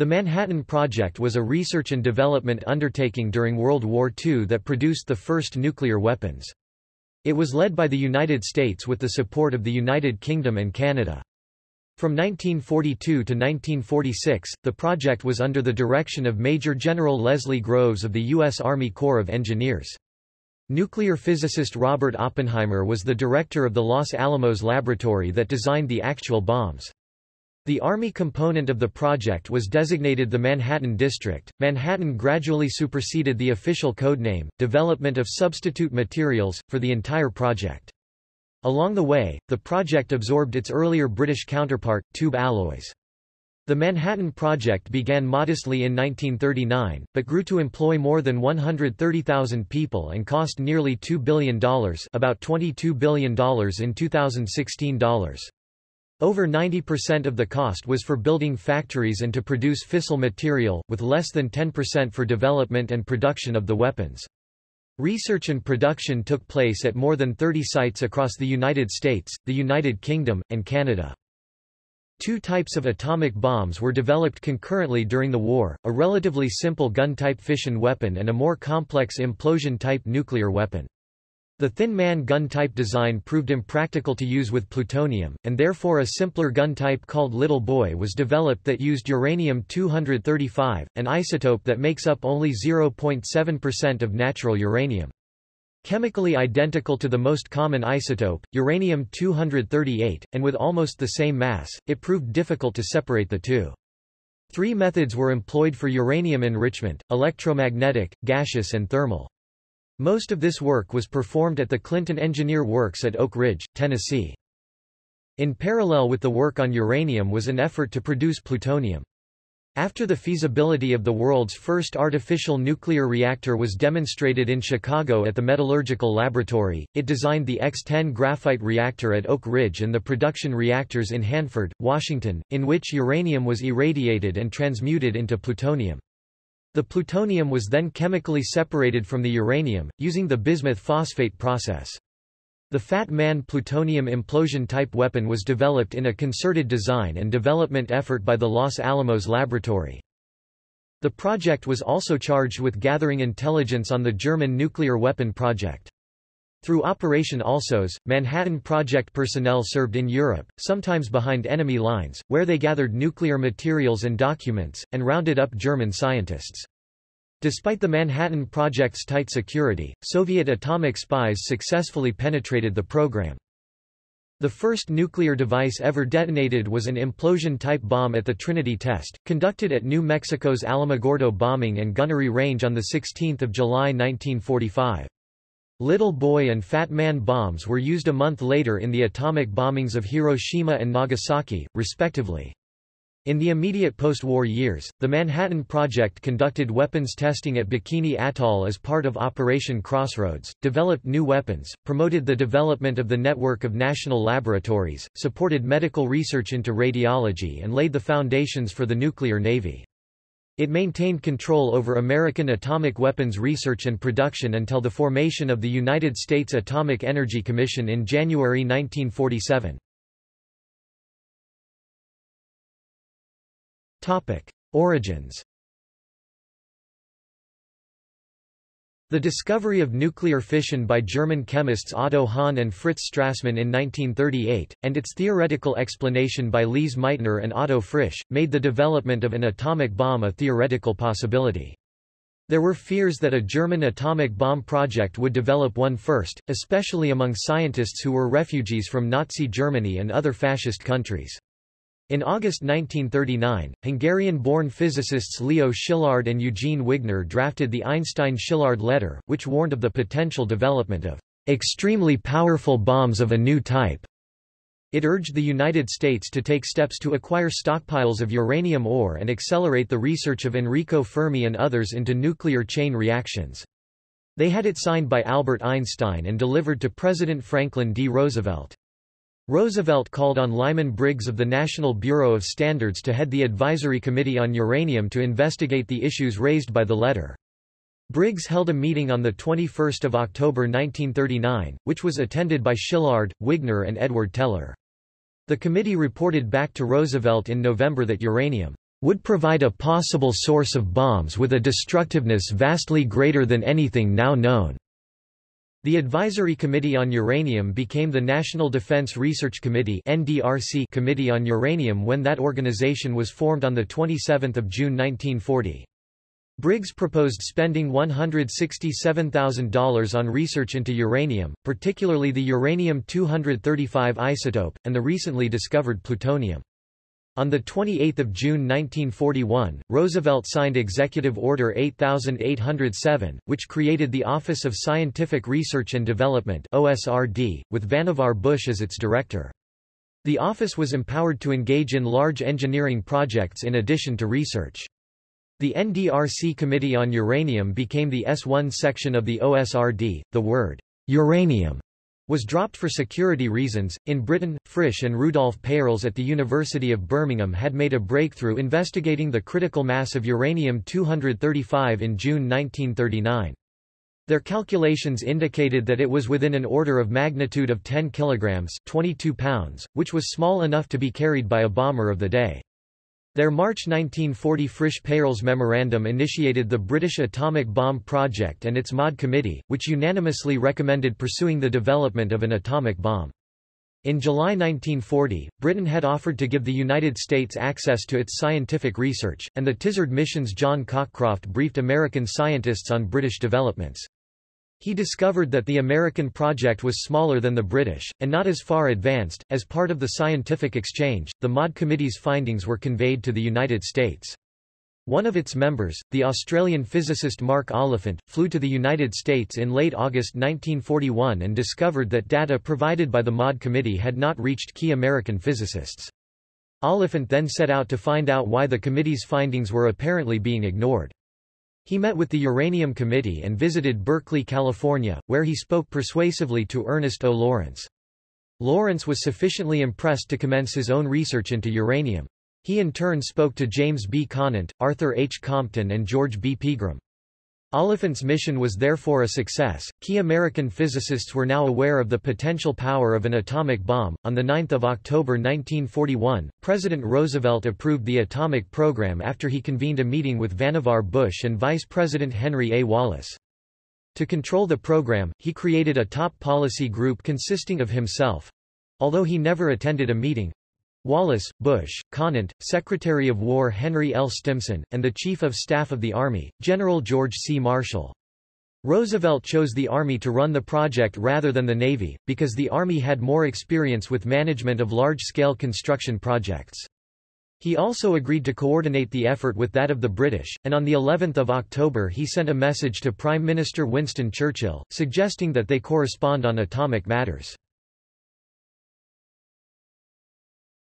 The Manhattan Project was a research and development undertaking during World War II that produced the first nuclear weapons. It was led by the United States with the support of the United Kingdom and Canada. From 1942 to 1946, the project was under the direction of Major General Leslie Groves of the U.S. Army Corps of Engineers. Nuclear physicist Robert Oppenheimer was the director of the Los Alamos laboratory that designed the actual bombs. The Army component of the project was designated the Manhattan District. Manhattan gradually superseded the official codename, Development of Substitute Materials, for the entire project. Along the way, the project absorbed its earlier British counterpart, Tube Alloys. The Manhattan Project began modestly in 1939, but grew to employ more than 130,000 people and cost nearly $2 billion about $22 billion in 2016 dollars. Over 90% of the cost was for building factories and to produce fissile material, with less than 10% for development and production of the weapons. Research and production took place at more than 30 sites across the United States, the United Kingdom, and Canada. Two types of atomic bombs were developed concurrently during the war, a relatively simple gun-type fission weapon and a more complex implosion-type nuclear weapon. The Thin Man gun-type design proved impractical to use with plutonium, and therefore a simpler gun type called Little Boy was developed that used uranium-235, an isotope that makes up only 0.7% of natural uranium. Chemically identical to the most common isotope, uranium-238, and with almost the same mass, it proved difficult to separate the two. Three methods were employed for uranium enrichment, electromagnetic, gaseous and thermal. Most of this work was performed at the Clinton Engineer Works at Oak Ridge, Tennessee. In parallel with the work on uranium was an effort to produce plutonium. After the feasibility of the world's first artificial nuclear reactor was demonstrated in Chicago at the Metallurgical Laboratory, it designed the X-10 graphite reactor at Oak Ridge and the production reactors in Hanford, Washington, in which uranium was irradiated and transmuted into plutonium. The plutonium was then chemically separated from the uranium, using the bismuth phosphate process. The Fat Man plutonium implosion-type weapon was developed in a concerted design and development effort by the Los Alamos Laboratory. The project was also charged with gathering intelligence on the German nuclear weapon project. Through Operation Alsos, Manhattan Project personnel served in Europe, sometimes behind enemy lines, where they gathered nuclear materials and documents, and rounded up German scientists. Despite the Manhattan Project's tight security, Soviet atomic spies successfully penetrated the program. The first nuclear device ever detonated was an implosion-type bomb at the Trinity test, conducted at New Mexico's Alamogordo Bombing and Gunnery Range on 16 July 1945. Little Boy and Fat Man bombs were used a month later in the atomic bombings of Hiroshima and Nagasaki, respectively. In the immediate post-war years, the Manhattan Project conducted weapons testing at Bikini Atoll as part of Operation Crossroads, developed new weapons, promoted the development of the network of national laboratories, supported medical research into radiology and laid the foundations for the nuclear navy. It maintained control over American atomic weapons research and production until the formation of the United States Atomic Energy Commission in January 1947. Topic: Origins. The discovery of nuclear fission by German chemists Otto Hahn and Fritz Strassmann in 1938, and its theoretical explanation by Lise Meitner and Otto Frisch, made the development of an atomic bomb a theoretical possibility. There were fears that a German atomic bomb project would develop one first, especially among scientists who were refugees from Nazi Germany and other fascist countries. In August 1939, Hungarian-born physicists Leo Szilard and Eugene Wigner drafted the Einstein-Szilard letter, which warned of the potential development of extremely powerful bombs of a new type. It urged the United States to take steps to acquire stockpiles of uranium ore and accelerate the research of Enrico Fermi and others into nuclear chain reactions. They had it signed by Albert Einstein and delivered to President Franklin D. Roosevelt. Roosevelt called on Lyman Briggs of the National Bureau of Standards to head the Advisory Committee on Uranium to investigate the issues raised by the letter. Briggs held a meeting on 21 October 1939, which was attended by Szilard, Wigner and Edward Teller. The committee reported back to Roosevelt in November that uranium would provide a possible source of bombs with a destructiveness vastly greater than anything now known. The Advisory Committee on Uranium became the National Defense Research Committee (NDRC) Committee on Uranium when that organization was formed on the 27th of June 1940. Briggs proposed spending $167,000 on research into uranium, particularly the uranium-235 isotope, and the recently discovered plutonium. On 28 June 1941, Roosevelt signed Executive Order 8807, which created the Office of Scientific Research and Development OSRD, with Vannevar Bush as its director. The office was empowered to engage in large engineering projects in addition to research. The NDRC Committee on Uranium became the S1 section of the OSRD. The word uranium was dropped for security reasons. In Britain, Frisch and Rudolf Peierls at the University of Birmingham had made a breakthrough investigating the critical mass of uranium-235 in June 1939. Their calculations indicated that it was within an order of magnitude of 10 kilograms, 22 pounds, which was small enough to be carried by a bomber of the day. Their March 1940 Frisch-Peierls Memorandum initiated the British Atomic Bomb Project and its MAUD Committee, which unanimously recommended pursuing the development of an atomic bomb. In July 1940, Britain had offered to give the United States access to its scientific research, and the Tizard mission's John Cockcroft briefed American scientists on British developments. He discovered that the American project was smaller than the British, and not as far advanced. As part of the scientific exchange, the MAUD Committee's findings were conveyed to the United States. One of its members, the Australian physicist Mark Oliphant, flew to the United States in late August 1941 and discovered that data provided by the MAUD Committee had not reached key American physicists. Oliphant then set out to find out why the committee's findings were apparently being ignored. He met with the Uranium Committee and visited Berkeley, California, where he spoke persuasively to Ernest O. Lawrence. Lawrence was sufficiently impressed to commence his own research into uranium. He in turn spoke to James B. Conant, Arthur H. Compton and George B. Pegram. Oliphant's mission was therefore a success. Key American physicists were now aware of the potential power of an atomic bomb. On the 9th of October 1941, President Roosevelt approved the atomic program after he convened a meeting with Vannevar Bush and Vice President Henry A. Wallace. To control the program, he created a top policy group consisting of himself, although he never attended a meeting, Wallace, Bush, Conant, Secretary of War Henry L. Stimson, and the Chief of Staff of the Army, General George C. Marshall. Roosevelt chose the Army to run the project rather than the Navy, because the Army had more experience with management of large-scale construction projects. He also agreed to coordinate the effort with that of the British, and on the 11th of October he sent a message to Prime Minister Winston Churchill, suggesting that they correspond on atomic matters.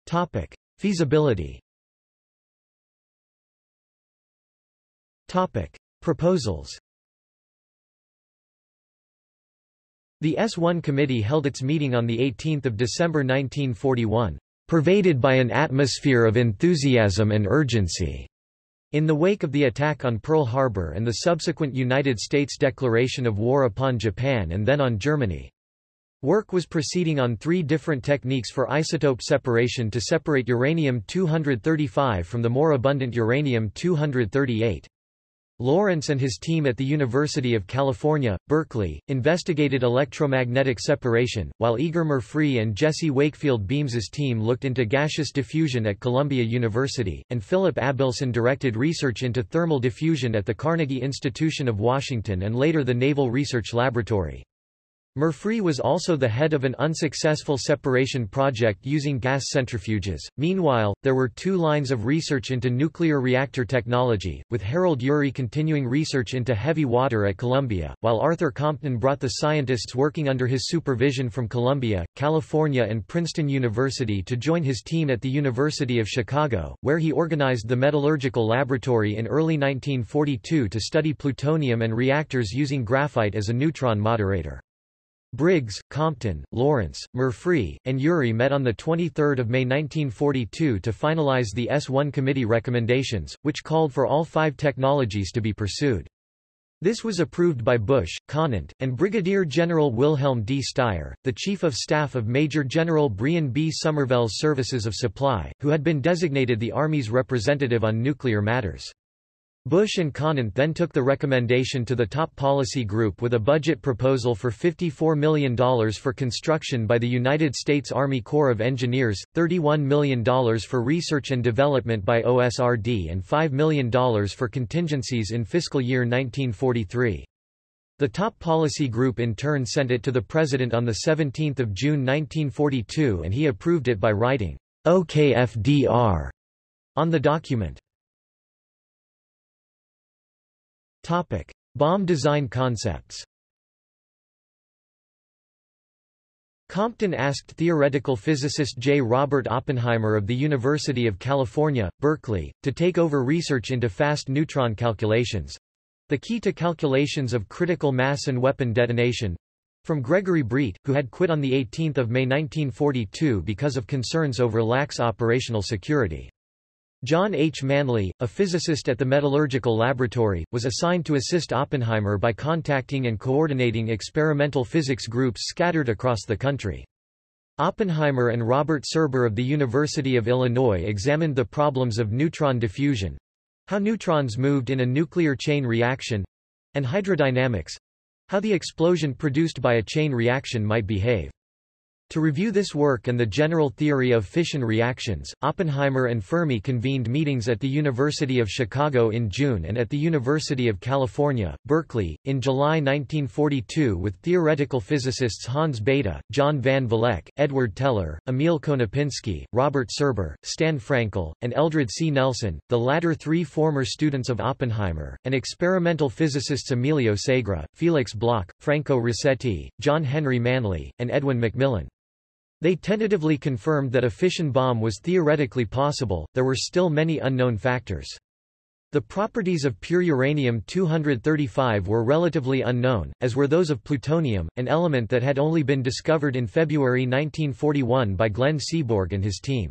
Topic: Feasibility. Topic: Proposals. The S1 committee held its meeting on 18 December 1941, pervaded by an atmosphere of enthusiasm and urgency. In the wake of the attack on Pearl Harbor and the subsequent United States declaration of war upon Japan and then on Germany. Work was proceeding on three different techniques for isotope separation to separate uranium-235 from the more abundant uranium-238. Lawrence and his team at the University of California, Berkeley, investigated electromagnetic separation, while Eger Murphree and Jesse Wakefield Beams's team looked into gaseous diffusion at Columbia University, and Philip Abelson directed research into thermal diffusion at the Carnegie Institution of Washington and later the Naval Research Laboratory. Murphree was also the head of an unsuccessful separation project using gas centrifuges. Meanwhile, there were two lines of research into nuclear reactor technology, with Harold Urey continuing research into heavy water at Columbia, while Arthur Compton brought the scientists working under his supervision from Columbia, California and Princeton University to join his team at the University of Chicago, where he organized the Metallurgical Laboratory in early 1942 to study plutonium and reactors using graphite as a neutron moderator. Briggs, Compton, Lawrence, Murphree, and Urey met on 23 May 1942 to finalize the S1 committee recommendations, which called for all five technologies to be pursued. This was approved by Bush, Conant, and Brigadier General Wilhelm D. Styer, the Chief of Staff of Major General Brehon B. Somervell's Services of Supply, who had been designated the Army's representative on nuclear matters. Bush and Conant then took the recommendation to the top policy group with a budget proposal for $54 million for construction by the United States Army Corps of Engineers, $31 million for research and development by OSRD and $5 million for contingencies in fiscal year 1943. The top policy group in turn sent it to the President on 17 June 1942 and he approved it by writing, OKFDR on the document. Topic: Bomb design concepts. Compton asked theoretical physicist J. Robert Oppenheimer of the University of California, Berkeley, to take over research into fast neutron calculations—the key to calculations of critical mass and weapon detonation—from Gregory Breit, who had quit on 18 May 1942 because of concerns over lax operational security. John H. Manley, a physicist at the Metallurgical Laboratory, was assigned to assist Oppenheimer by contacting and coordinating experimental physics groups scattered across the country. Oppenheimer and Robert Serber of the University of Illinois examined the problems of neutron diffusion—how neutrons moved in a nuclear chain reaction—and hydrodynamics—how the explosion produced by a chain reaction might behave. To review this work and the general theory of fission reactions, Oppenheimer and Fermi convened meetings at the University of Chicago in June and at the University of California, Berkeley, in July 1942 with theoretical physicists Hans Bethe, John van Vleck, Edward Teller, Emil Konopinski, Robert Serber, Stan Frankel, and Eldred C. Nelson, the latter three former students of Oppenheimer, and experimental physicists Emilio Segre, Felix Bloch, Franco Rasetti, John Henry Manley, and Edwin McMillan. They tentatively confirmed that a fission bomb was theoretically possible, there were still many unknown factors. The properties of pure uranium-235 were relatively unknown, as were those of plutonium, an element that had only been discovered in February 1941 by Glenn Seaborg and his team.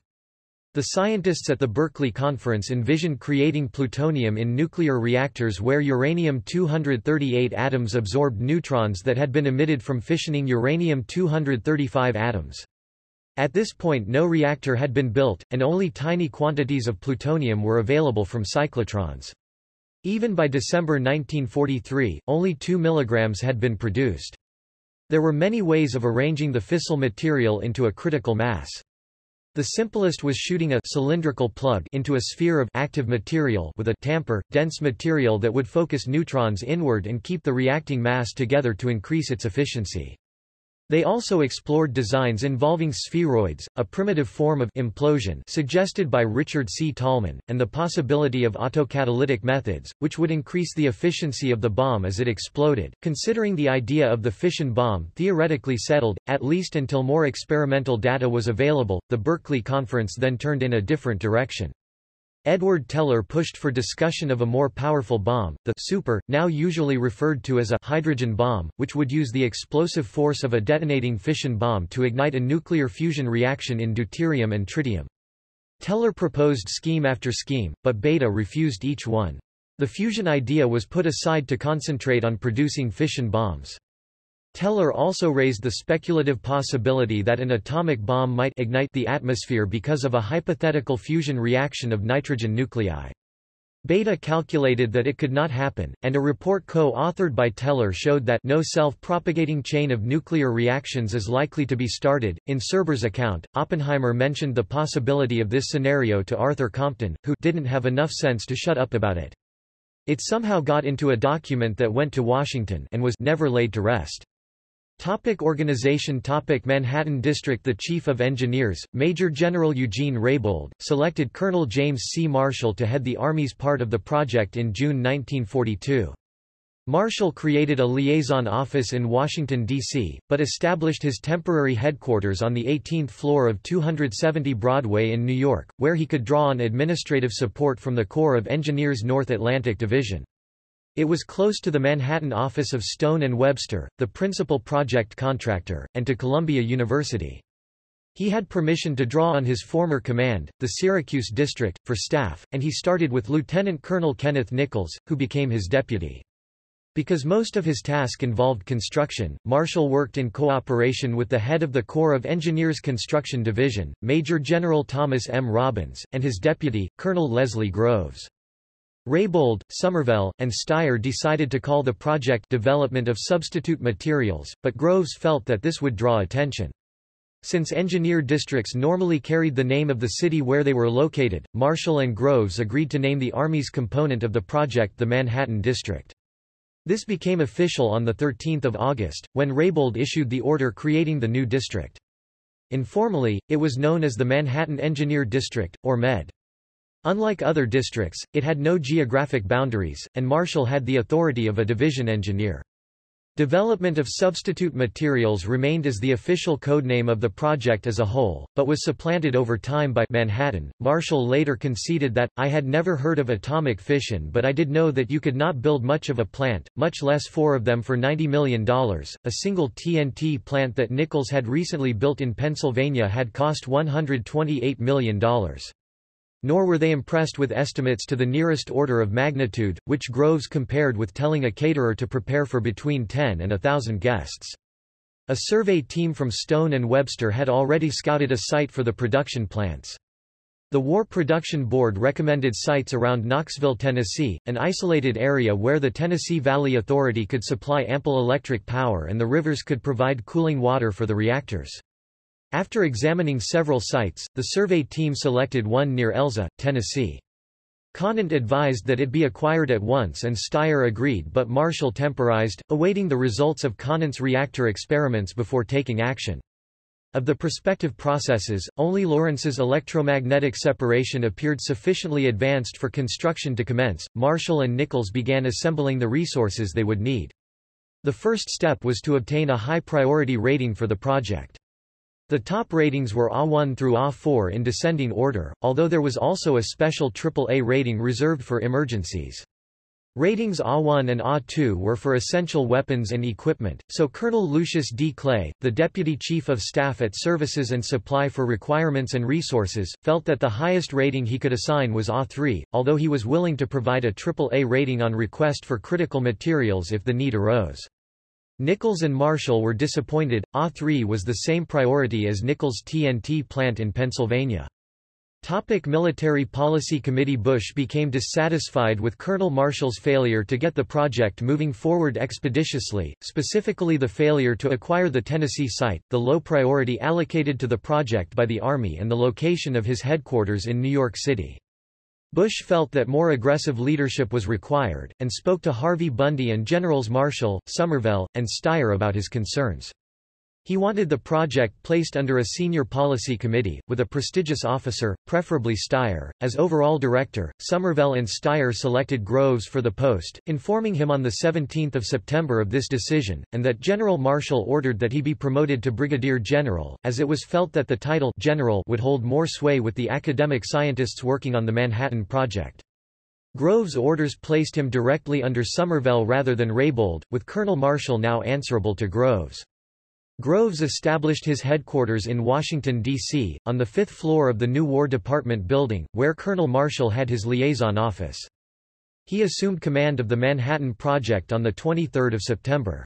The scientists at the Berkeley conference envisioned creating plutonium in nuclear reactors where uranium-238 atoms absorbed neutrons that had been emitted from fissioning uranium-235 atoms. At this point no reactor had been built, and only tiny quantities of plutonium were available from cyclotrons. Even by December 1943, only 2 mg had been produced. There were many ways of arranging the fissile material into a critical mass. The simplest was shooting a cylindrical plug into a sphere of active material with a tamper, dense material that would focus neutrons inward and keep the reacting mass together to increase its efficiency. They also explored designs involving spheroids, a primitive form of implosion suggested by Richard C. Tolman, and the possibility of autocatalytic methods, which would increase the efficiency of the bomb as it exploded. Considering the idea of the fission bomb theoretically settled, at least until more experimental data was available, the Berkeley Conference then turned in a different direction. Edward Teller pushed for discussion of a more powerful bomb, the super, now usually referred to as a hydrogen bomb, which would use the explosive force of a detonating fission bomb to ignite a nuclear fusion reaction in deuterium and tritium. Teller proposed scheme after scheme, but Bethe refused each one. The fusion idea was put aside to concentrate on producing fission bombs. Teller also raised the speculative possibility that an atomic bomb might ignite the atmosphere because of a hypothetical fusion reaction of nitrogen nuclei. Bethe calculated that it could not happen, and a report co-authored by Teller showed that no self-propagating chain of nuclear reactions is likely to be started. In Serber's account, Oppenheimer mentioned the possibility of this scenario to Arthur Compton, who didn't have enough sense to shut up about it. It somehow got into a document that went to Washington and was never laid to rest. Topic organization Topic Manhattan District The Chief of Engineers, Major General Eugene Raybould, selected Colonel James C. Marshall to head the Army's part of the project in June 1942. Marshall created a liaison office in Washington, D.C., but established his temporary headquarters on the 18th floor of 270 Broadway in New York, where he could draw on administrative support from the Corps of Engineers North Atlantic Division. It was close to the Manhattan office of Stone and Webster, the principal project contractor, and to Columbia University. He had permission to draw on his former command, the Syracuse District, for staff, and he started with Lieutenant Colonel Kenneth Nichols, who became his deputy. Because most of his task involved construction, Marshall worked in cooperation with the head of the Corps of Engineers Construction Division, Major General Thomas M. Robbins, and his deputy, Colonel Leslie Groves. Raybould, Somervell, and Styer decided to call the project Development of Substitute Materials, but Groves felt that this would draw attention. Since engineer districts normally carried the name of the city where they were located, Marshall and Groves agreed to name the Army's component of the project the Manhattan District. This became official on 13 August, when Raybould issued the order creating the new district. Informally, it was known as the Manhattan Engineer District, or MED. Unlike other districts, it had no geographic boundaries, and Marshall had the authority of a division engineer. Development of substitute materials remained as the official codename of the project as a whole, but was supplanted over time by Manhattan. Marshall later conceded that, I had never heard of atomic fission but I did know that you could not build much of a plant, much less four of them for $90 million. A single TNT plant that Nichols had recently built in Pennsylvania had cost $128 million. Nor were they impressed with estimates to the nearest order of magnitude, which Groves compared with telling a caterer to prepare for between 10 and a thousand guests. A survey team from Stone and Webster had already scouted a site for the production plants. The War Production Board recommended sites around Knoxville, Tennessee, an isolated area where the Tennessee Valley Authority could supply ample electric power and the rivers could provide cooling water for the reactors. After examining several sites, the survey team selected one near Elza, Tennessee. Conant advised that it be acquired at once and Styer agreed but Marshall temporized, awaiting the results of Conant's reactor experiments before taking action. Of the prospective processes, only Lawrence's electromagnetic separation appeared sufficiently advanced for construction to commence. Marshall and Nichols began assembling the resources they would need. The first step was to obtain a high priority rating for the project. The top ratings were A1 through A4 in descending order, although there was also a special AAA rating reserved for emergencies. Ratings A1 and A2 were for essential weapons and equipment, so Colonel Lucius D. Clay, the Deputy Chief of Staff at Services and Supply for Requirements and Resources, felt that the highest rating he could assign was A3, although he was willing to provide a AAA rating on request for critical materials if the need arose. Nichols and Marshall were disappointed, A3 was the same priority as Nichols' TNT plant in Pennsylvania. Topic Military Policy Committee Bush became dissatisfied with Colonel Marshall's failure to get the project moving forward expeditiously, specifically the failure to acquire the Tennessee site, the low priority allocated to the project by the Army and the location of his headquarters in New York City. Bush felt that more aggressive leadership was required, and spoke to Harvey Bundy and Generals Marshall, Somervell, and Styer about his concerns. He wanted the project placed under a senior policy committee, with a prestigious officer, preferably Styer, as overall director. Somervell and Styer selected Groves for the post, informing him on 17 September of this decision, and that General Marshall ordered that he be promoted to brigadier general, as it was felt that the title general would hold more sway with the academic scientists working on the Manhattan Project. Groves' orders placed him directly under Somervell rather than Raybould, with Colonel Marshall now answerable to Groves. Groves established his headquarters in Washington, D.C., on the fifth floor of the new War Department building, where Colonel Marshall had his liaison office. He assumed command of the Manhattan Project on 23 September.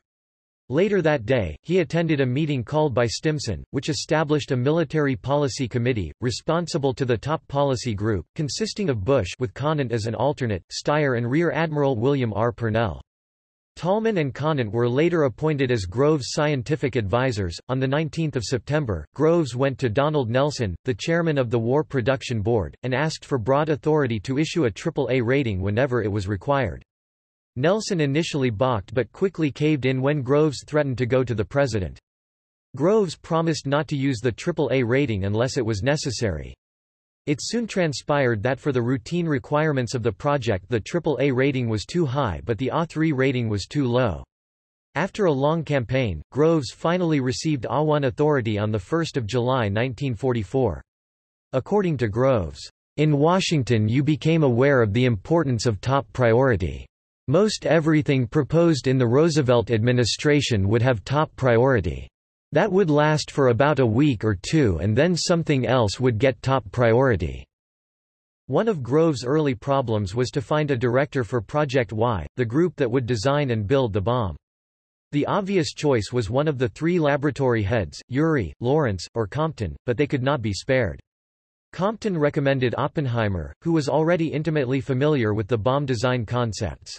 Later that day, he attended a meeting called by Stimson, which established a military policy committee, responsible to the top policy group, consisting of Bush with Conant as an alternate, Styer and Rear Admiral William R. Purnell. Tolman and Conant were later appointed as Groves' scientific advisors. On 19 September, Groves went to Donald Nelson, the chairman of the War Production Board, and asked for broad authority to issue a AAA rating whenever it was required. Nelson initially balked but quickly caved in when Groves threatened to go to the president. Groves promised not to use the AAA rating unless it was necessary. It soon transpired that for the routine requirements of the project the AAA rating was too high but the A3 rating was too low. After a long campaign, Groves finally received A1 authority on 1 July 1944. According to Groves, in Washington you became aware of the importance of top priority. Most everything proposed in the Roosevelt administration would have top priority. That would last for about a week or two and then something else would get top priority. One of Groves' early problems was to find a director for Project Y, the group that would design and build the bomb. The obvious choice was one of the three laboratory heads, Urey, Lawrence, or Compton, but they could not be spared. Compton recommended Oppenheimer, who was already intimately familiar with the bomb design concepts.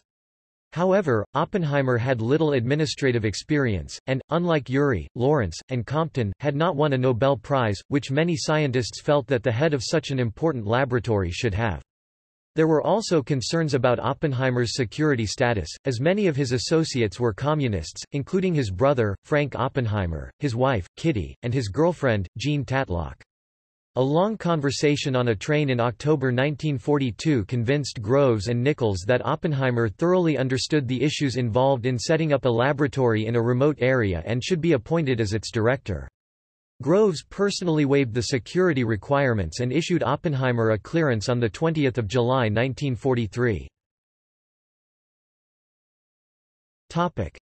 However, Oppenheimer had little administrative experience, and, unlike Urey, Lawrence, and Compton, had not won a Nobel Prize, which many scientists felt that the head of such an important laboratory should have. There were also concerns about Oppenheimer's security status, as many of his associates were communists, including his brother, Frank Oppenheimer, his wife, Kitty, and his girlfriend, Jean Tatlock. A long conversation on a train in October 1942 convinced Groves and Nichols that Oppenheimer thoroughly understood the issues involved in setting up a laboratory in a remote area and should be appointed as its director. Groves personally waived the security requirements and issued Oppenheimer a clearance on 20 July 1943.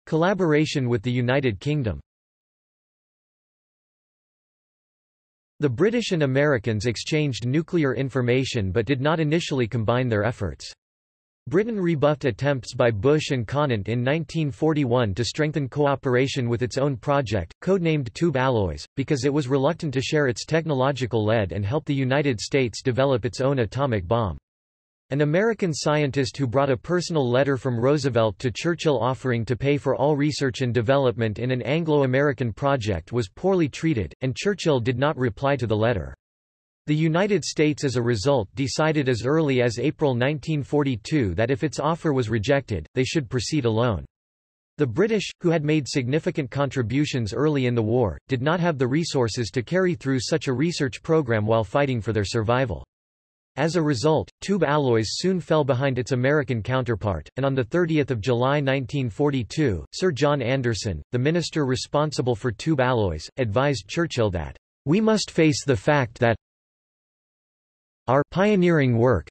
Collaboration with the United Kingdom The British and Americans exchanged nuclear information but did not initially combine their efforts. Britain rebuffed attempts by Bush and Conant in 1941 to strengthen cooperation with its own project, codenamed Tube Alloys, because it was reluctant to share its technological lead and help the United States develop its own atomic bomb. An American scientist who brought a personal letter from Roosevelt to Churchill offering to pay for all research and development in an Anglo-American project was poorly treated, and Churchill did not reply to the letter. The United States as a result decided as early as April 1942 that if its offer was rejected, they should proceed alone. The British, who had made significant contributions early in the war, did not have the resources to carry through such a research program while fighting for their survival. As a result, tube alloys soon fell behind its American counterpart, and on 30 July 1942, Sir John Anderson, the minister responsible for tube alloys, advised Churchill that, "...we must face the fact that our pioneering work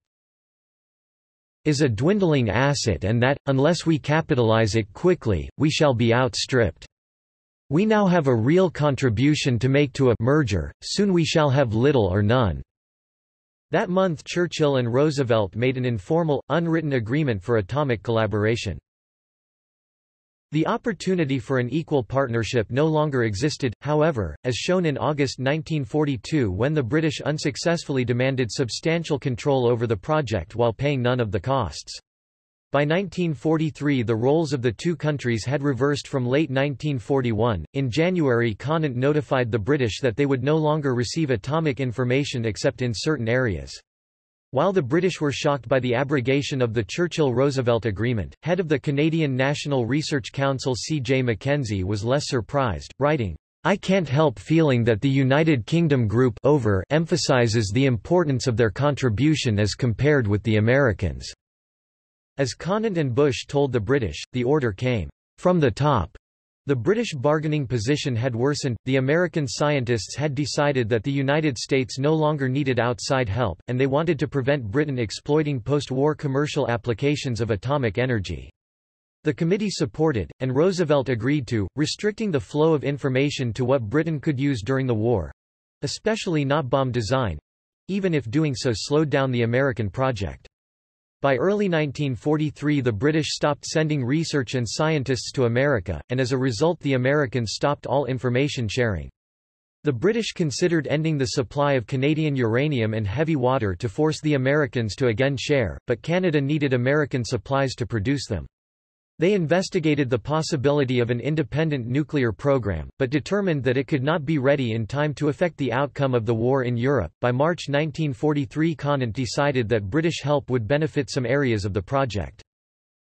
is a dwindling asset and that, unless we capitalize it quickly, we shall be outstripped. We now have a real contribution to make to a merger, soon we shall have little or none." That month Churchill and Roosevelt made an informal, unwritten agreement for atomic collaboration. The opportunity for an equal partnership no longer existed, however, as shown in August 1942 when the British unsuccessfully demanded substantial control over the project while paying none of the costs. By 1943 the roles of the two countries had reversed from late 1941. In January Conant notified the British that they would no longer receive atomic information except in certain areas. While the British were shocked by the abrogation of the Churchill-Roosevelt Agreement, head of the Canadian National Research Council C. J. Mackenzie was less surprised, writing, I can't help feeling that the United Kingdom group over emphasizes the importance of their contribution as compared with the Americans. As Conant and Bush told the British, the order came from the top. The British bargaining position had worsened, the American scientists had decided that the United States no longer needed outside help, and they wanted to prevent Britain exploiting post-war commercial applications of atomic energy. The committee supported, and Roosevelt agreed to, restricting the flow of information to what Britain could use during the war—especially not bomb design—even if doing so slowed down the American project. By early 1943 the British stopped sending research and scientists to America, and as a result the Americans stopped all information sharing. The British considered ending the supply of Canadian uranium and heavy water to force the Americans to again share, but Canada needed American supplies to produce them. They investigated the possibility of an independent nuclear program, but determined that it could not be ready in time to affect the outcome of the war in Europe. By March 1943, Conant decided that British help would benefit some areas of the project.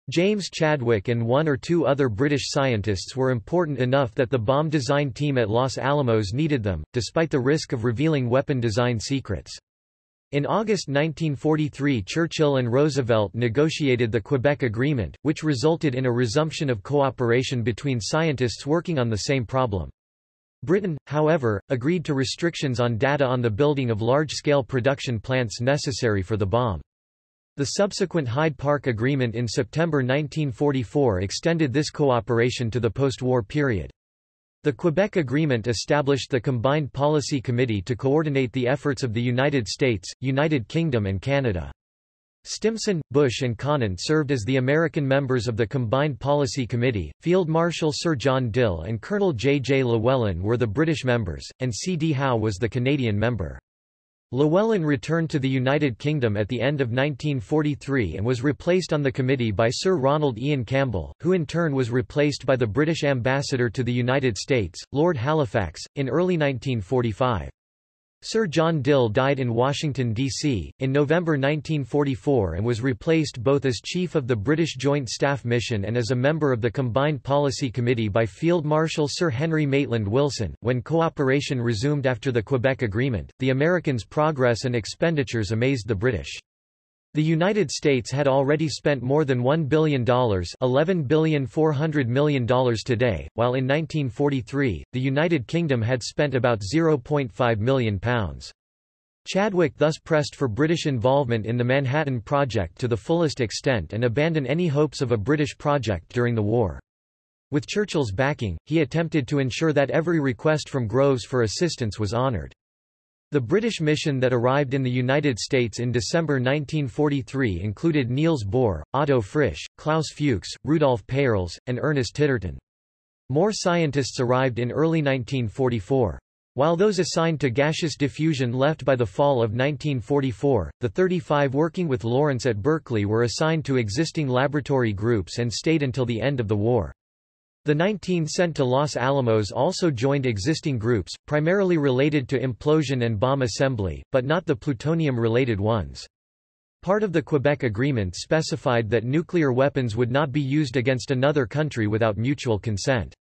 James Chadwick and one or two other British scientists were important enough that the bomb design team at Los Alamos needed them, despite the risk of revealing weapon design secrets. In August 1943 Churchill and Roosevelt negotiated the Quebec Agreement, which resulted in a resumption of cooperation between scientists working on the same problem. Britain, however, agreed to restrictions on data on the building of large-scale production plants necessary for the bomb. The subsequent Hyde Park Agreement in September 1944 extended this cooperation to the post-war period. The Quebec Agreement established the Combined Policy Committee to coordinate the efforts of the United States, United Kingdom and Canada. Stimson, Bush and Conant served as the American members of the Combined Policy Committee, Field Marshal Sir John Dill and Colonel J. J. Llewellyn were the British members, and C. D. Howe was the Canadian member. Llewellyn returned to the United Kingdom at the end of 1943 and was replaced on the committee by Sir Ronald Ian Campbell, who in turn was replaced by the British ambassador to the United States, Lord Halifax, in early 1945. Sir John Dill died in Washington, D.C., in November 1944 and was replaced both as Chief of the British Joint Staff Mission and as a member of the Combined Policy Committee by Field Marshal Sir Henry Maitland Wilson. When cooperation resumed after the Quebec Agreement, the Americans' progress and expenditures amazed the British. The United States had already spent more than $1 billion $11 million today, while in 1943, the United Kingdom had spent about £0.5 million. Chadwick thus pressed for British involvement in the Manhattan Project to the fullest extent and abandoned any hopes of a British project during the war. With Churchill's backing, he attempted to ensure that every request from Groves for assistance was honoured. The British mission that arrived in the United States in December 1943 included Niels Bohr, Otto Frisch, Klaus Fuchs, Rudolf Peierls, and Ernest Titterton. More scientists arrived in early 1944. While those assigned to gaseous diffusion left by the fall of 1944, the 35 working with Lawrence at Berkeley were assigned to existing laboratory groups and stayed until the end of the war. The 19 sent to Los Alamos also joined existing groups, primarily related to implosion and bomb assembly, but not the plutonium-related ones. Part of the Quebec Agreement specified that nuclear weapons would not be used against another country without mutual consent.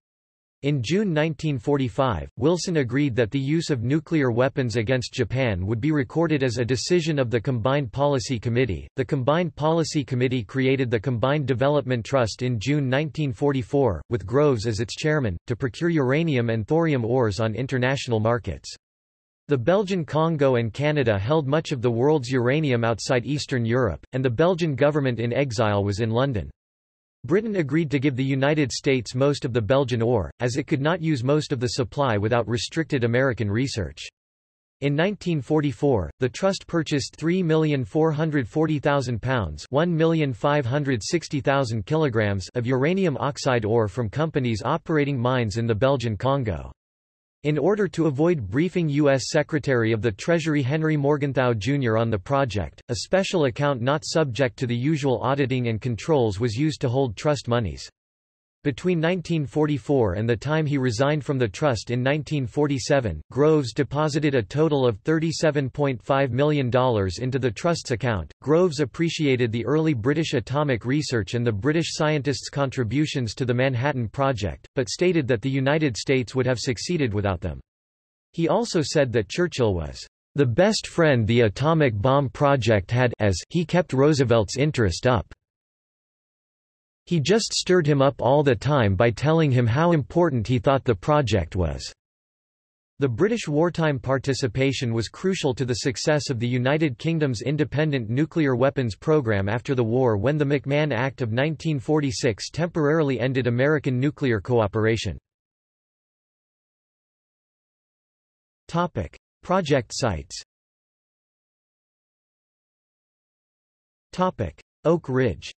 In June 1945, Wilson agreed that the use of nuclear weapons against Japan would be recorded as a decision of the Combined Policy Committee. The Combined Policy Committee created the Combined Development Trust in June 1944, with Groves as its chairman, to procure uranium and thorium ores on international markets. The Belgian Congo and Canada held much of the world's uranium outside Eastern Europe, and the Belgian government in exile was in London. Britain agreed to give the United States most of the Belgian ore, as it could not use most of the supply without restricted American research. In 1944, the trust purchased 3,440,000 pounds (1,560,000 kilograms) of uranium oxide ore from companies operating mines in the Belgian Congo. In order to avoid briefing U.S. Secretary of the Treasury Henry Morgenthau Jr. on the project, a special account not subject to the usual auditing and controls was used to hold trust monies. Between 1944 and the time he resigned from the trust in 1947, Groves deposited a total of $37.5 million into the trust's account. Groves appreciated the early British atomic research and the British scientists' contributions to the Manhattan Project, but stated that the United States would have succeeded without them. He also said that Churchill was the best friend the atomic bomb project had as he kept Roosevelt's interest up. He just stirred him up all the time by telling him how important he thought the project was. The British wartime participation was crucial to the success of the United Kingdom's independent nuclear weapons program after the war when the McMahon Act of 1946 temporarily ended American nuclear cooperation. Topic: Project sites Topic: Oak Ridge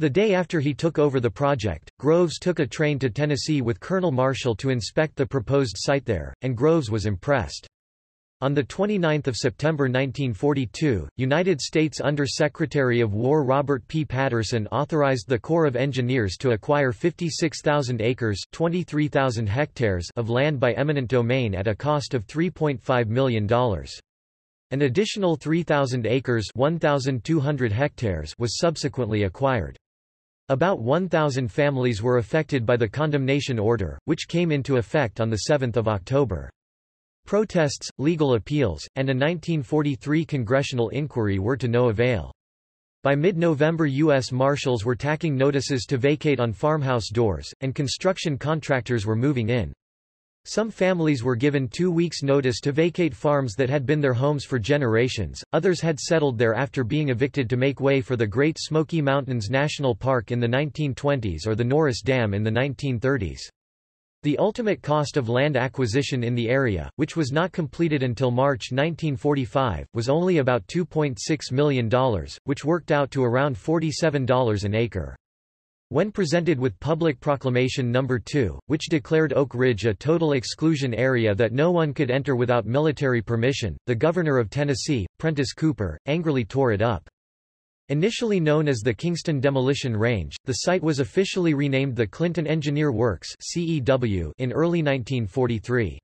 The day after he took over the project, Groves took a train to Tennessee with Colonel Marshall to inspect the proposed site there, and Groves was impressed. On 29 September 1942, United States Under-Secretary of War Robert P. Patterson authorized the Corps of Engineers to acquire 56,000 acres 23,000 hectares of land by eminent domain at a cost of $3.5 million. An additional 3,000 acres 1,200 hectares was subsequently acquired. About 1,000 families were affected by the condemnation order, which came into effect on 7 October. Protests, legal appeals, and a 1943 congressional inquiry were to no avail. By mid-November U.S. Marshals were tacking notices to vacate on farmhouse doors, and construction contractors were moving in. Some families were given two weeks' notice to vacate farms that had been their homes for generations, others had settled there after being evicted to make way for the Great Smoky Mountains National Park in the 1920s or the Norris Dam in the 1930s. The ultimate cost of land acquisition in the area, which was not completed until March 1945, was only about $2.6 million, which worked out to around $47 an acre. When presented with Public Proclamation No. 2, which declared Oak Ridge a total exclusion area that no one could enter without military permission, the Governor of Tennessee, Prentice Cooper, angrily tore it up. Initially known as the Kingston Demolition Range, the site was officially renamed the Clinton Engineer Works in early 1943.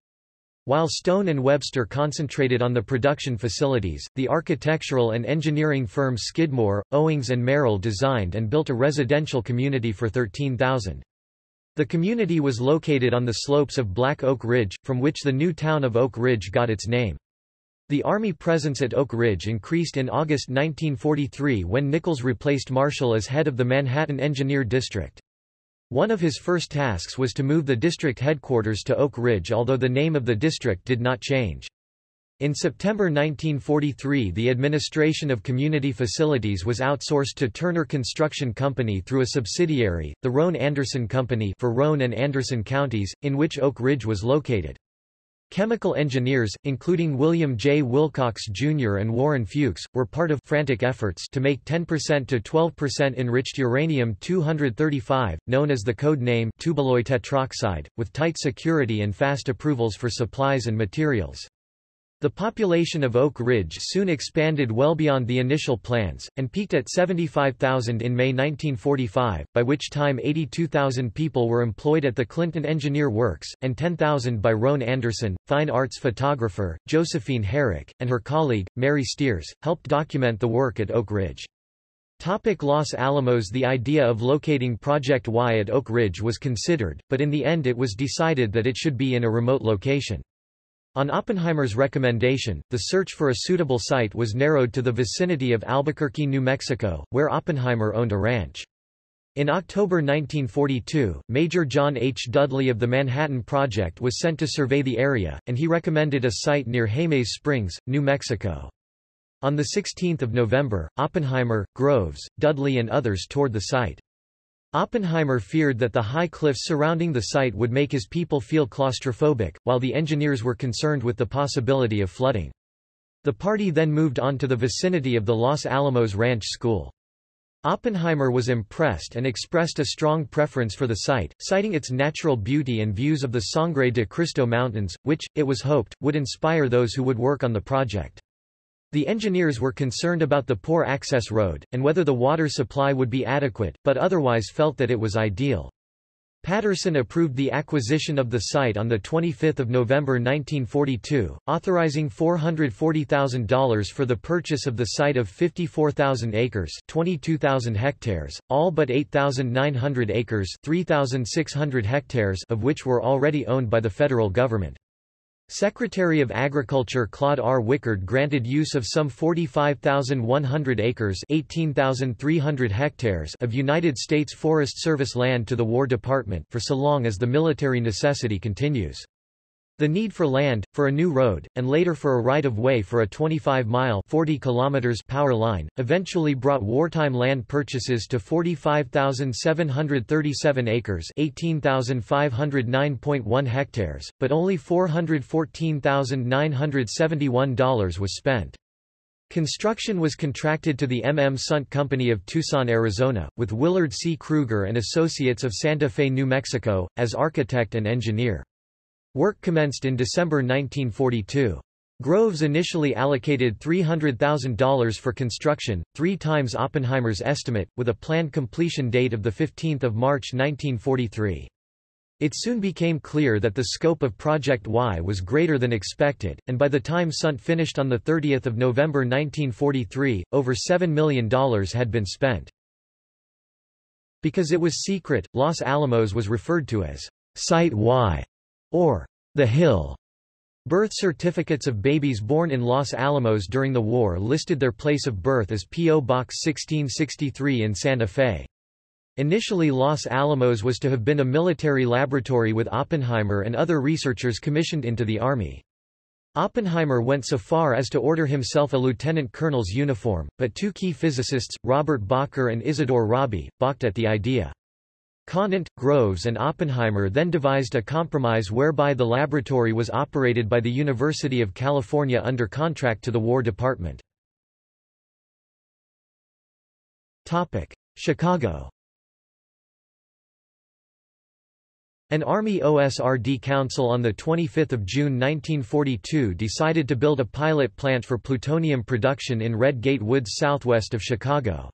While Stone and Webster concentrated on the production facilities, the architectural and engineering firm Skidmore, Owings and Merrill designed and built a residential community for 13,000. The community was located on the slopes of Black Oak Ridge, from which the new town of Oak Ridge got its name. The Army presence at Oak Ridge increased in August 1943 when Nichols replaced Marshall as head of the Manhattan Engineer District. One of his first tasks was to move the district headquarters to Oak Ridge although the name of the district did not change. In September 1943 the administration of community facilities was outsourced to Turner Construction Company through a subsidiary, the Roane Anderson Company for Roane and Anderson counties, in which Oak Ridge was located. Chemical engineers, including William J. Wilcox Jr. and Warren Fuchs, were part of frantic efforts to make 10% to 12% enriched uranium-235, known as the code name tuballoy tetroxide, with tight security and fast approvals for supplies and materials. The population of Oak Ridge soon expanded well beyond the initial plans, and peaked at 75,000 in May 1945, by which time 82,000 people were employed at the Clinton Engineer Works, and 10,000 by Roane Anderson, fine arts photographer, Josephine Herrick, and her colleague, Mary Steers, helped document the work at Oak Ridge. Topic Los Alamos The idea of locating Project Y at Oak Ridge was considered, but in the end it was decided that it should be in a remote location. On Oppenheimer's recommendation, the search for a suitable site was narrowed to the vicinity of Albuquerque, New Mexico, where Oppenheimer owned a ranch. In October 1942, Major John H. Dudley of the Manhattan Project was sent to survey the area, and he recommended a site near Jemez Springs, New Mexico. On 16 November, Oppenheimer, Groves, Dudley and others toured the site. Oppenheimer feared that the high cliffs surrounding the site would make his people feel claustrophobic, while the engineers were concerned with the possibility of flooding. The party then moved on to the vicinity of the Los Alamos Ranch School. Oppenheimer was impressed and expressed a strong preference for the site, citing its natural beauty and views of the Sangre de Cristo Mountains, which, it was hoped, would inspire those who would work on the project. The engineers were concerned about the poor access road, and whether the water supply would be adequate, but otherwise felt that it was ideal. Patterson approved the acquisition of the site on 25 November 1942, authorizing $440,000 for the purchase of the site of 54,000 acres 22,000 hectares, all but 8,900 acres 3,600 hectares of which were already owned by the federal government. Secretary of Agriculture Claude R. Wickard granted use of some 45,100 acres 18,300 hectares of United States Forest Service land to the War Department for so long as the military necessity continues. The need for land, for a new road, and later for a right-of-way for a 25-mile power line, eventually brought wartime land purchases to 45,737 acres 18,509.1 hectares, but only $414,971 was spent. Construction was contracted to the M. M. Sundt Company of Tucson, Arizona, with Willard C. Kruger and Associates of Santa Fe, New Mexico, as architect and engineer. Work commenced in December 1942. Groves initially allocated $300,000 for construction, three times Oppenheimer's estimate, with a planned completion date of 15 March 1943. It soon became clear that the scope of Project Y was greater than expected, and by the time Sundt finished on 30 November 1943, over $7 million had been spent. Because it was secret, Los Alamos was referred to as Site Y or the Hill. Birth certificates of babies born in Los Alamos during the war listed their place of birth as P.O. Box 1663 in Santa Fe. Initially Los Alamos was to have been a military laboratory with Oppenheimer and other researchers commissioned into the Army. Oppenheimer went so far as to order himself a lieutenant colonel's uniform, but two key physicists, Robert Bacher and Isidore Rabi, balked at the idea. Conant, Groves and Oppenheimer then devised a compromise whereby the laboratory was operated by the University of California under contract to the War Department. Chicago An Army OSRD council on 25 June 1942 decided to build a pilot plant for plutonium production in Red Gate Woods southwest of Chicago.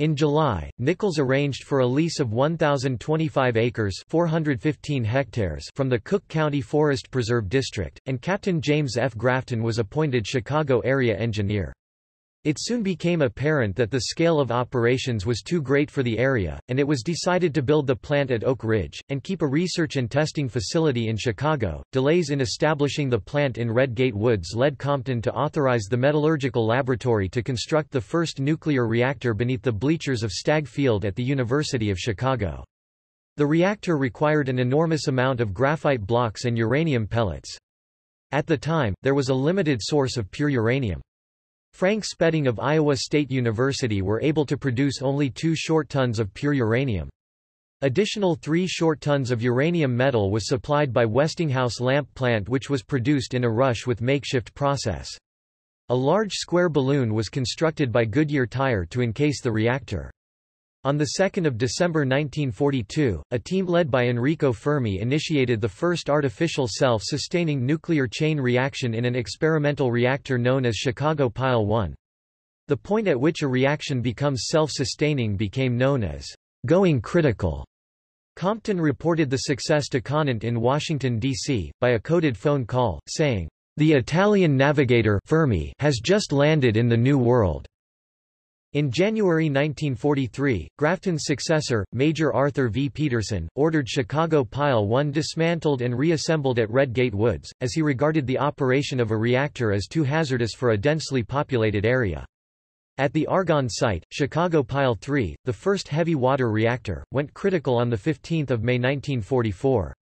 In July, Nichols arranged for a lease of 1,025 acres 415 hectares from the Cook County Forest Preserve District, and Captain James F. Grafton was appointed Chicago area engineer. It soon became apparent that the scale of operations was too great for the area, and it was decided to build the plant at Oak Ridge, and keep a research and testing facility in Chicago. Delays in establishing the plant in Red Gate Woods led Compton to authorize the Metallurgical Laboratory to construct the first nuclear reactor beneath the bleachers of Stagg Field at the University of Chicago. The reactor required an enormous amount of graphite blocks and uranium pellets. At the time, there was a limited source of pure uranium. Frank Spedding of Iowa State University were able to produce only two short tons of pure uranium. Additional three short tons of uranium metal was supplied by Westinghouse lamp plant which was produced in a rush with makeshift process. A large square balloon was constructed by Goodyear Tire to encase the reactor. On 2 December 1942, a team led by Enrico Fermi initiated the first artificial self-sustaining nuclear chain reaction in an experimental reactor known as Chicago Pile 1. The point at which a reaction becomes self-sustaining became known as going critical. Compton reported the success to Conant in Washington, D.C., by a coded phone call, saying, The Italian navigator Fermi has just landed in the New World. In January 1943, Grafton's successor, Major Arthur V. Peterson, ordered Chicago Pile 1 dismantled and reassembled at Red Gate Woods, as he regarded the operation of a reactor as too hazardous for a densely populated area. At the Argonne site, Chicago Pile 3, the first heavy water reactor, went critical on 15 May 1944.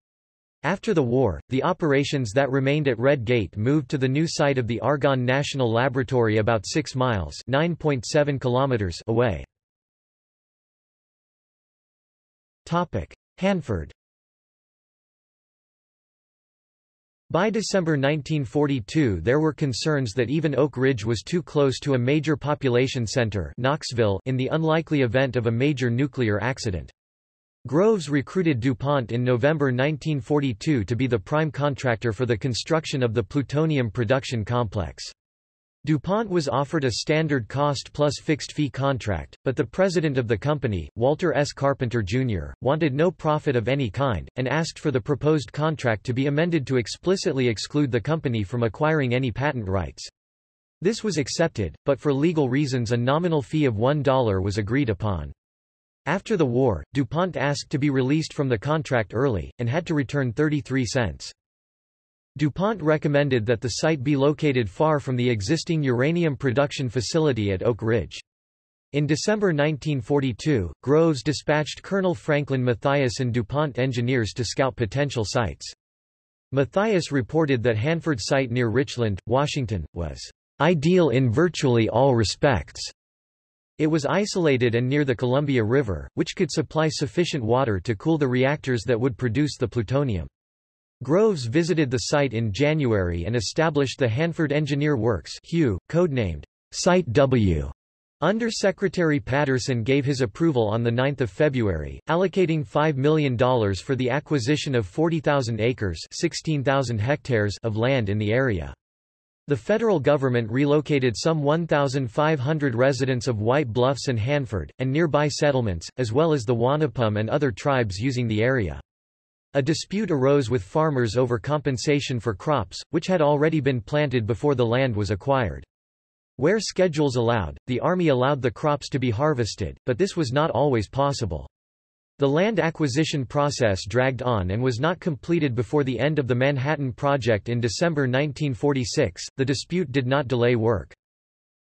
After the war, the operations that remained at Red Gate moved to the new site of the Argonne National Laboratory about 6 miles (9.7 kilometers) away. Hanford. By December 1942 there were concerns that even Oak Ridge was too close to a major population center Knoxville in the unlikely event of a major nuclear accident. Groves recruited DuPont in November 1942 to be the prime contractor for the construction of the plutonium production complex. DuPont was offered a standard cost plus fixed fee contract, but the president of the company, Walter S. Carpenter, Jr., wanted no profit of any kind, and asked for the proposed contract to be amended to explicitly exclude the company from acquiring any patent rights. This was accepted, but for legal reasons a nominal fee of $1 was agreed upon. After the war, DuPont asked to be released from the contract early, and had to return 33 cents. DuPont recommended that the site be located far from the existing uranium production facility at Oak Ridge. In December 1942, Groves dispatched Colonel Franklin Matthias and DuPont engineers to scout potential sites. Matthias reported that Hanford site near Richland, Washington, was ideal in virtually all respects, it was isolated and near the Columbia River, which could supply sufficient water to cool the reactors that would produce the plutonium. Groves visited the site in January and established the Hanford Engineer Works HEW, codenamed Site W. Under Secretary Patterson gave his approval on 9 February, allocating $5 million for the acquisition of 40,000 acres 16,000 hectares of land in the area. The federal government relocated some 1,500 residents of White Bluffs and Hanford, and nearby settlements, as well as the Wanapum and other tribes using the area. A dispute arose with farmers over compensation for crops, which had already been planted before the land was acquired. Where schedules allowed, the Army allowed the crops to be harvested, but this was not always possible. The land acquisition process dragged on and was not completed before the end of the Manhattan Project in December 1946. The dispute did not delay work.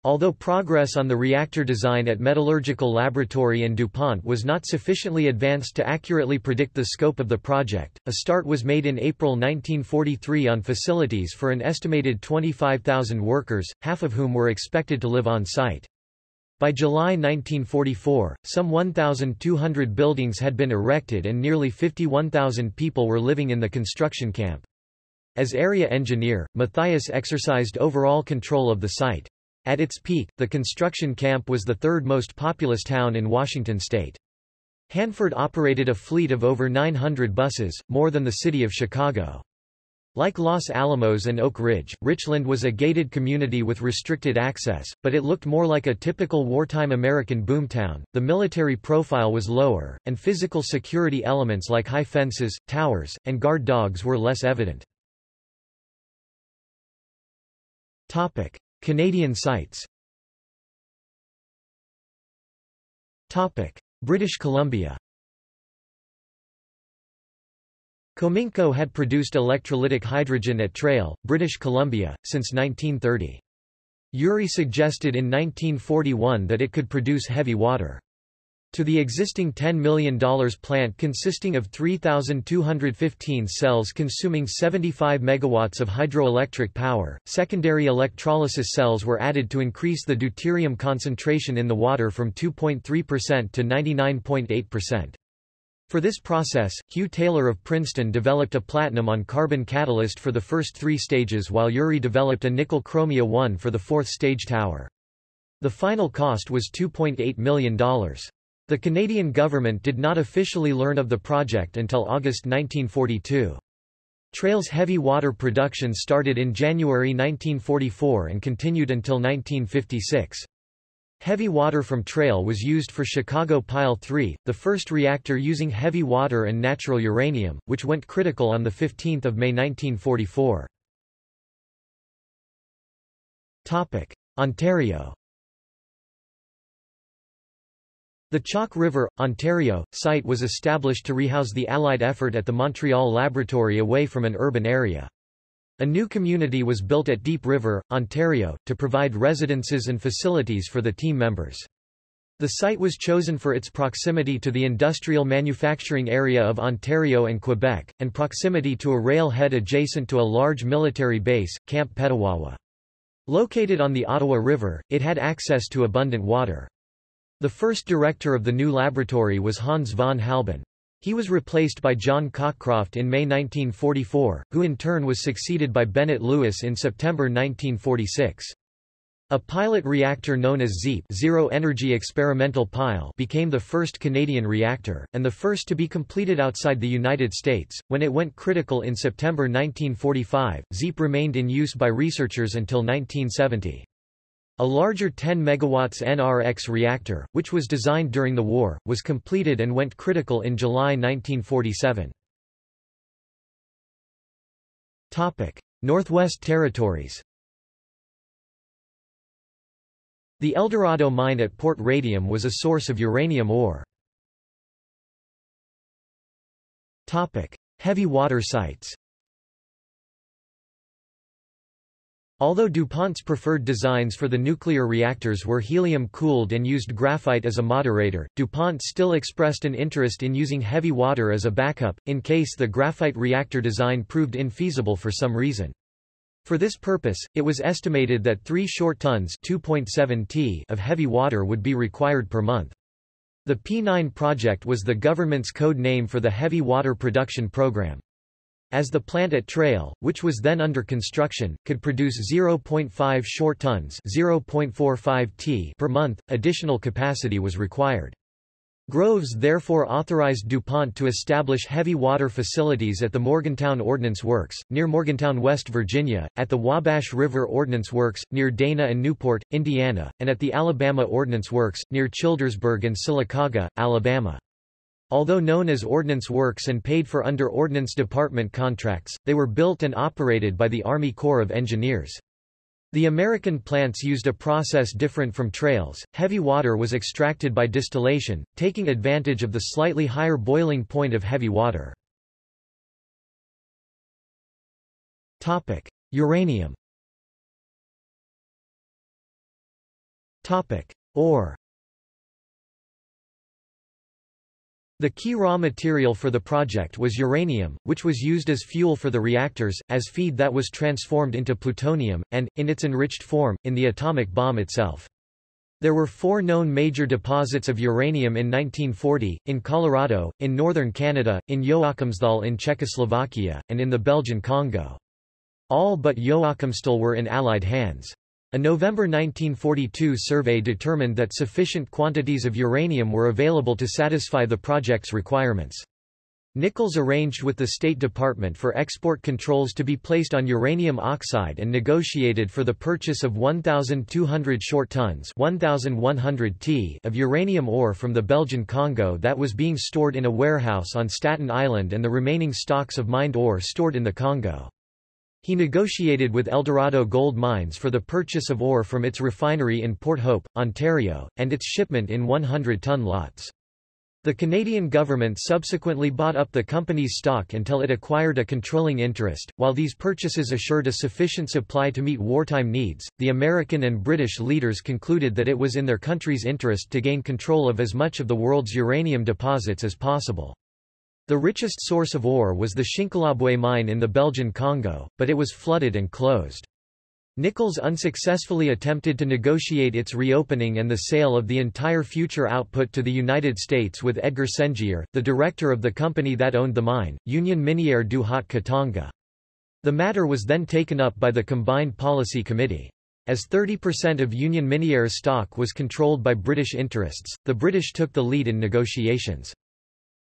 Although progress on the reactor design at Metallurgical Laboratory and DuPont was not sufficiently advanced to accurately predict the scope of the project, a start was made in April 1943 on facilities for an estimated 25,000 workers, half of whom were expected to live on site. By July 1944, some 1,200 buildings had been erected and nearly 51,000 people were living in the construction camp. As area engineer, Matthias exercised overall control of the site. At its peak, the construction camp was the third most populous town in Washington state. Hanford operated a fleet of over 900 buses, more than the city of Chicago. Like Los Alamos and Oak Ridge, Richland was a gated community with restricted access, but it looked more like a typical wartime American boomtown. The military profile was lower, and physical security elements like high fences, towers, and guard dogs were less evident. Topic: Canadian sites Topic: British Columbia Cominco had produced electrolytic hydrogen at Trail, British Columbia, since 1930. Urey suggested in 1941 that it could produce heavy water. To the existing $10 million plant consisting of 3,215 cells consuming 75 megawatts of hydroelectric power, secondary electrolysis cells were added to increase the deuterium concentration in the water from 2.3% to 99.8%. For this process, Hugh Taylor of Princeton developed a platinum on carbon catalyst for the first three stages while Urey developed a nickel chromia 1 for the fourth stage tower. The final cost was $2.8 million. The Canadian government did not officially learn of the project until August 1942. Trail's heavy water production started in January 1944 and continued until 1956. Heavy water from Trail was used for Chicago Pile 3, the first reactor using heavy water and natural uranium, which went critical on 15 May 1944. Ontario The Chalk River, Ontario, site was established to rehouse the Allied effort at the Montreal Laboratory away from an urban area. A new community was built at Deep River, Ontario, to provide residences and facilities for the team members. The site was chosen for its proximity to the industrial manufacturing area of Ontario and Quebec, and proximity to a railhead adjacent to a large military base, Camp Petawawa. Located on the Ottawa River, it had access to abundant water. The first director of the new laboratory was Hans von Halban. He was replaced by John Cockcroft in May 1944, who in turn was succeeded by Bennett Lewis in September 1946. A pilot reactor known as ZEEP Zero Energy Experimental Pile became the first Canadian reactor, and the first to be completed outside the United States. When it went critical in September 1945, ZEEP remained in use by researchers until 1970. A larger 10 MW NRX reactor, which was designed during the war, was completed and went critical in July 1947. Topic. Northwest Territories The Eldorado mine at Port Radium was a source of uranium ore. Topic. Heavy water sites Although DuPont's preferred designs for the nuclear reactors were helium-cooled and used graphite as a moderator, DuPont still expressed an interest in using heavy water as a backup, in case the graphite reactor design proved infeasible for some reason. For this purpose, it was estimated that 3 short tons 2.7 t of heavy water would be required per month. The P9 project was the government's code name for the heavy water production program. As the plant at Trail, which was then under construction, could produce 0.5 short tons 0.45 t per month, additional capacity was required. Groves therefore authorized DuPont to establish heavy water facilities at the Morgantown Ordnance Works, near Morgantown, West Virginia, at the Wabash River Ordnance Works, near Dana and Newport, Indiana, and at the Alabama Ordnance Works, near Childersburg and Sylacauga, Alabama. Although known as Ordnance Works and paid for under Ordnance Department contracts, they were built and operated by the Army Corps of Engineers. The American plants used a process different from Trail's. Heavy water was extracted by distillation, taking advantage of the slightly higher boiling point of heavy water. Topic: Uranium Topic: Ore The key raw material for the project was uranium, which was used as fuel for the reactors, as feed that was transformed into plutonium, and, in its enriched form, in the atomic bomb itself. There were four known major deposits of uranium in 1940, in Colorado, in northern Canada, in Joachimsthal in Czechoslovakia, and in the Belgian Congo. All but Joachimsthal were in Allied hands. A November 1942 survey determined that sufficient quantities of uranium were available to satisfy the project's requirements. Nichols arranged with the State Department for export controls to be placed on uranium oxide and negotiated for the purchase of 1,200 short tons 1,100 t of uranium ore from the Belgian Congo that was being stored in a warehouse on Staten Island and the remaining stocks of mined ore stored in the Congo. He negotiated with Eldorado Gold Mines for the purchase of ore from its refinery in Port Hope, Ontario, and its shipment in 100-ton lots. The Canadian government subsequently bought up the company's stock until it acquired a controlling interest. While these purchases assured a sufficient supply to meet wartime needs, the American and British leaders concluded that it was in their country's interest to gain control of as much of the world's uranium deposits as possible. The richest source of ore was the Shinkolobwe mine in the Belgian Congo, but it was flooded and closed. Nichols unsuccessfully attempted to negotiate its reopening and the sale of the entire future output to the United States with Edgar Sengier, the director of the company that owned the mine, Union Minière du Haut Katanga. The matter was then taken up by the Combined Policy Committee. As 30% of Union Minière's stock was controlled by British interests, the British took the lead in negotiations.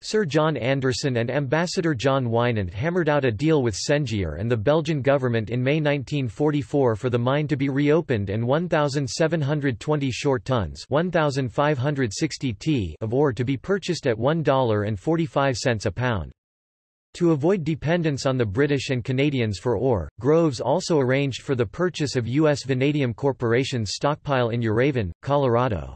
Sir John Anderson and Ambassador John Winant hammered out a deal with Sengier and the Belgian government in May 1944 for the mine to be reopened and 1,720 short tons 1,560 t of ore to be purchased at $1.45 a pound. To avoid dependence on the British and Canadians for ore, Groves also arranged for the purchase of U.S. Vanadium Corporation's stockpile in Uravan, Colorado.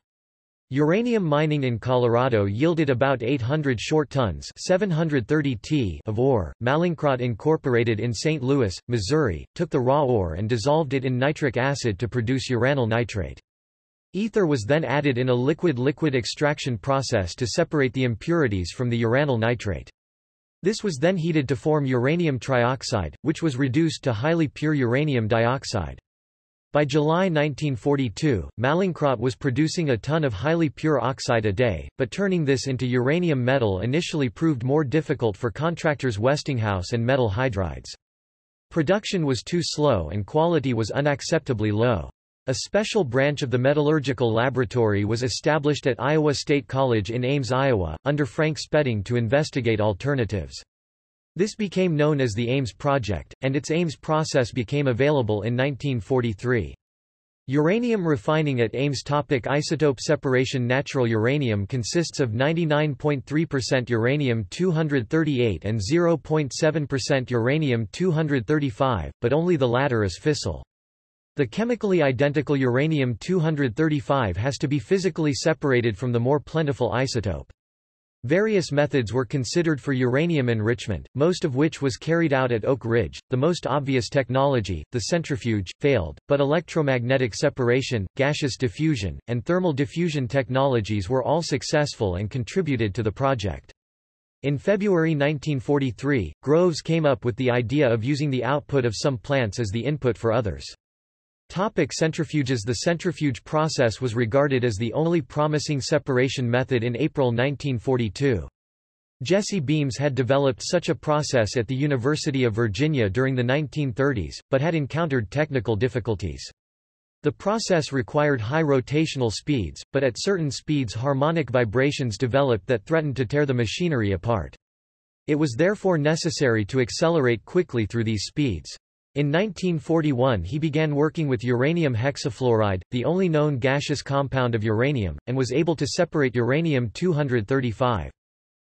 Uranium mining in Colorado yielded about 800 short tons 730 t of ore. Mallinckrodt Incorporated in St. Louis, Missouri, took the raw ore and dissolved it in nitric acid to produce uranyl nitrate. Ether was then added in a liquid-liquid extraction process to separate the impurities from the uranyl nitrate. This was then heated to form uranium trioxide, which was reduced to highly pure uranium dioxide. By July 1942, Mallinckrodt was producing a ton of highly pure oxide a day, but turning this into uranium metal initially proved more difficult for contractors Westinghouse and Metal Hydrides. Production was too slow and quality was unacceptably low. A special branch of the metallurgical laboratory was established at Iowa State College in Ames, Iowa, under Frank Spedding to investigate alternatives. This became known as the Ames Project, and its Ames process became available in 1943. Uranium refining at Ames topic Isotope separation Natural uranium consists of 99.3% uranium-238 and 0.7% uranium-235, but only the latter is fissile. The chemically identical uranium-235 has to be physically separated from the more plentiful isotope. Various methods were considered for uranium enrichment, most of which was carried out at Oak Ridge. The most obvious technology, the centrifuge, failed, but electromagnetic separation, gaseous diffusion, and thermal diffusion technologies were all successful and contributed to the project. In February 1943, Groves came up with the idea of using the output of some plants as the input for others. Topic centrifuges The centrifuge process was regarded as the only promising separation method in April 1942. Jesse Beams had developed such a process at the University of Virginia during the 1930s, but had encountered technical difficulties. The process required high rotational speeds, but at certain speeds harmonic vibrations developed that threatened to tear the machinery apart. It was therefore necessary to accelerate quickly through these speeds. In 1941 he began working with uranium hexafluoride, the only known gaseous compound of uranium, and was able to separate uranium-235.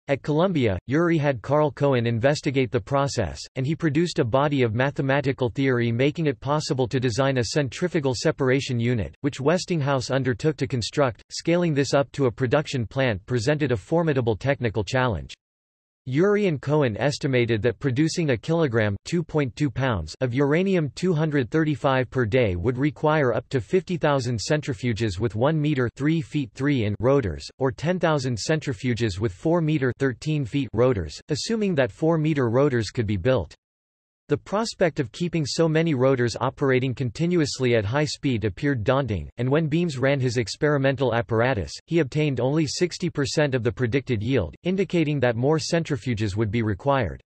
At Columbia, Urey had Karl Cohen investigate the process, and he produced a body of mathematical theory making it possible to design a centrifugal separation unit, which Westinghouse undertook to construct. Scaling this up to a production plant presented a formidable technical challenge. Urey and Cohen estimated that producing a kilogram (2.2 pounds) of uranium-235 per day would require up to 50,000 centrifuges with 1 meter (3 feet 3 in) rotors, or 10,000 centrifuges with 4 meter (13 feet) rotors, assuming that 4 meter rotors could be built. The prospect of keeping so many rotors operating continuously at high speed appeared daunting, and when Beams ran his experimental apparatus, he obtained only 60% of the predicted yield, indicating that more centrifuges would be required.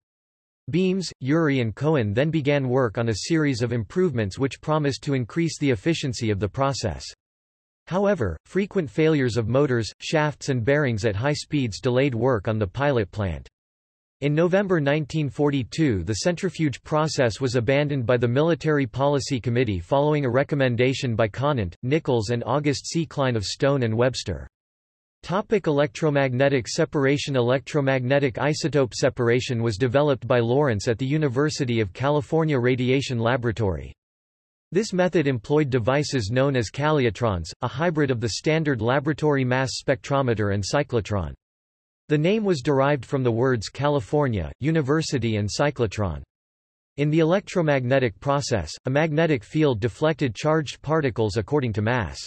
Beams, Urey and Cohen then began work on a series of improvements which promised to increase the efficiency of the process. However, frequent failures of motors, shafts and bearings at high speeds delayed work on the pilot plant. In November 1942 the centrifuge process was abandoned by the Military Policy Committee following a recommendation by Conant, Nichols and August C. Klein of Stone and Webster. Topic electromagnetic separation Electromagnetic isotope separation was developed by Lawrence at the University of California Radiation Laboratory. This method employed devices known as calutrons, a hybrid of the standard laboratory mass spectrometer and cyclotron. The name was derived from the words California, University and cyclotron. In the electromagnetic process, a magnetic field deflected charged particles according to mass.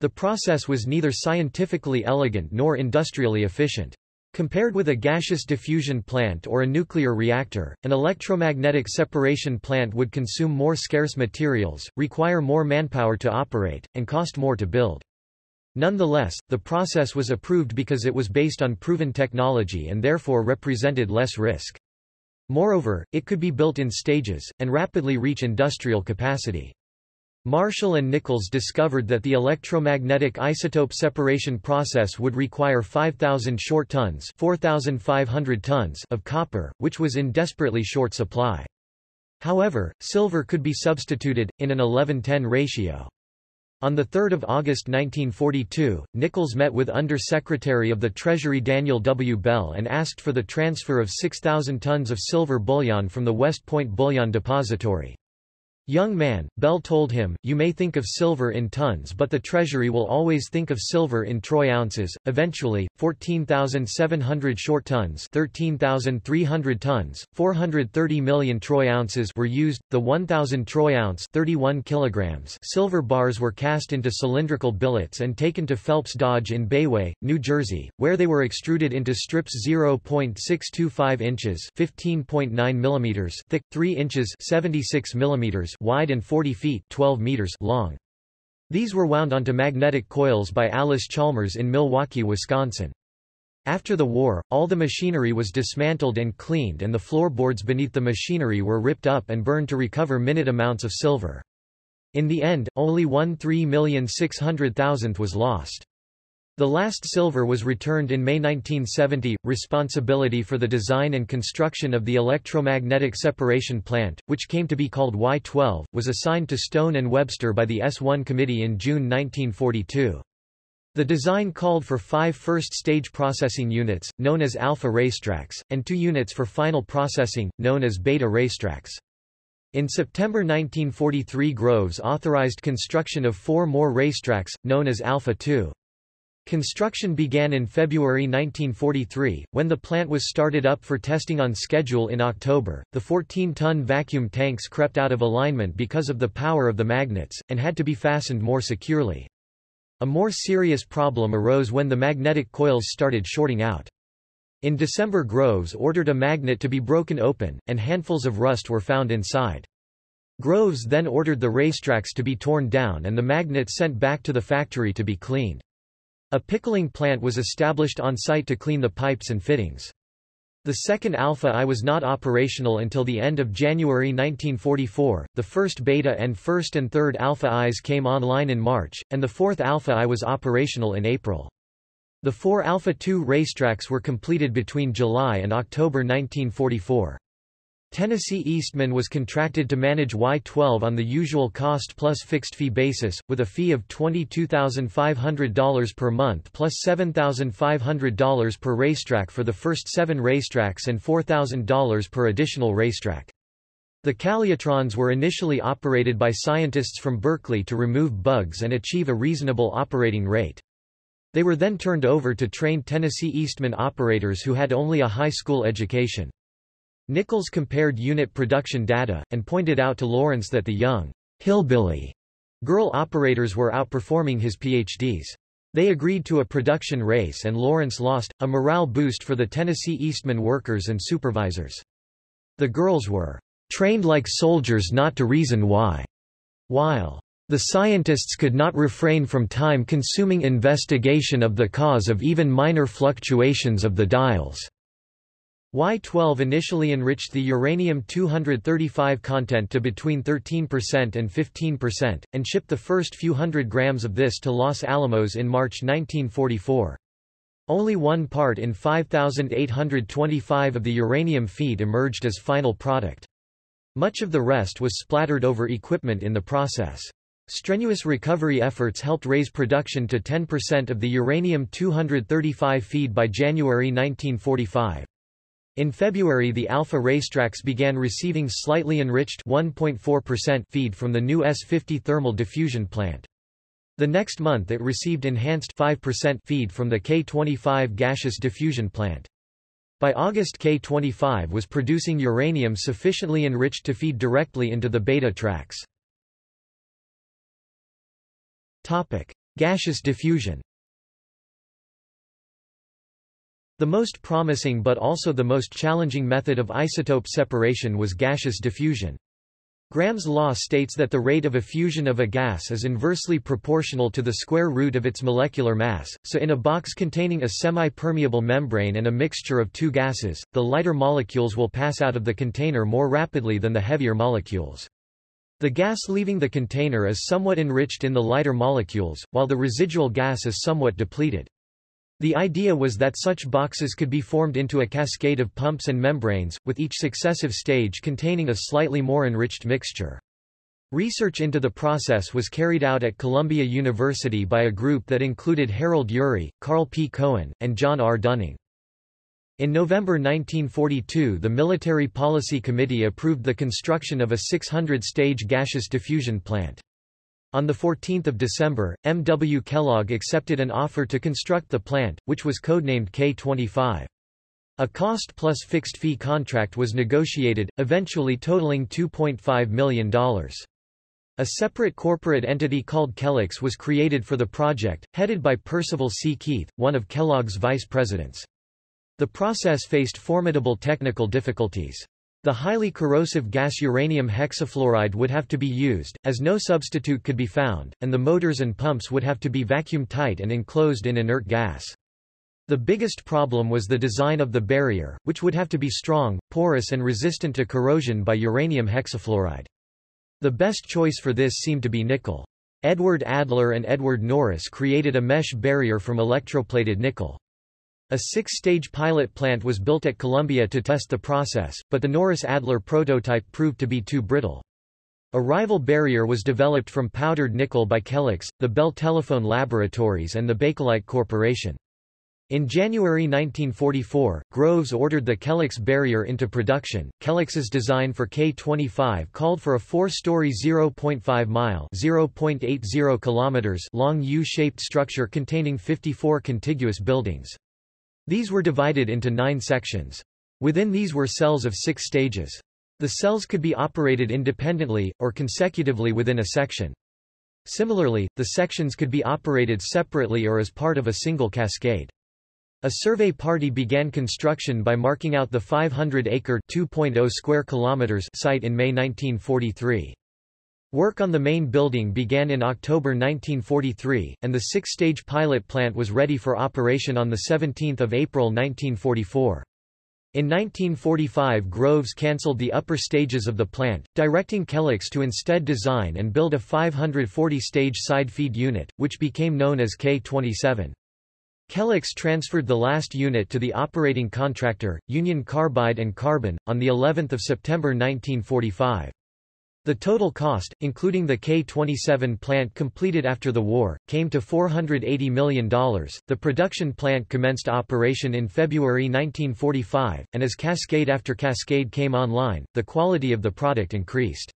The process was neither scientifically elegant nor industrially efficient. Compared with a gaseous diffusion plant or a nuclear reactor, an electromagnetic separation plant would consume more scarce materials, require more manpower to operate, and cost more to build. Nonetheless, the process was approved because it was based on proven technology and therefore represented less risk. Moreover, it could be built in stages, and rapidly reach industrial capacity. Marshall and Nichols discovered that the electromagnetic isotope separation process would require 5,000 short tons, 4,500 tons of copper, which was in desperately short supply. However, silver could be substituted, in an 11-10 ratio. On 3 August 1942, Nichols met with Under-Secretary of the Treasury Daniel W. Bell and asked for the transfer of 6,000 tons of silver bullion from the West Point Bullion Depository. Young man, Bell told him, you may think of silver in tons but the Treasury will always think of silver in troy ounces. Eventually, 14,700 short tons 13,300 tons, 430 million troy ounces were used. The 1,000 troy ounce 31 kilograms silver bars were cast into cylindrical billets and taken to Phelps Dodge in Bayway, New Jersey, where they were extruded into strips 0.625 inches 15.9 millimeters thick, 3 inches 76 millimeters wide and 40 feet 12 meters long. These were wound onto magnetic coils by Allis-Chalmers in Milwaukee, Wisconsin. After the war, all the machinery was dismantled and cleaned and the floorboards beneath the machinery were ripped up and burned to recover minute amounts of silver. In the end, only one 3,600,000th was lost. The last silver was returned in May 1970. Responsibility for the design and construction of the electromagnetic separation plant, which came to be called Y-12, was assigned to Stone and Webster by the S1 committee in June 1942. The design called for five first-stage processing units, known as alpha racetracks, and two units for final processing, known as beta racetracks. In September 1943 Groves authorized construction of four more racetracks, known as Alpha 2. Construction began in February 1943, when the plant was started up for testing on schedule in October. The 14-ton vacuum tanks crept out of alignment because of the power of the magnets, and had to be fastened more securely. A more serious problem arose when the magnetic coils started shorting out. In December Groves ordered a magnet to be broken open, and handfuls of rust were found inside. Groves then ordered the racetracks to be torn down and the magnets sent back to the factory to be cleaned. A pickling plant was established on site to clean the pipes and fittings. The second Alpha I was not operational until the end of January 1944, the first Beta and first and third Alpha Is came online in March, and the fourth Alpha I was operational in April. The four Alpha 2 racetracks were completed between July and October 1944. Tennessee Eastman was contracted to manage Y-12 on the usual cost plus fixed fee basis, with a fee of $22,500 per month plus $7,500 per racetrack for the first seven racetracks and $4,000 per additional racetrack. The calutrons were initially operated by scientists from Berkeley to remove bugs and achieve a reasonable operating rate. They were then turned over to trained Tennessee Eastman operators who had only a high school education. Nichols compared unit production data, and pointed out to Lawrence that the young, hillbilly girl operators were outperforming his PhDs. They agreed to a production race and Lawrence lost, a morale boost for the Tennessee Eastman workers and supervisors. The girls were trained like soldiers not to reason why, while the scientists could not refrain from time-consuming investigation of the cause of even minor fluctuations of the dials. Y-12 initially enriched the uranium-235 content to between 13% and 15%, and shipped the first few hundred grams of this to Los Alamos in March 1944. Only one part in 5,825 of the uranium feed emerged as final product. Much of the rest was splattered over equipment in the process. Strenuous recovery efforts helped raise production to 10% of the uranium-235 feed by January 1945. In February the Alpha racetracks began receiving slightly enriched 1.4% feed from the new S-50 thermal diffusion plant. The next month it received enhanced 5% feed from the K-25 gaseous diffusion plant. By August K-25 was producing uranium sufficiently enriched to feed directly into the beta tracks. Gaseous diffusion The most promising but also the most challenging method of isotope separation was gaseous diffusion. Graham's law states that the rate of effusion of a gas is inversely proportional to the square root of its molecular mass, so in a box containing a semi-permeable membrane and a mixture of two gases, the lighter molecules will pass out of the container more rapidly than the heavier molecules. The gas leaving the container is somewhat enriched in the lighter molecules, while the residual gas is somewhat depleted. The idea was that such boxes could be formed into a cascade of pumps and membranes, with each successive stage containing a slightly more enriched mixture. Research into the process was carried out at Columbia University by a group that included Harold Urey, Karl P. Cohen, and John R. Dunning. In November 1942 the Military Policy Committee approved the construction of a 600-stage gaseous diffusion plant. On 14 December, M. W. Kellogg accepted an offer to construct the plant, which was codenamed K-25. A cost-plus fixed-fee contract was negotiated, eventually totaling $2.5 million. A separate corporate entity called Kellex was created for the project, headed by Percival C. Keith, one of Kellogg's vice presidents. The process faced formidable technical difficulties. The highly corrosive gas uranium hexafluoride would have to be used, as no substitute could be found, and the motors and pumps would have to be vacuum-tight and enclosed in inert gas. The biggest problem was the design of the barrier, which would have to be strong, porous and resistant to corrosion by uranium hexafluoride. The best choice for this seemed to be nickel. Edward Adler and Edward Norris created a mesh barrier from electroplated nickel. A six-stage pilot plant was built at Columbia to test the process, but the Norris-Adler prototype proved to be too brittle. A rival barrier was developed from powdered nickel by Kellex, the Bell Telephone Laboratories and the Bakelite Corporation. In January 1944, Groves ordered the Kellex barrier into production. Kellex's design for K-25 called for a four-story 0.5-mile (0.80 kilometers) long U-shaped structure containing 54 contiguous buildings. These were divided into nine sections. Within these were cells of six stages. The cells could be operated independently, or consecutively within a section. Similarly, the sections could be operated separately or as part of a single cascade. A survey party began construction by marking out the 500-acre (2.0 square kilometers) site in May 1943. Work on the main building began in October 1943, and the six-stage pilot plant was ready for operation on 17 April 1944. In 1945 Groves cancelled the upper stages of the plant, directing Kellex to instead design and build a 540-stage side feed unit, which became known as K-27. Kellex transferred the last unit to the operating contractor, Union Carbide and Carbon, on of September 1945. The total cost, including the K-27 plant completed after the war, came to $480 million. The production plant commenced operation in February 1945, and as cascade after cascade came online, the quality of the product increased.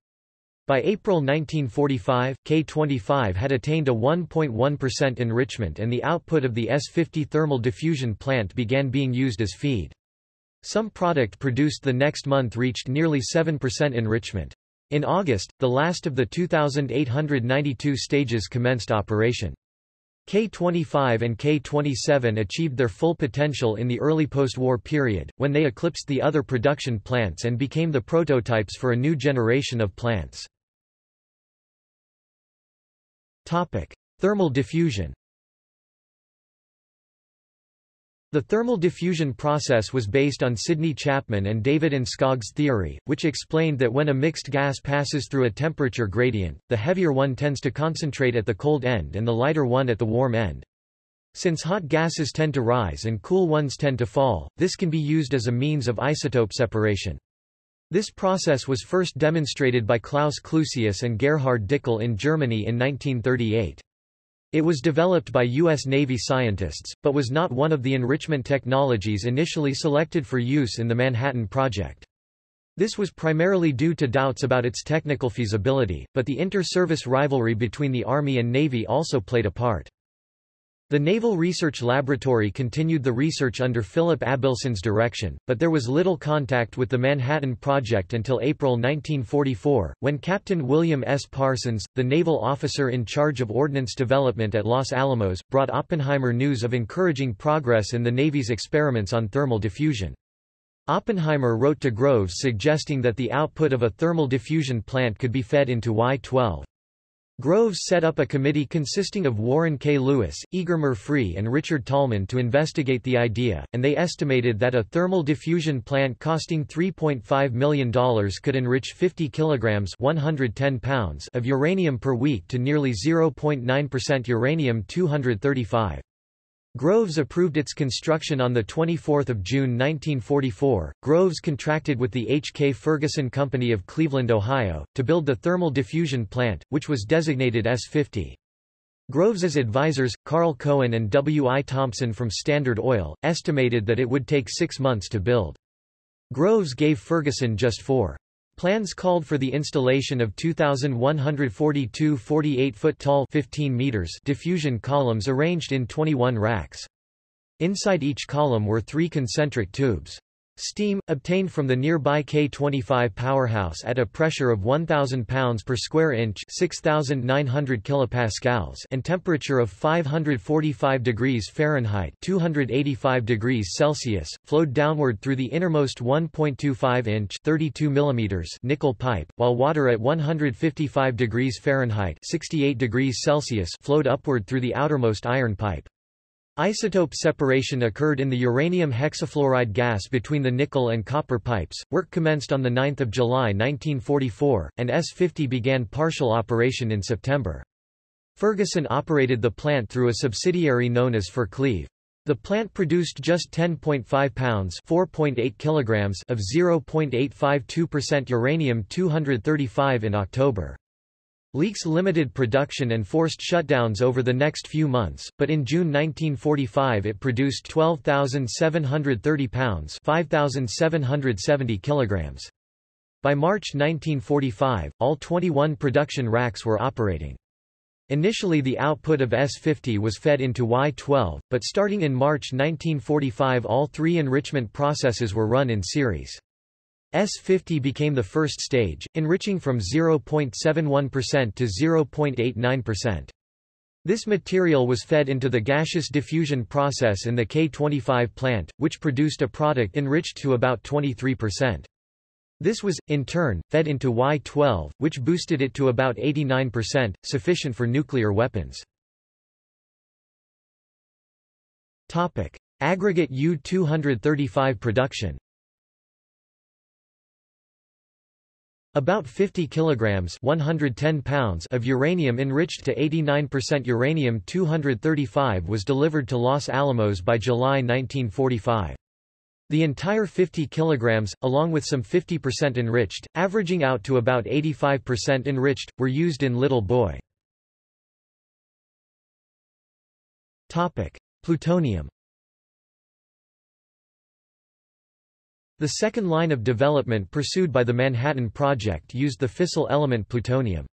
By April 1945, K-25 had attained a 1.1% enrichment and the output of the S-50 thermal diffusion plant began being used as feed. Some product produced the next month reached nearly 7% enrichment. In August, the last of the 2,892 stages commenced operation. K-25 and K-27 achieved their full potential in the early post-war period, when they eclipsed the other production plants and became the prototypes for a new generation of plants. Topic. Thermal diffusion The thermal diffusion process was based on Sidney Chapman and David Enskog's theory, which explained that when a mixed gas passes through a temperature gradient, the heavier one tends to concentrate at the cold end and the lighter one at the warm end. Since hot gases tend to rise and cool ones tend to fall, this can be used as a means of isotope separation. This process was first demonstrated by Klaus Clusius and Gerhard Dickel in Germany in 1938. It was developed by U.S. Navy scientists, but was not one of the enrichment technologies initially selected for use in the Manhattan Project. This was primarily due to doubts about its technical feasibility, but the inter-service rivalry between the Army and Navy also played a part. The Naval Research Laboratory continued the research under Philip Abelson's direction, but there was little contact with the Manhattan Project until April 1944, when Captain William S. Parsons, the naval officer in charge of ordnance development at Los Alamos, brought Oppenheimer news of encouraging progress in the Navy's experiments on thermal diffusion. Oppenheimer wrote to Groves suggesting that the output of a thermal diffusion plant could be fed into Y-12. Groves set up a committee consisting of Warren K. Lewis, Eger Murphree and Richard Tolman to investigate the idea, and they estimated that a thermal diffusion plant costing $3.5 million could enrich 50 kilograms 110 pounds of uranium per week to nearly 0.9% uranium-235. Groves approved its construction on 24 June 1944. Groves contracted with the H. K. Ferguson Company of Cleveland, Ohio, to build the thermal diffusion plant, which was designated S-50. Groves's advisors, Karl Cohen and W. I. Thompson from Standard Oil, estimated that it would take six months to build. Groves gave Ferguson just four. Plans called for the installation of 2,142 48-foot tall 15 meters diffusion columns arranged in 21 racks. Inside each column were three concentric tubes. Steam, obtained from the nearby K25 powerhouse at a pressure of 1,000 pounds per square inch 6,900 kilopascals and temperature of 545 degrees Fahrenheit 285 degrees Celsius, flowed downward through the innermost 1.25-inch 32 mm nickel pipe, while water at 155 degrees Fahrenheit 68 degrees Celsius flowed upward through the outermost iron pipe. Isotope separation occurred in the uranium hexafluoride gas between the nickel and copper pipes. Work commenced on 9 July 1944, and S-50 began partial operation in September. Ferguson operated the plant through a subsidiary known as Fercleve. The plant produced just 10.5 pounds (4.8 kilograms) of 0.852% uranium-235 in October. Leaks limited production and forced shutdowns over the next few months, but in June 1945 it produced 12,730 pounds 5,770 kilograms. By March 1945, all 21 production racks were operating. Initially the output of S-50 was fed into Y-12, but starting in March 1945 all three enrichment processes were run in series. S50 became the first stage, enriching from 0.71% to 0.89%. This material was fed into the gaseous diffusion process in the K25 plant, which produced a product enriched to about 23%. This was, in turn, fed into Y12, which boosted it to about 89%, sufficient for nuclear weapons. Topic. Aggregate U-235 production About 50 kilograms 110 pounds of uranium enriched to 89% uranium-235 was delivered to Los Alamos by July 1945. The entire 50 kilograms, along with some 50% enriched, averaging out to about 85% enriched, were used in Little Boy. Topic. Plutonium The second line of development pursued by the Manhattan Project used the fissile element plutonium.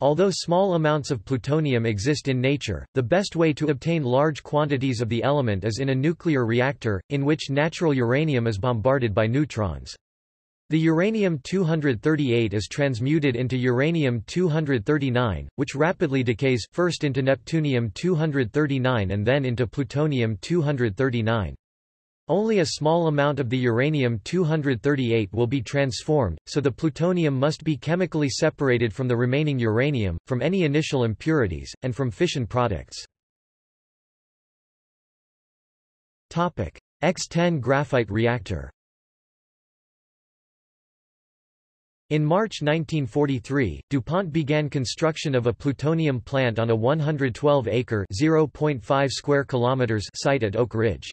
Although small amounts of plutonium exist in nature, the best way to obtain large quantities of the element is in a nuclear reactor, in which natural uranium is bombarded by neutrons. The uranium-238 is transmuted into uranium-239, which rapidly decays, first into neptunium-239 and then into plutonium-239. Only a small amount of the uranium-238 will be transformed, so the plutonium must be chemically separated from the remaining uranium, from any initial impurities, and from fission products. X-10 graphite reactor In March 1943, DuPont began construction of a plutonium plant on a 112-acre (0.5 square kilometers) site at Oak Ridge.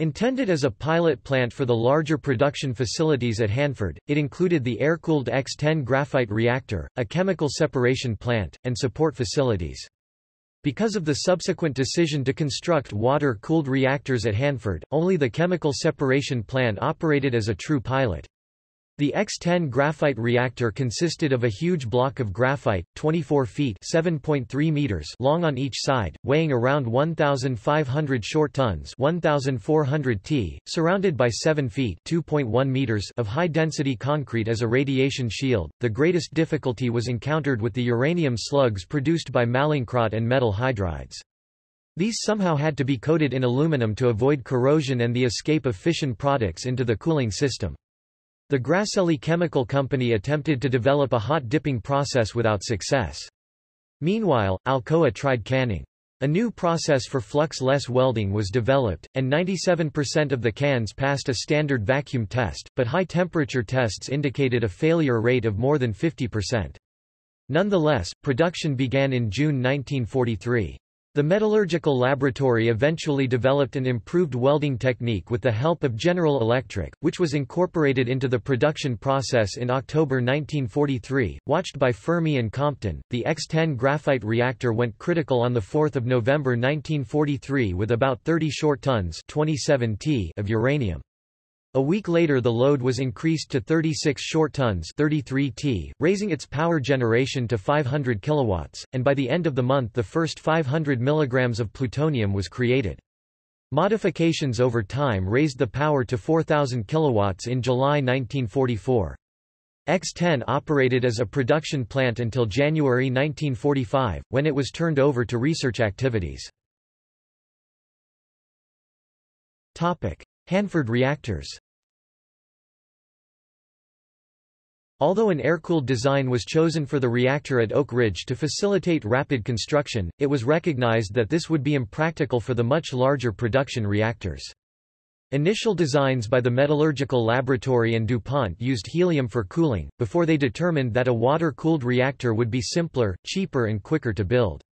Intended as a pilot plant for the larger production facilities at Hanford, it included the air-cooled X-10 graphite reactor, a chemical separation plant, and support facilities. Because of the subsequent decision to construct water-cooled reactors at Hanford, only the chemical separation plant operated as a true pilot. The X-10 graphite reactor consisted of a huge block of graphite, 24 feet (7.3 meters) long on each side, weighing around 1,500 short tons (1,400 t), surrounded by 7 feet (2.1 meters) of high-density concrete as a radiation shield. The greatest difficulty was encountered with the uranium slugs produced by Mallinckrodt and metal hydrides. These somehow had to be coated in aluminum to avoid corrosion and the escape of fission products into the cooling system. The Grasselli Chemical Company attempted to develop a hot dipping process without success. Meanwhile, Alcoa tried canning. A new process for flux-less welding was developed, and 97% of the cans passed a standard vacuum test, but high-temperature tests indicated a failure rate of more than 50%. Nonetheless, production began in June 1943. The metallurgical laboratory eventually developed an improved welding technique with the help of General Electric, which was incorporated into the production process in October 1943. Watched by Fermi and Compton, the X-10 graphite reactor went critical on 4 November 1943 with about 30 short tons 27 t of uranium. A week later the load was increased to 36 short tons 33 t, raising its power generation to 500 kilowatts, and by the end of the month the first 500 milligrams of plutonium was created. Modifications over time raised the power to 4,000 kilowatts in July 1944. X-10 operated as a production plant until January 1945, when it was turned over to research activities. Hanford reactors Although an air-cooled design was chosen for the reactor at Oak Ridge to facilitate rapid construction, it was recognized that this would be impractical for the much larger production reactors. Initial designs by the Metallurgical Laboratory and DuPont used helium for cooling, before they determined that a water-cooled reactor would be simpler, cheaper and quicker to build.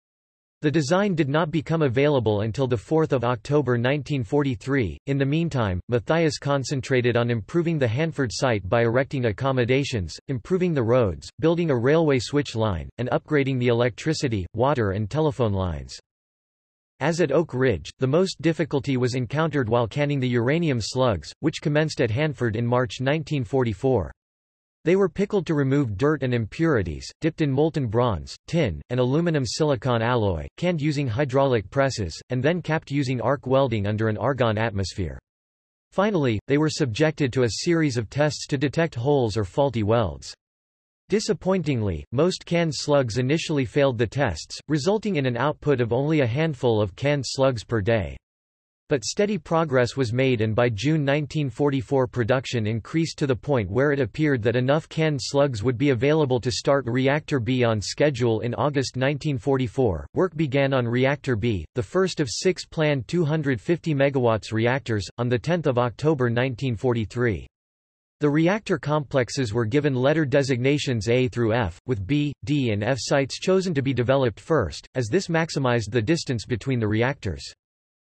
The design did not become available until 4 October 1943. In the meantime, Matthias concentrated on improving the Hanford site by erecting accommodations, improving the roads, building a railway switch line, and upgrading the electricity, water and telephone lines. As at Oak Ridge, the most difficulty was encountered while canning the uranium slugs, which commenced at Hanford in March 1944. They were pickled to remove dirt and impurities, dipped in molten bronze, tin, and aluminum silicon alloy, canned using hydraulic presses, and then capped using arc welding under an argon atmosphere. Finally, they were subjected to a series of tests to detect holes or faulty welds. Disappointingly, most canned slugs initially failed the tests, resulting in an output of only a handful of canned slugs per day. But steady progress was made and by June 1944 production increased to the point where it appeared that enough canned slugs would be available to start Reactor B on schedule in August 1944. Work began on Reactor B, the first of six planned 250 MW reactors, on 10 October 1943. The reactor complexes were given letter designations A through F, with B, D and F sites chosen to be developed first, as this maximized the distance between the reactors.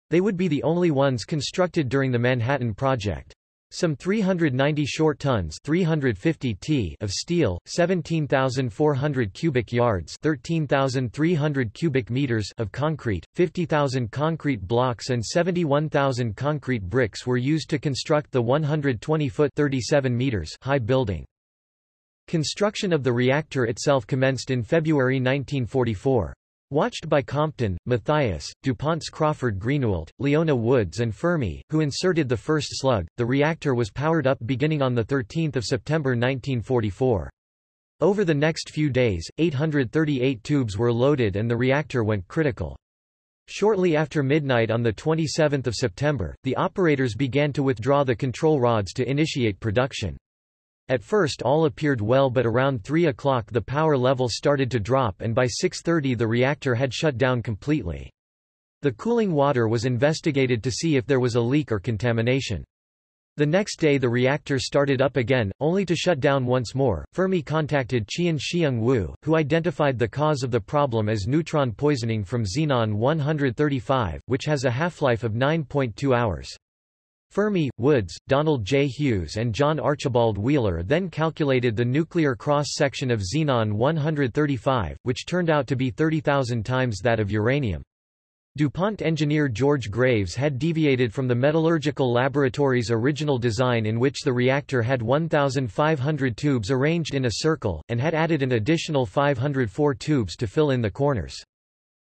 They would be the only ones constructed during the Manhattan Project. Some 390 short tons 350 t of steel, 17,400 cubic yards 13,300 cubic meters of concrete, 50,000 concrete blocks and 71,000 concrete bricks were used to construct the 120-foot 37 meters high building. Construction of the reactor itself commenced in February 1944. Watched by Compton, Matthias, DuPont's Crawford Greenawalt, Leona Woods and Fermi, who inserted the first slug, the reactor was powered up beginning on 13 September 1944. Over the next few days, 838 tubes were loaded and the reactor went critical. Shortly after midnight on 27 September, the operators began to withdraw the control rods to initiate production. At first all appeared well but around 3 o'clock the power level started to drop and by 6.30 the reactor had shut down completely. The cooling water was investigated to see if there was a leak or contamination. The next day the reactor started up again, only to shut down once more. Fermi contacted Chien-Shiung Wu, who identified the cause of the problem as neutron poisoning from xenon-135, which has a half-life of 9.2 hours. Fermi, Woods, Donald J. Hughes and John Archibald Wheeler then calculated the nuclear cross-section of xenon-135, which turned out to be 30,000 times that of uranium. DuPont engineer George Graves had deviated from the metallurgical laboratory's original design in which the reactor had 1,500 tubes arranged in a circle, and had added an additional 504 tubes to fill in the corners.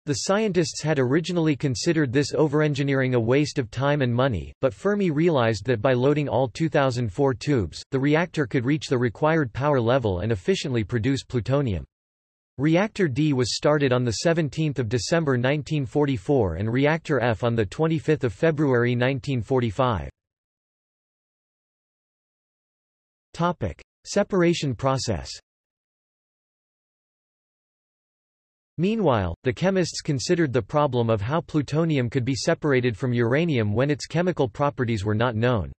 The scientists had originally considered this overengineering a waste of time and money, but Fermi realized that by loading all 2004 tubes, the reactor could reach the required power level and efficiently produce plutonium. Reactor D was started on 17 December 1944 and Reactor F on 25 February 1945. Separation process Meanwhile, the chemists considered the problem of how plutonium could be separated from uranium when its chemical properties were not known.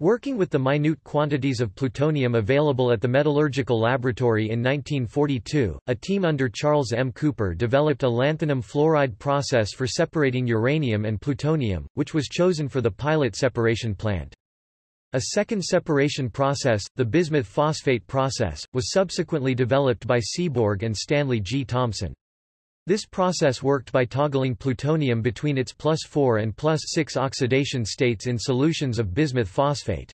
Working with the minute quantities of plutonium available at the Metallurgical Laboratory in 1942, a team under Charles M. Cooper developed a lanthanum fluoride process for separating uranium and plutonium, which was chosen for the pilot separation plant. A second separation process, the bismuth phosphate process, was subsequently developed by Seaborg and Stanley G. Thompson. This process worked by toggling plutonium between its plus 4 and plus 6 oxidation states in solutions of bismuth phosphate.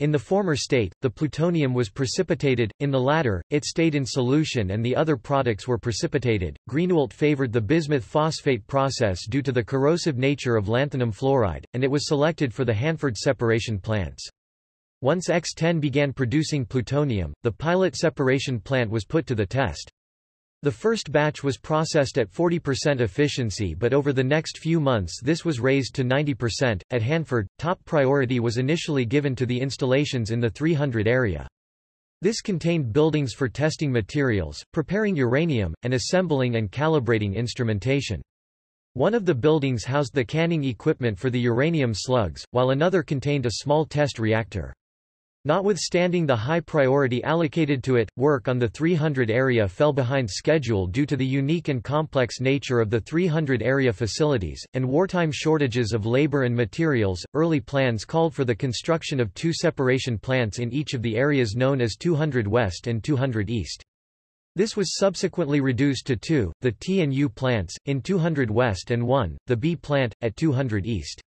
In the former state, the plutonium was precipitated, in the latter, it stayed in solution and the other products were precipitated. Greenawalt favored the bismuth phosphate process due to the corrosive nature of lanthanum fluoride, and it was selected for the Hanford separation plants. Once X-10 began producing plutonium, the pilot separation plant was put to the test. The first batch was processed at 40% efficiency but over the next few months this was raised to 90%. At Hanford, top priority was initially given to the installations in the 300 area. This contained buildings for testing materials, preparing uranium, and assembling and calibrating instrumentation. One of the buildings housed the canning equipment for the uranium slugs, while another contained a small test reactor. Notwithstanding the high priority allocated to it, work on the 300 area fell behind schedule due to the unique and complex nature of the 300 area facilities, and wartime shortages of labor and materials. Early plans called for the construction of two separation plants in each of the areas known as 200 West and 200 East. This was subsequently reduced to two, the T and U plants, in 200 West and one, the B plant, at 200 East.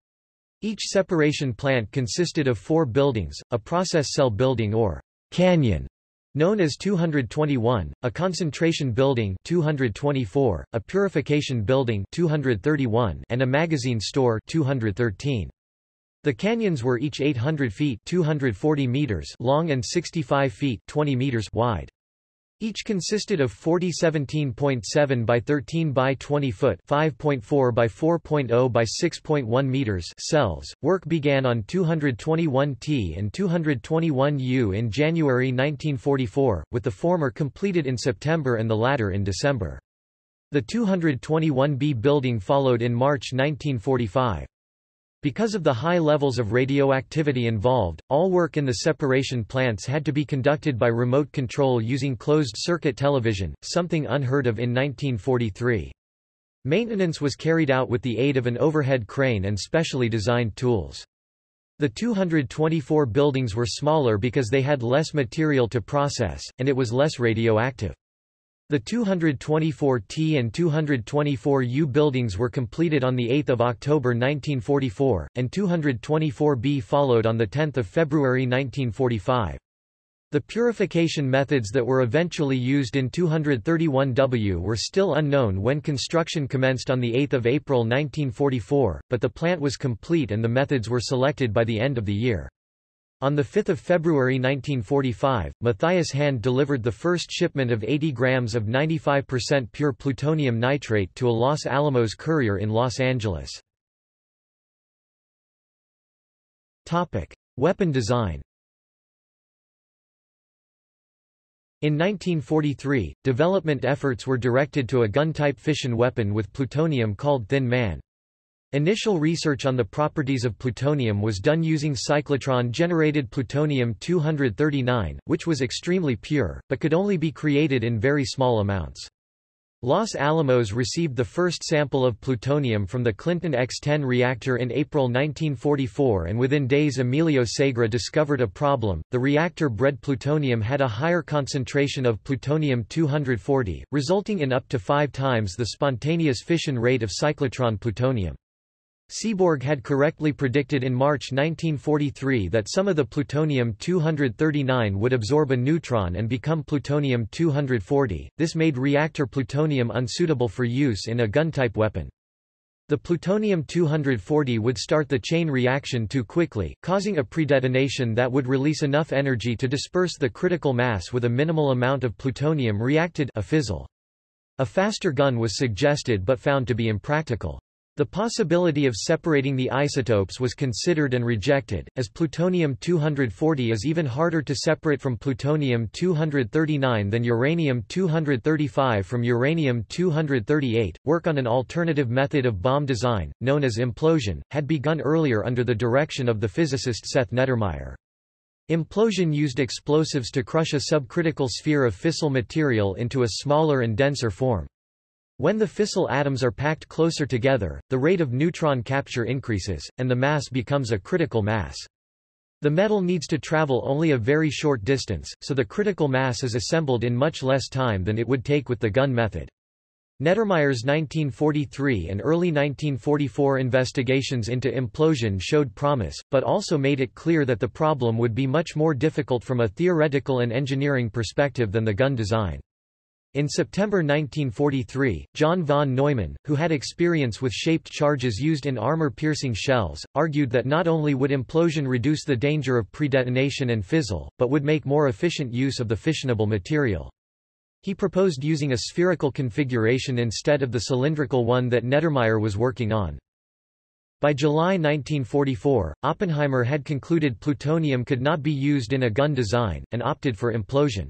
Each separation plant consisted of four buildings, a process cell building or canyon known as 221, a concentration building 224, a purification building 231, and a magazine store 213. The canyons were each 800 feet 240 meters long and 65 feet 20 meters wide. Each consisted of 40 17.7 by 13 by 20 foot 5.4 by 4.0 by 6.1 meters cells. Work began on 221T and 221U in January 1944, with the former completed in September and the latter in December. The 221B building followed in March 1945. Because of the high levels of radioactivity involved, all work in the separation plants had to be conducted by remote control using closed-circuit television, something unheard of in 1943. Maintenance was carried out with the aid of an overhead crane and specially designed tools. The 224 buildings were smaller because they had less material to process, and it was less radioactive. The 224T and 224U buildings were completed on 8 October 1944, and 224B followed on 10 February 1945. The purification methods that were eventually used in 231W were still unknown when construction commenced on 8 April 1944, but the plant was complete and the methods were selected by the end of the year. On 5 February 1945, Matthias Hand delivered the first shipment of 80 grams of 95% pure plutonium nitrate to a Los Alamos courier in Los Angeles. Weapon design In 1943, development efforts were directed to a gun-type fission weapon with plutonium called Thin Man. Initial research on the properties of plutonium was done using cyclotron-generated plutonium-239, which was extremely pure, but could only be created in very small amounts. Los Alamos received the first sample of plutonium from the Clinton X-10 reactor in April 1944 and within days Emilio Segre discovered a problem. The reactor-bred plutonium had a higher concentration of plutonium-240, resulting in up to five times the spontaneous fission rate of cyclotron plutonium. Seaborg had correctly predicted in March 1943 that some of the plutonium-239 would absorb a neutron and become plutonium-240, this made reactor plutonium unsuitable for use in a gun-type weapon. The plutonium-240 would start the chain reaction too quickly, causing a predetonation that would release enough energy to disperse the critical mass with a minimal amount of plutonium reacted a fizzle. A faster gun was suggested but found to be impractical. The possibility of separating the isotopes was considered and rejected, as plutonium-240 is even harder to separate from plutonium-239 than uranium-235 from uranium-238. Work on an alternative method of bomb design, known as implosion, had begun earlier under the direction of the physicist Seth Neddermeyer. Implosion used explosives to crush a subcritical sphere of fissile material into a smaller and denser form. When the fissile atoms are packed closer together, the rate of neutron capture increases, and the mass becomes a critical mass. The metal needs to travel only a very short distance, so the critical mass is assembled in much less time than it would take with the gun method. Neddermeyer's 1943 and early 1944 investigations into implosion showed promise, but also made it clear that the problem would be much more difficult from a theoretical and engineering perspective than the gun design. In September 1943, John von Neumann, who had experience with shaped charges used in armor-piercing shells, argued that not only would implosion reduce the danger of predetonation and fizzle, but would make more efficient use of the fissionable material. He proposed using a spherical configuration instead of the cylindrical one that Neddermeyer was working on. By July 1944, Oppenheimer had concluded plutonium could not be used in a gun design, and opted for implosion.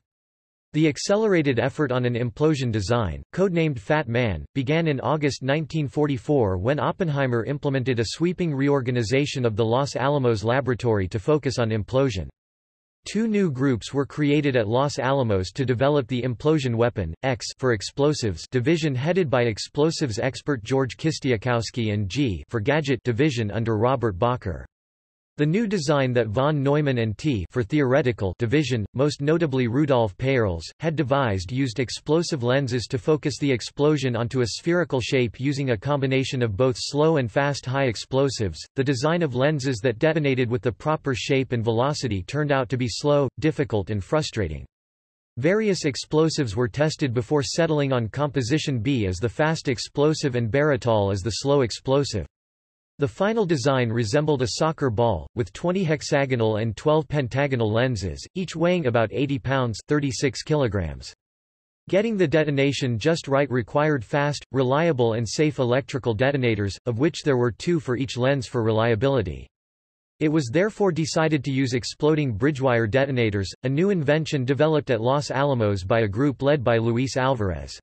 The accelerated effort on an implosion design, codenamed Fat Man, began in August 1944 when Oppenheimer implemented a sweeping reorganization of the Los Alamos laboratory to focus on implosion. Two new groups were created at Los Alamos to develop the implosion weapon, X for explosives division headed by explosives expert George Kistiakowsky and G for gadget division under Robert Bacher. The new design that von Neumann and T for theoretical division, most notably Rudolf Peierls, had devised used explosive lenses to focus the explosion onto a spherical shape using a combination of both slow and fast high explosives. The design of lenses that detonated with the proper shape and velocity turned out to be slow, difficult and frustrating. Various explosives were tested before settling on composition B as the fast explosive and baratol as the slow explosive. The final design resembled a soccer ball, with 20 hexagonal and 12 pentagonal lenses, each weighing about 80 pounds 36 kilograms. Getting the detonation just right required fast, reliable and safe electrical detonators, of which there were two for each lens for reliability. It was therefore decided to use exploding bridgewire detonators, a new invention developed at Los Alamos by a group led by Luis Alvarez.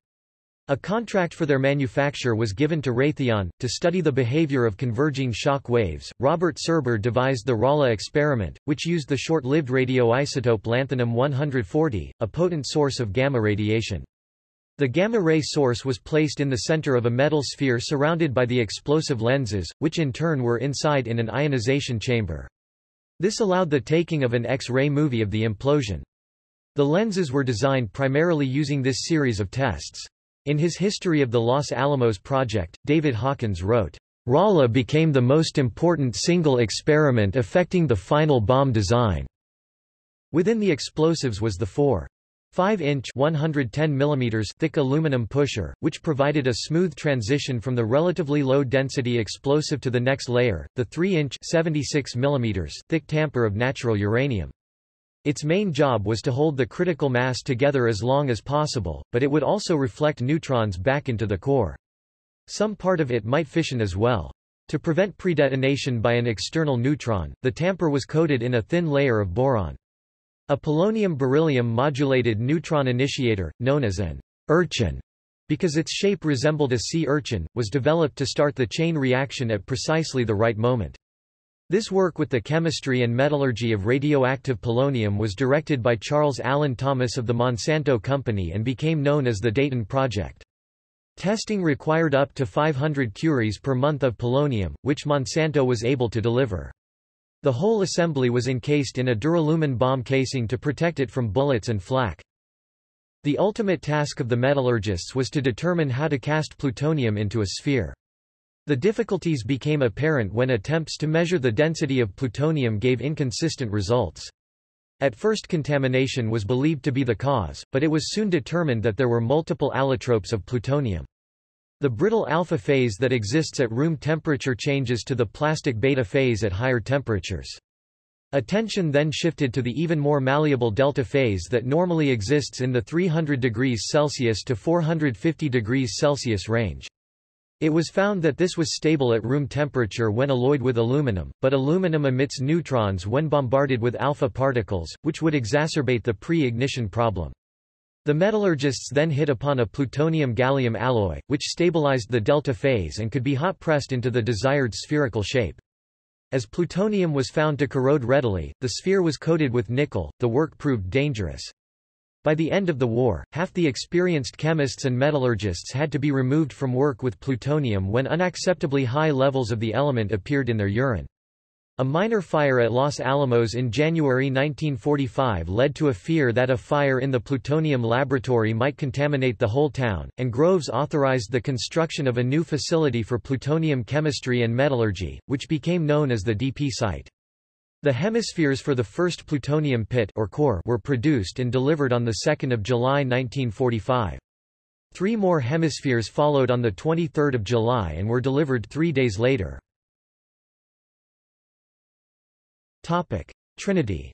A contract for their manufacture was given to Raytheon, to study the behavior of converging shock waves. Robert Serber devised the Rala experiment, which used the short-lived radioisotope lanthanum-140, a potent source of gamma radiation. The gamma-ray source was placed in the center of a metal sphere surrounded by the explosive lenses, which in turn were inside in an ionization chamber. This allowed the taking of an X-ray movie of the implosion. The lenses were designed primarily using this series of tests. In his History of the Los Alamos Project, David Hawkins wrote, RaLa became the most important single experiment affecting the final bomb design. Within the explosives was the 4 5-inch (110 thick aluminum pusher, which provided a smooth transition from the relatively low-density explosive to the next layer, the 3-inch (76 thick tamper of natural uranium. Its main job was to hold the critical mass together as long as possible, but it would also reflect neutrons back into the core. Some part of it might fission as well. To prevent predetonation by an external neutron, the tamper was coated in a thin layer of boron. A polonium-beryllium modulated neutron initiator, known as an urchin, because its shape resembled a sea urchin, was developed to start the chain reaction at precisely the right moment. This work with the chemistry and metallurgy of radioactive polonium was directed by Charles Allen Thomas of the Monsanto Company and became known as the Dayton Project. Testing required up to 500 curies per month of polonium, which Monsanto was able to deliver. The whole assembly was encased in a duralumin bomb casing to protect it from bullets and flak. The ultimate task of the metallurgists was to determine how to cast plutonium into a sphere. The difficulties became apparent when attempts to measure the density of plutonium gave inconsistent results. At first contamination was believed to be the cause, but it was soon determined that there were multiple allotropes of plutonium. The brittle alpha phase that exists at room temperature changes to the plastic beta phase at higher temperatures. Attention then shifted to the even more malleable delta phase that normally exists in the 300 degrees Celsius to 450 degrees Celsius range. It was found that this was stable at room temperature when alloyed with aluminum, but aluminum emits neutrons when bombarded with alpha particles, which would exacerbate the pre-ignition problem. The metallurgists then hit upon a plutonium-gallium alloy, which stabilized the delta phase and could be hot-pressed into the desired spherical shape. As plutonium was found to corrode readily, the sphere was coated with nickel, the work proved dangerous. By the end of the war, half the experienced chemists and metallurgists had to be removed from work with plutonium when unacceptably high levels of the element appeared in their urine. A minor fire at Los Alamos in January 1945 led to a fear that a fire in the plutonium laboratory might contaminate the whole town, and Groves authorized the construction of a new facility for plutonium chemistry and metallurgy, which became known as the DP site. The hemispheres for the first plutonium pit or core were produced and delivered on 2 July 1945. Three more hemispheres followed on 23 July and were delivered three days later. Trinity.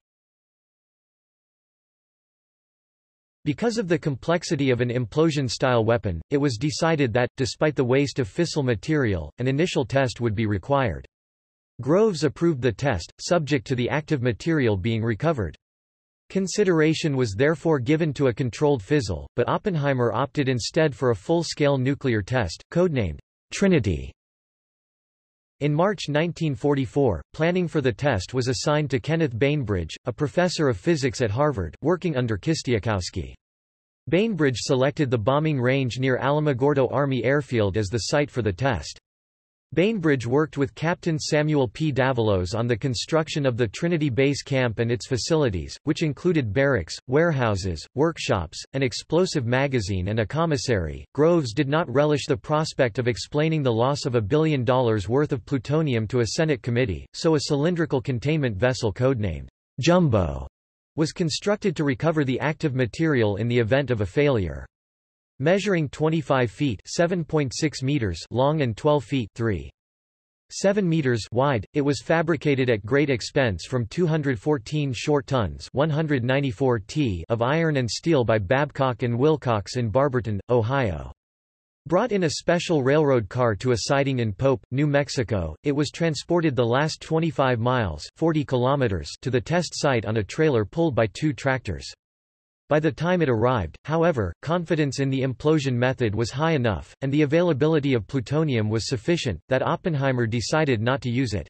Because of the complexity of an implosion-style weapon, it was decided that, despite the waste of fissile material, an initial test would be required. Groves approved the test, subject to the active material being recovered. Consideration was therefore given to a controlled fizzle, but Oppenheimer opted instead for a full-scale nuclear test, codenamed Trinity. In March 1944, planning for the test was assigned to Kenneth Bainbridge, a professor of physics at Harvard, working under Kistiakowsky. Bainbridge selected the bombing range near Alamogordo Army Airfield as the site for the test. Bainbridge worked with Captain Samuel P. Davalos on the construction of the Trinity Base Camp and its facilities, which included barracks, warehouses, workshops, an explosive magazine and a commissary. Groves did not relish the prospect of explaining the loss of a billion dollars worth of plutonium to a Senate committee, so a cylindrical containment vessel codenamed Jumbo was constructed to recover the active material in the event of a failure. Measuring 25 feet (7.6 meters) long and 12 feet (3. 7 meters wide, it was fabricated at great expense from 214 short tons 194 t of iron and steel by Babcock and Wilcox in Barberton, Ohio. Brought in a special railroad car to a siding in Pope, New Mexico, it was transported the last 25 miles 40 kilometers to the test site on a trailer pulled by two tractors. By the time it arrived, however, confidence in the implosion method was high enough, and the availability of plutonium was sufficient, that Oppenheimer decided not to use it.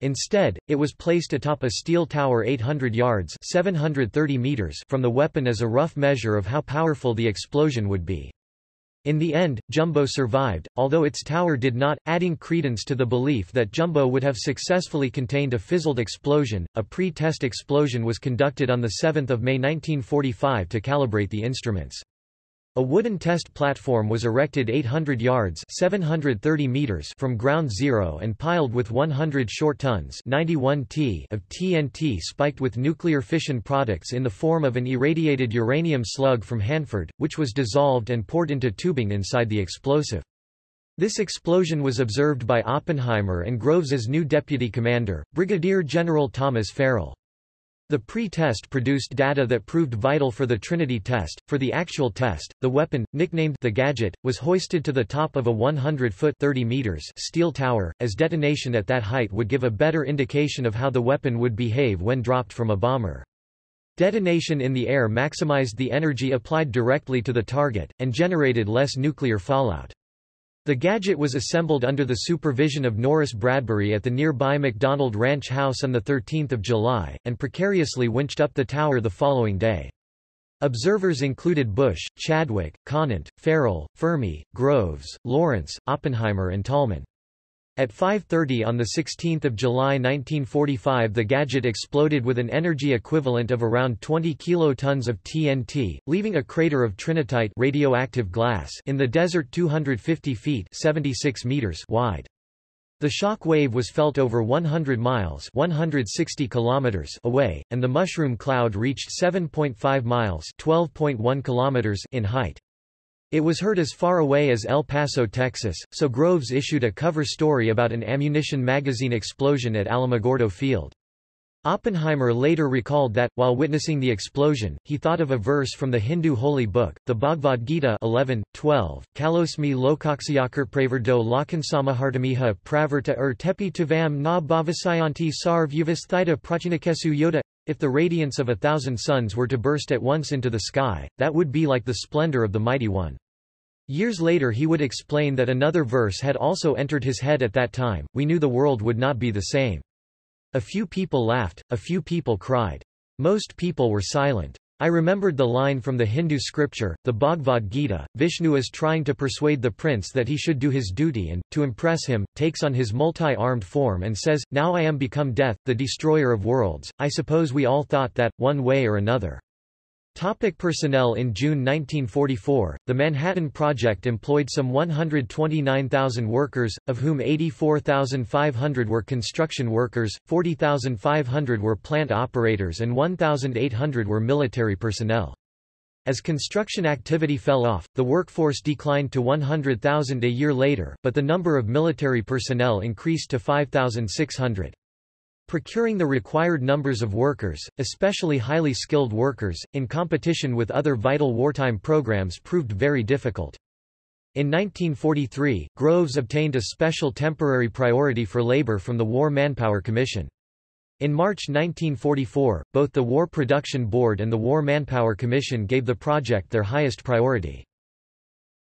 Instead, it was placed atop a steel tower 800 yards 730 meters from the weapon as a rough measure of how powerful the explosion would be. In the end, Jumbo survived, although its tower did not, adding credence to the belief that Jumbo would have successfully contained a fizzled explosion. A pre-test explosion was conducted on 7 May 1945 to calibrate the instruments. A wooden test platform was erected 800 yards 730 meters from ground zero and piled with 100 short tons 91 t of TNT spiked with nuclear fission products in the form of an irradiated uranium slug from Hanford, which was dissolved and poured into tubing inside the explosive. This explosion was observed by Oppenheimer and Groves new deputy commander, Brigadier General Thomas Farrell. The pre-test produced data that proved vital for the Trinity test. For the actual test, the weapon, nicknamed the Gadget, was hoisted to the top of a 100-foot (30 meters) steel tower, as detonation at that height would give a better indication of how the weapon would behave when dropped from a bomber. Detonation in the air maximized the energy applied directly to the target, and generated less nuclear fallout. The gadget was assembled under the supervision of Norris Bradbury at the nearby McDonald Ranch House on 13 July, and precariously winched up the tower the following day. Observers included Bush, Chadwick, Conant, Farrell, Fermi, Groves, Lawrence, Oppenheimer and Tolman. At 5.30 on 16 July 1945 the gadget exploded with an energy equivalent of around 20 kilotons of TNT, leaving a crater of trinitite radioactive glass in the desert 250 feet 76 meters wide. The shock wave was felt over 100 miles 160 kilometers away, and the mushroom cloud reached 7.5 miles 12.1 kilometers in height. It was heard as far away as El Paso, Texas, so Groves issued a cover story about an ammunition magazine explosion at Alamogordo Field. Oppenheimer later recalled that, while witnessing the explosion, he thought of a verse from the Hindu holy book, the Bhagavad Gita 11, 12, Kalosmi lokaksayakar do lakansamahartamiha pravarta ur tepi tuvam na bhavasayanti sarv yuvasthita prachinikesu yoda. If the radiance of a thousand suns were to burst at once into the sky, that would be like the splendor of the Mighty One. Years later he would explain that another verse had also entered his head at that time, we knew the world would not be the same. A few people laughed, a few people cried. Most people were silent. I remembered the line from the Hindu scripture, the Bhagavad Gita, Vishnu is trying to persuade the prince that he should do his duty and, to impress him, takes on his multi-armed form and says, Now I am become death, the destroyer of worlds. I suppose we all thought that, one way or another. Topic personnel In June 1944, the Manhattan Project employed some 129,000 workers, of whom 84,500 were construction workers, 40,500 were plant operators and 1,800 were military personnel. As construction activity fell off, the workforce declined to 100,000 a year later, but the number of military personnel increased to 5,600. Procuring the required numbers of workers, especially highly skilled workers, in competition with other vital wartime programs proved very difficult. In 1943, Groves obtained a special temporary priority for labor from the War Manpower Commission. In March 1944, both the War Production Board and the War Manpower Commission gave the project their highest priority.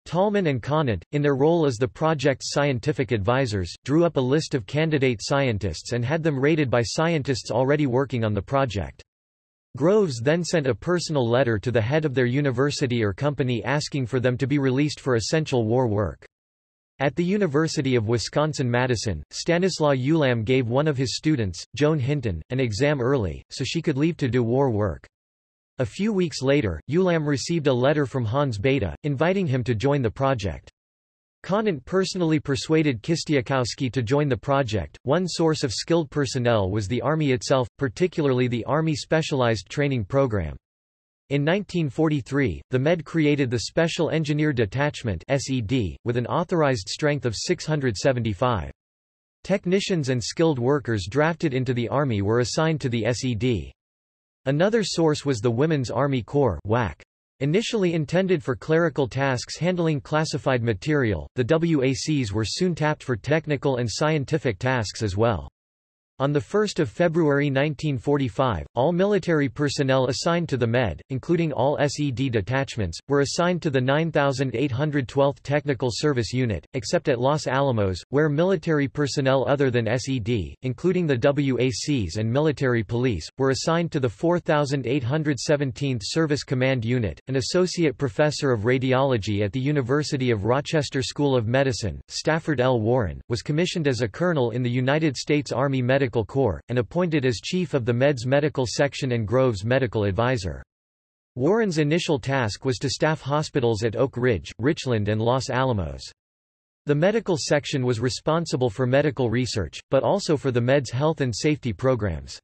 Tolman and Conant, in their role as the project's scientific advisors, drew up a list of candidate scientists and had them rated by scientists already working on the project. Groves then sent a personal letter to the head of their university or company asking for them to be released for essential war work. At the University of Wisconsin-Madison, Stanislaw Ulam gave one of his students, Joan Hinton, an exam early, so she could leave to do war work. A few weeks later, Ulam received a letter from Hans Bethe, inviting him to join the project. Conant personally persuaded Kistiakowsky to join the project. One source of skilled personnel was the Army itself, particularly the Army Specialized Training Program. In 1943, the MED created the Special Engineer Detachment SED, with an authorized strength of 675. Technicians and skilled workers drafted into the Army were assigned to the SED. Another source was the Women's Army Corps WAC. Initially intended for clerical tasks handling classified material, the WACs were soon tapped for technical and scientific tasks as well. On 1 February 1945, all military personnel assigned to the Med, including all SED detachments, were assigned to the 9812th Technical Service Unit, except at Los Alamos, where military personnel other than SED, including the WACs and military police, were assigned to the 4817th Service Command Unit. An associate professor of radiology at the University of Rochester School of Medicine, Stafford L. Warren, was commissioned as a colonel in the United States Army Medical Medical Corps, and appointed as chief of the Meds Medical Section and Groves Medical Advisor. Warren's initial task was to staff hospitals at Oak Ridge, Richland and Los Alamos. The medical section was responsible for medical research, but also for the Meds health and safety programs.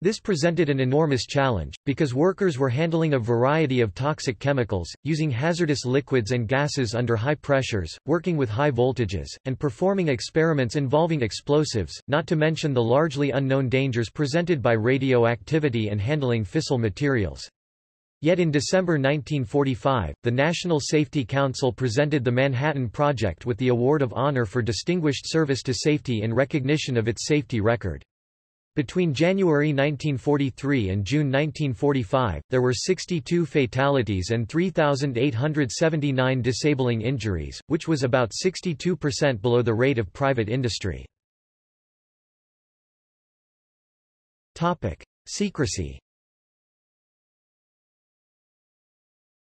This presented an enormous challenge, because workers were handling a variety of toxic chemicals, using hazardous liquids and gases under high pressures, working with high voltages, and performing experiments involving explosives, not to mention the largely unknown dangers presented by radioactivity and handling fissile materials. Yet in December 1945, the National Safety Council presented the Manhattan Project with the Award of Honor for Distinguished Service to Safety in recognition of its safety record. Between January 1943 and June 1945, there were 62 fatalities and 3,879 disabling injuries, which was about 62% below the rate of private industry. Secrecy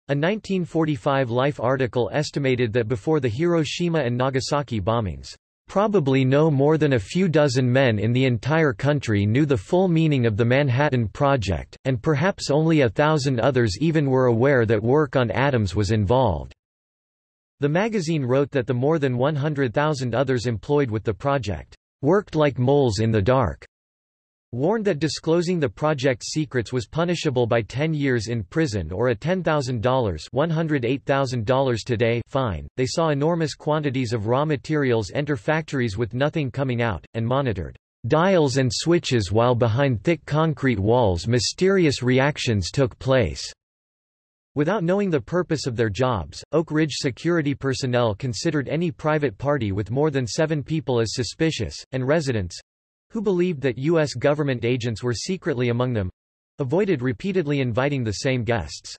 A 1945 Life article estimated that before the Hiroshima and Nagasaki bombings, Probably no more than a few dozen men in the entire country knew the full meaning of the Manhattan Project, and perhaps only a thousand others even were aware that work on atoms was involved. The magazine wrote that the more than 100,000 others employed with the project, worked like moles in the dark warned that disclosing the project's secrets was punishable by 10 years in prison or a $10,000 $108,000 today fine. They saw enormous quantities of raw materials enter factories with nothing coming out, and monitored dials and switches while behind thick concrete walls mysterious reactions took place. Without knowing the purpose of their jobs, Oak Ridge security personnel considered any private party with more than seven people as suspicious, and residents, who believed that U.S. government agents were secretly among them, avoided repeatedly inviting the same guests.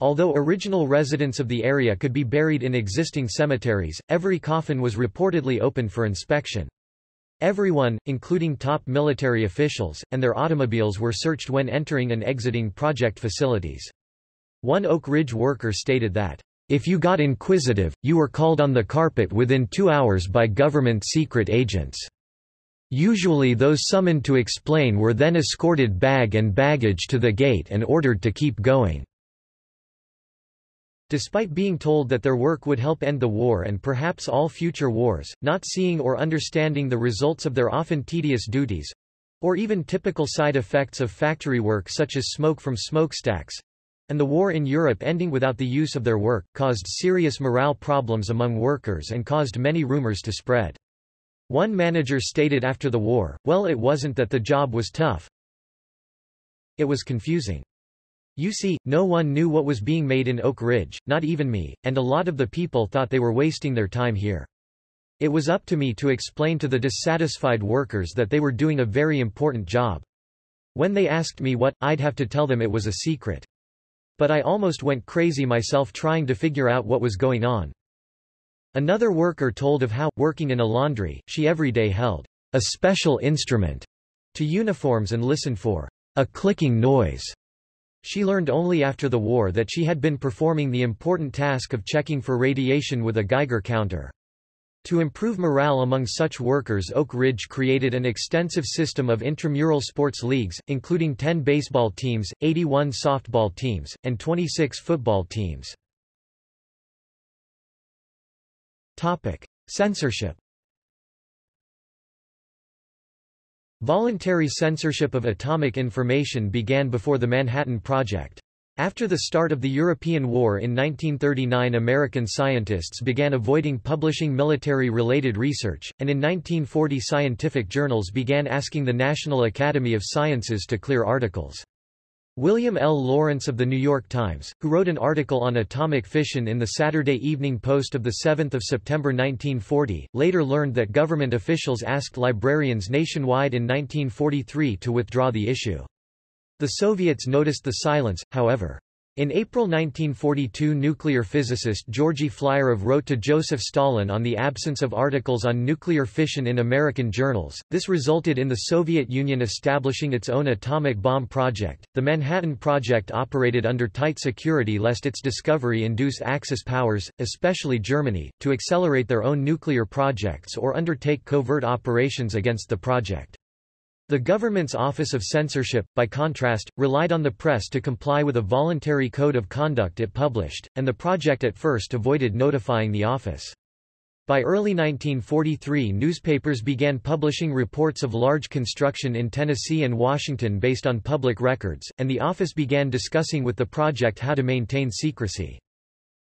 Although original residents of the area could be buried in existing cemeteries, every coffin was reportedly open for inspection. Everyone, including top military officials, and their automobiles were searched when entering and exiting project facilities. One Oak Ridge worker stated that, if you got inquisitive, you were called on the carpet within two hours by government secret agents. Usually those summoned to explain were then escorted bag and baggage to the gate and ordered to keep going. Despite being told that their work would help end the war and perhaps all future wars, not seeing or understanding the results of their often tedious duties, or even typical side effects of factory work such as smoke from smokestacks, and the war in Europe ending without the use of their work, caused serious morale problems among workers and caused many rumors to spread. One manager stated after the war, well it wasn't that the job was tough. It was confusing. You see, no one knew what was being made in Oak Ridge, not even me, and a lot of the people thought they were wasting their time here. It was up to me to explain to the dissatisfied workers that they were doing a very important job. When they asked me what, I'd have to tell them it was a secret. But I almost went crazy myself trying to figure out what was going on. Another worker told of how, working in a laundry, she every day held a special instrument to uniforms and listened for a clicking noise. She learned only after the war that she had been performing the important task of checking for radiation with a Geiger counter. To improve morale among such workers Oak Ridge created an extensive system of intramural sports leagues, including 10 baseball teams, 81 softball teams, and 26 football teams. Topic. Censorship Voluntary censorship of atomic information began before the Manhattan Project. After the start of the European War in 1939 American scientists began avoiding publishing military-related research, and in 1940 scientific journals began asking the National Academy of Sciences to clear articles. William L. Lawrence of The New York Times, who wrote an article on atomic fission in the Saturday Evening Post of 7 September 1940, later learned that government officials asked librarians nationwide in 1943 to withdraw the issue. The Soviets noticed the silence, however. In April 1942 nuclear physicist Georgy Flyorov wrote to Joseph Stalin on the absence of articles on nuclear fission in American journals. This resulted in the Soviet Union establishing its own atomic bomb project. The Manhattan Project operated under tight security lest its discovery induce Axis powers, especially Germany, to accelerate their own nuclear projects or undertake covert operations against the project. The government's Office of Censorship, by contrast, relied on the press to comply with a voluntary code of conduct it published, and the project at first avoided notifying the office. By early 1943 newspapers began publishing reports of large construction in Tennessee and Washington based on public records, and the office began discussing with the project how to maintain secrecy.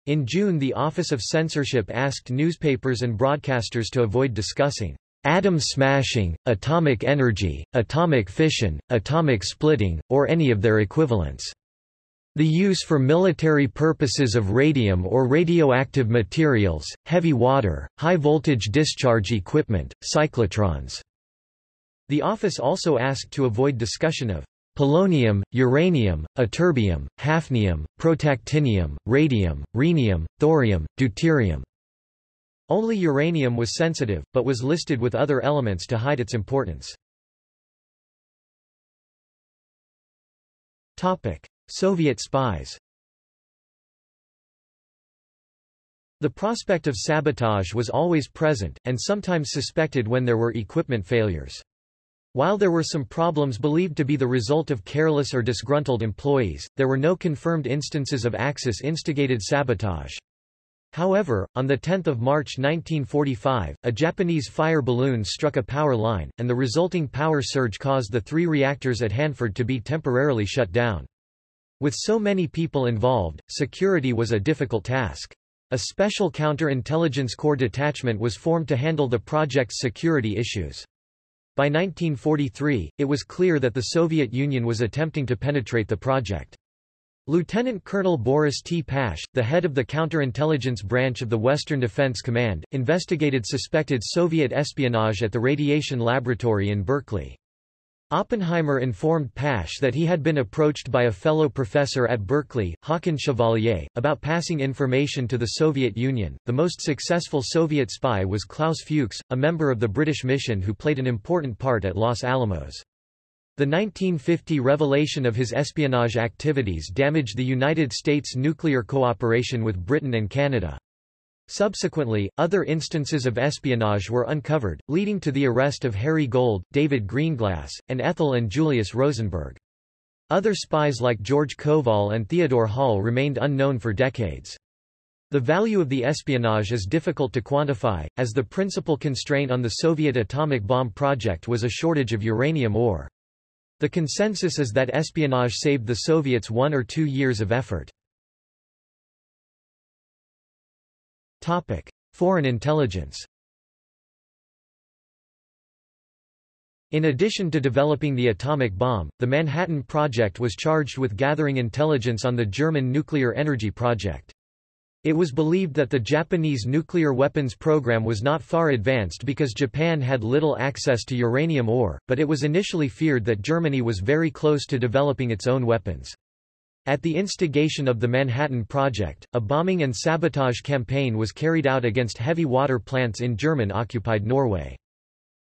In June the Office of Censorship asked newspapers and broadcasters to avoid discussing atom smashing, atomic energy, atomic fission, atomic splitting, or any of their equivalents. The use for military purposes of radium or radioactive materials, heavy water, high-voltage discharge equipment, cyclotrons. The office also asked to avoid discussion of polonium, uranium, ytterbium, hafnium, protactinium, radium, rhenium, thorium, deuterium. Only uranium was sensitive, but was listed with other elements to hide its importance. Soviet spies The prospect of sabotage was always present, and sometimes suspected when there were equipment failures. While there were some problems believed to be the result of careless or disgruntled employees, there were no confirmed instances of Axis-instigated sabotage. However, on 10 March 1945, a Japanese fire balloon struck a power line, and the resulting power surge caused the three reactors at Hanford to be temporarily shut down. With so many people involved, security was a difficult task. A special counter-intelligence corps detachment was formed to handle the project's security issues. By 1943, it was clear that the Soviet Union was attempting to penetrate the project. Lieutenant Colonel Boris T. Pash, the head of the counterintelligence branch of the Western Defense Command, investigated suspected Soviet espionage at the radiation laboratory in Berkeley. Oppenheimer informed Pash that he had been approached by a fellow professor at Berkeley, Haakon Chevalier, about passing information to the Soviet Union. The most successful Soviet spy was Klaus Fuchs, a member of the British mission who played an important part at Los Alamos. The 1950 revelation of his espionage activities damaged the United States' nuclear cooperation with Britain and Canada. Subsequently, other instances of espionage were uncovered, leading to the arrest of Harry Gold, David Greenglass, and Ethel and Julius Rosenberg. Other spies like George Koval and Theodore Hall remained unknown for decades. The value of the espionage is difficult to quantify, as the principal constraint on the Soviet atomic bomb project was a shortage of uranium ore. The consensus is that espionage saved the Soviets one or two years of effort. Topic. Foreign intelligence In addition to developing the atomic bomb, the Manhattan Project was charged with gathering intelligence on the German nuclear energy project. It was believed that the Japanese nuclear weapons program was not far advanced because Japan had little access to uranium ore, but it was initially feared that Germany was very close to developing its own weapons. At the instigation of the Manhattan Project, a bombing and sabotage campaign was carried out against heavy water plants in German-occupied Norway.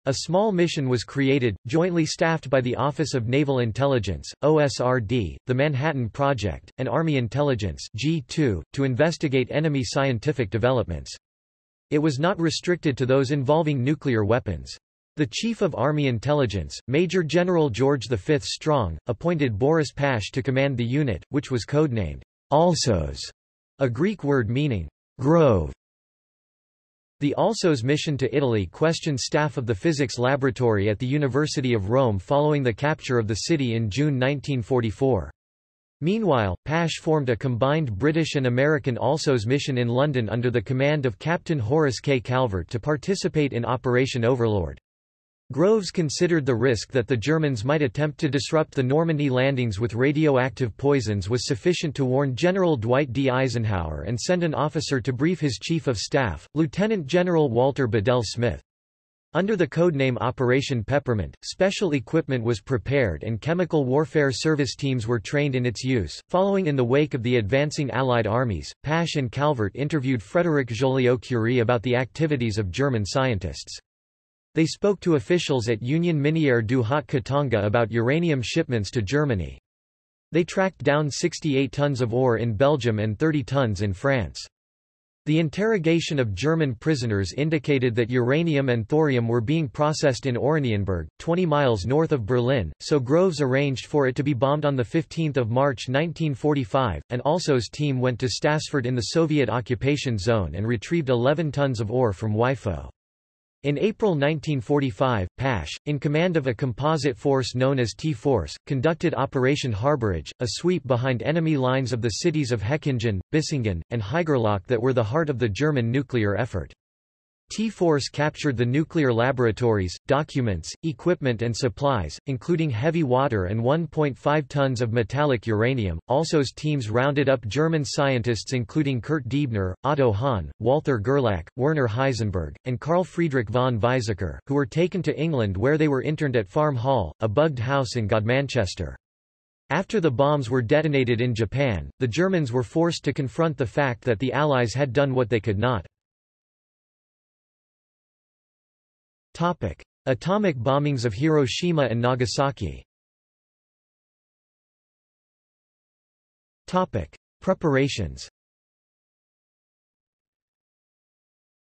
A small mission was created, jointly staffed by the Office of Naval Intelligence, OSRD, the Manhattan Project, and Army Intelligence G2, to investigate enemy scientific developments. It was not restricted to those involving nuclear weapons. The Chief of Army Intelligence, Major General George V. Strong, appointed Boris Pash to command the unit, which was codenamed Alsos, a Greek word meaning grove. The Alsos mission to Italy questioned staff of the physics laboratory at the University of Rome following the capture of the city in June 1944. Meanwhile, Pash formed a combined British and American Alsos mission in London under the command of Captain Horace K. Calvert to participate in Operation Overlord. Groves considered the risk that the Germans might attempt to disrupt the Normandy landings with radioactive poisons was sufficient to warn General Dwight D. Eisenhower and send an officer to brief his chief of staff, Lieutenant General Walter Bedell Smith. Under the codename Operation Peppermint, special equipment was prepared and chemical warfare service teams were trained in its use. Following in the wake of the advancing Allied armies, Pash and Calvert interviewed Frédéric Joliot-Curie about the activities of German scientists. They spoke to officials at Union Minière du Haut-Katanga about uranium shipments to Germany. They tracked down 68 tons of ore in Belgium and 30 tons in France. The interrogation of German prisoners indicated that uranium and thorium were being processed in Oranienburg, 20 miles north of Berlin, so Groves arranged for it to be bombed on 15 March 1945, and Alsos team went to Stassfurt in the Soviet occupation zone and retrieved 11 tons of ore from WIFO. In April 1945, Pash, in command of a composite force known as T-Force, conducted Operation Harborage, a sweep behind enemy lines of the cities of Hechingen, Bissingen, and Haigerloch that were the heart of the German nuclear effort. T-Force captured the nuclear laboratories, documents, equipment and supplies, including heavy water and 1.5 tons of metallic uranium. Alsos teams rounded up German scientists including Kurt Diebner, Otto Hahn, Walther Gerlach, Werner Heisenberg, and Carl Friedrich von Weizsäcker, who were taken to England where they were interned at Farm Hall, a bugged house in Godmanchester. After the bombs were detonated in Japan, the Germans were forced to confront the fact that the Allies had done what they could not. Topic. Atomic bombings of Hiroshima and Nagasaki Topic. Preparations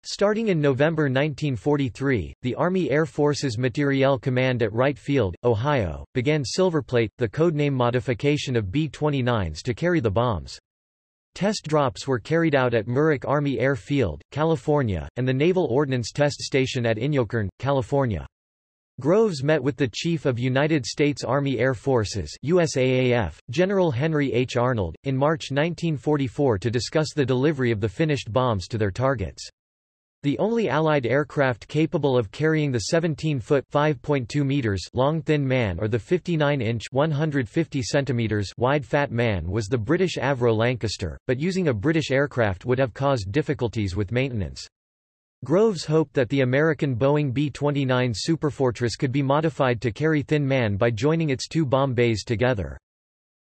Starting in November 1943, the Army Air Forces Materiel Command at Wright Field, Ohio, began Silverplate, the codename modification of B-29s to carry the bombs. Test drops were carried out at Muroc Army Air Field, California, and the Naval Ordnance Test Station at Inyokern, California. Groves met with the Chief of United States Army Air Forces USAAF, General Henry H. Arnold, in March 1944 to discuss the delivery of the finished bombs to their targets. The only Allied aircraft capable of carrying the 17-foot (5.2 meters) long Thin Man or the 59-inch (150 centimeters) wide Fat Man was the British Avro Lancaster, but using a British aircraft would have caused difficulties with maintenance. Groves hoped that the American Boeing B-29 Superfortress could be modified to carry Thin Man by joining its two bomb bays together.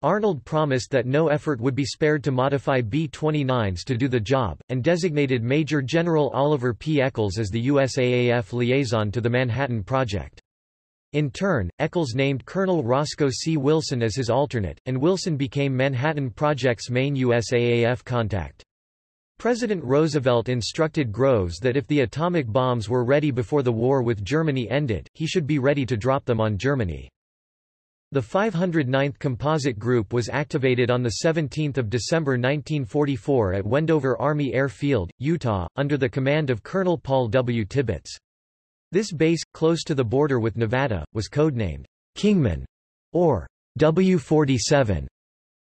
Arnold promised that no effort would be spared to modify B-29s to do the job, and designated Major General Oliver P. Echols as the USAAF liaison to the Manhattan Project. In turn, Eccles named Colonel Roscoe C. Wilson as his alternate, and Wilson became Manhattan Project's main USAAF contact. President Roosevelt instructed Groves that if the atomic bombs were ready before the war with Germany ended, he should be ready to drop them on Germany. The 509th Composite Group was activated on 17 December 1944 at Wendover Army Air Field, Utah, under the command of Colonel Paul W. Tibbets. This base, close to the border with Nevada, was codenamed Kingman or W-47.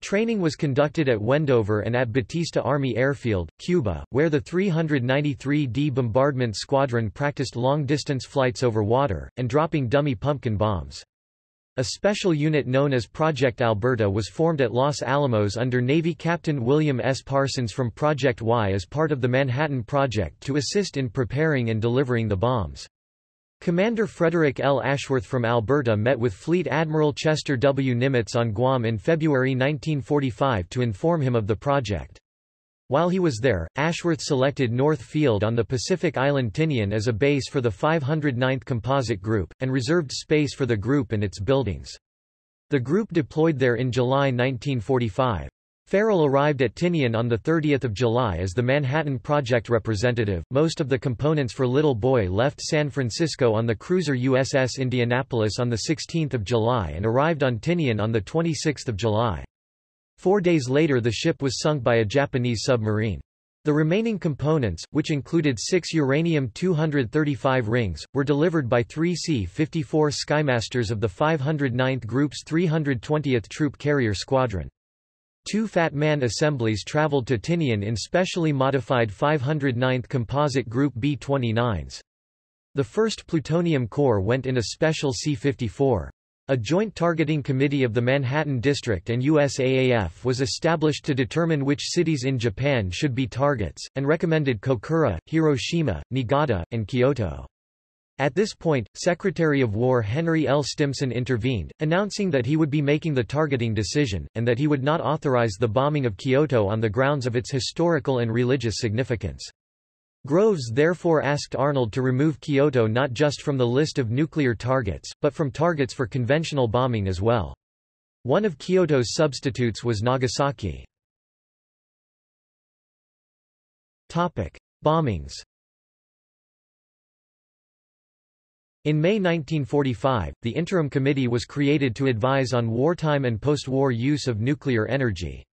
Training was conducted at Wendover and at Batista Army Airfield, Cuba, where the 393d Bombardment Squadron practiced long-distance flights over water, and dropping dummy pumpkin bombs. A special unit known as Project Alberta was formed at Los Alamos under Navy Captain William S. Parsons from Project Y as part of the Manhattan Project to assist in preparing and delivering the bombs. Commander Frederick L. Ashworth from Alberta met with Fleet Admiral Chester W. Nimitz on Guam in February 1945 to inform him of the project. While he was there, Ashworth selected North Field on the Pacific island Tinian as a base for the 509th Composite Group, and reserved space for the group and its buildings. The group deployed there in July 1945. Farrell arrived at Tinian on 30 July as the Manhattan Project representative. Most of the components for Little Boy left San Francisco on the cruiser USS Indianapolis on 16 July and arrived on Tinian on 26 July. Four days later the ship was sunk by a Japanese submarine. The remaining components, which included six uranium-235 rings, were delivered by three C-54 Skymasters of the 509th Group's 320th Troop Carrier Squadron. Two Fat Man assemblies traveled to Tinian in specially modified 509th Composite Group B-29s. The first plutonium core went in a special C-54. A joint targeting committee of the Manhattan District and USAAF was established to determine which cities in Japan should be targets, and recommended Kokura, Hiroshima, Niigata, and Kyoto. At this point, Secretary of War Henry L. Stimson intervened, announcing that he would be making the targeting decision, and that he would not authorize the bombing of Kyoto on the grounds of its historical and religious significance. Groves therefore asked Arnold to remove Kyoto not just from the list of nuclear targets, but from targets for conventional bombing as well. One of Kyoto's substitutes was Nagasaki. Topic: Bombings. In May 1945, the Interim Committee was created to advise on wartime and post-war use of nuclear energy.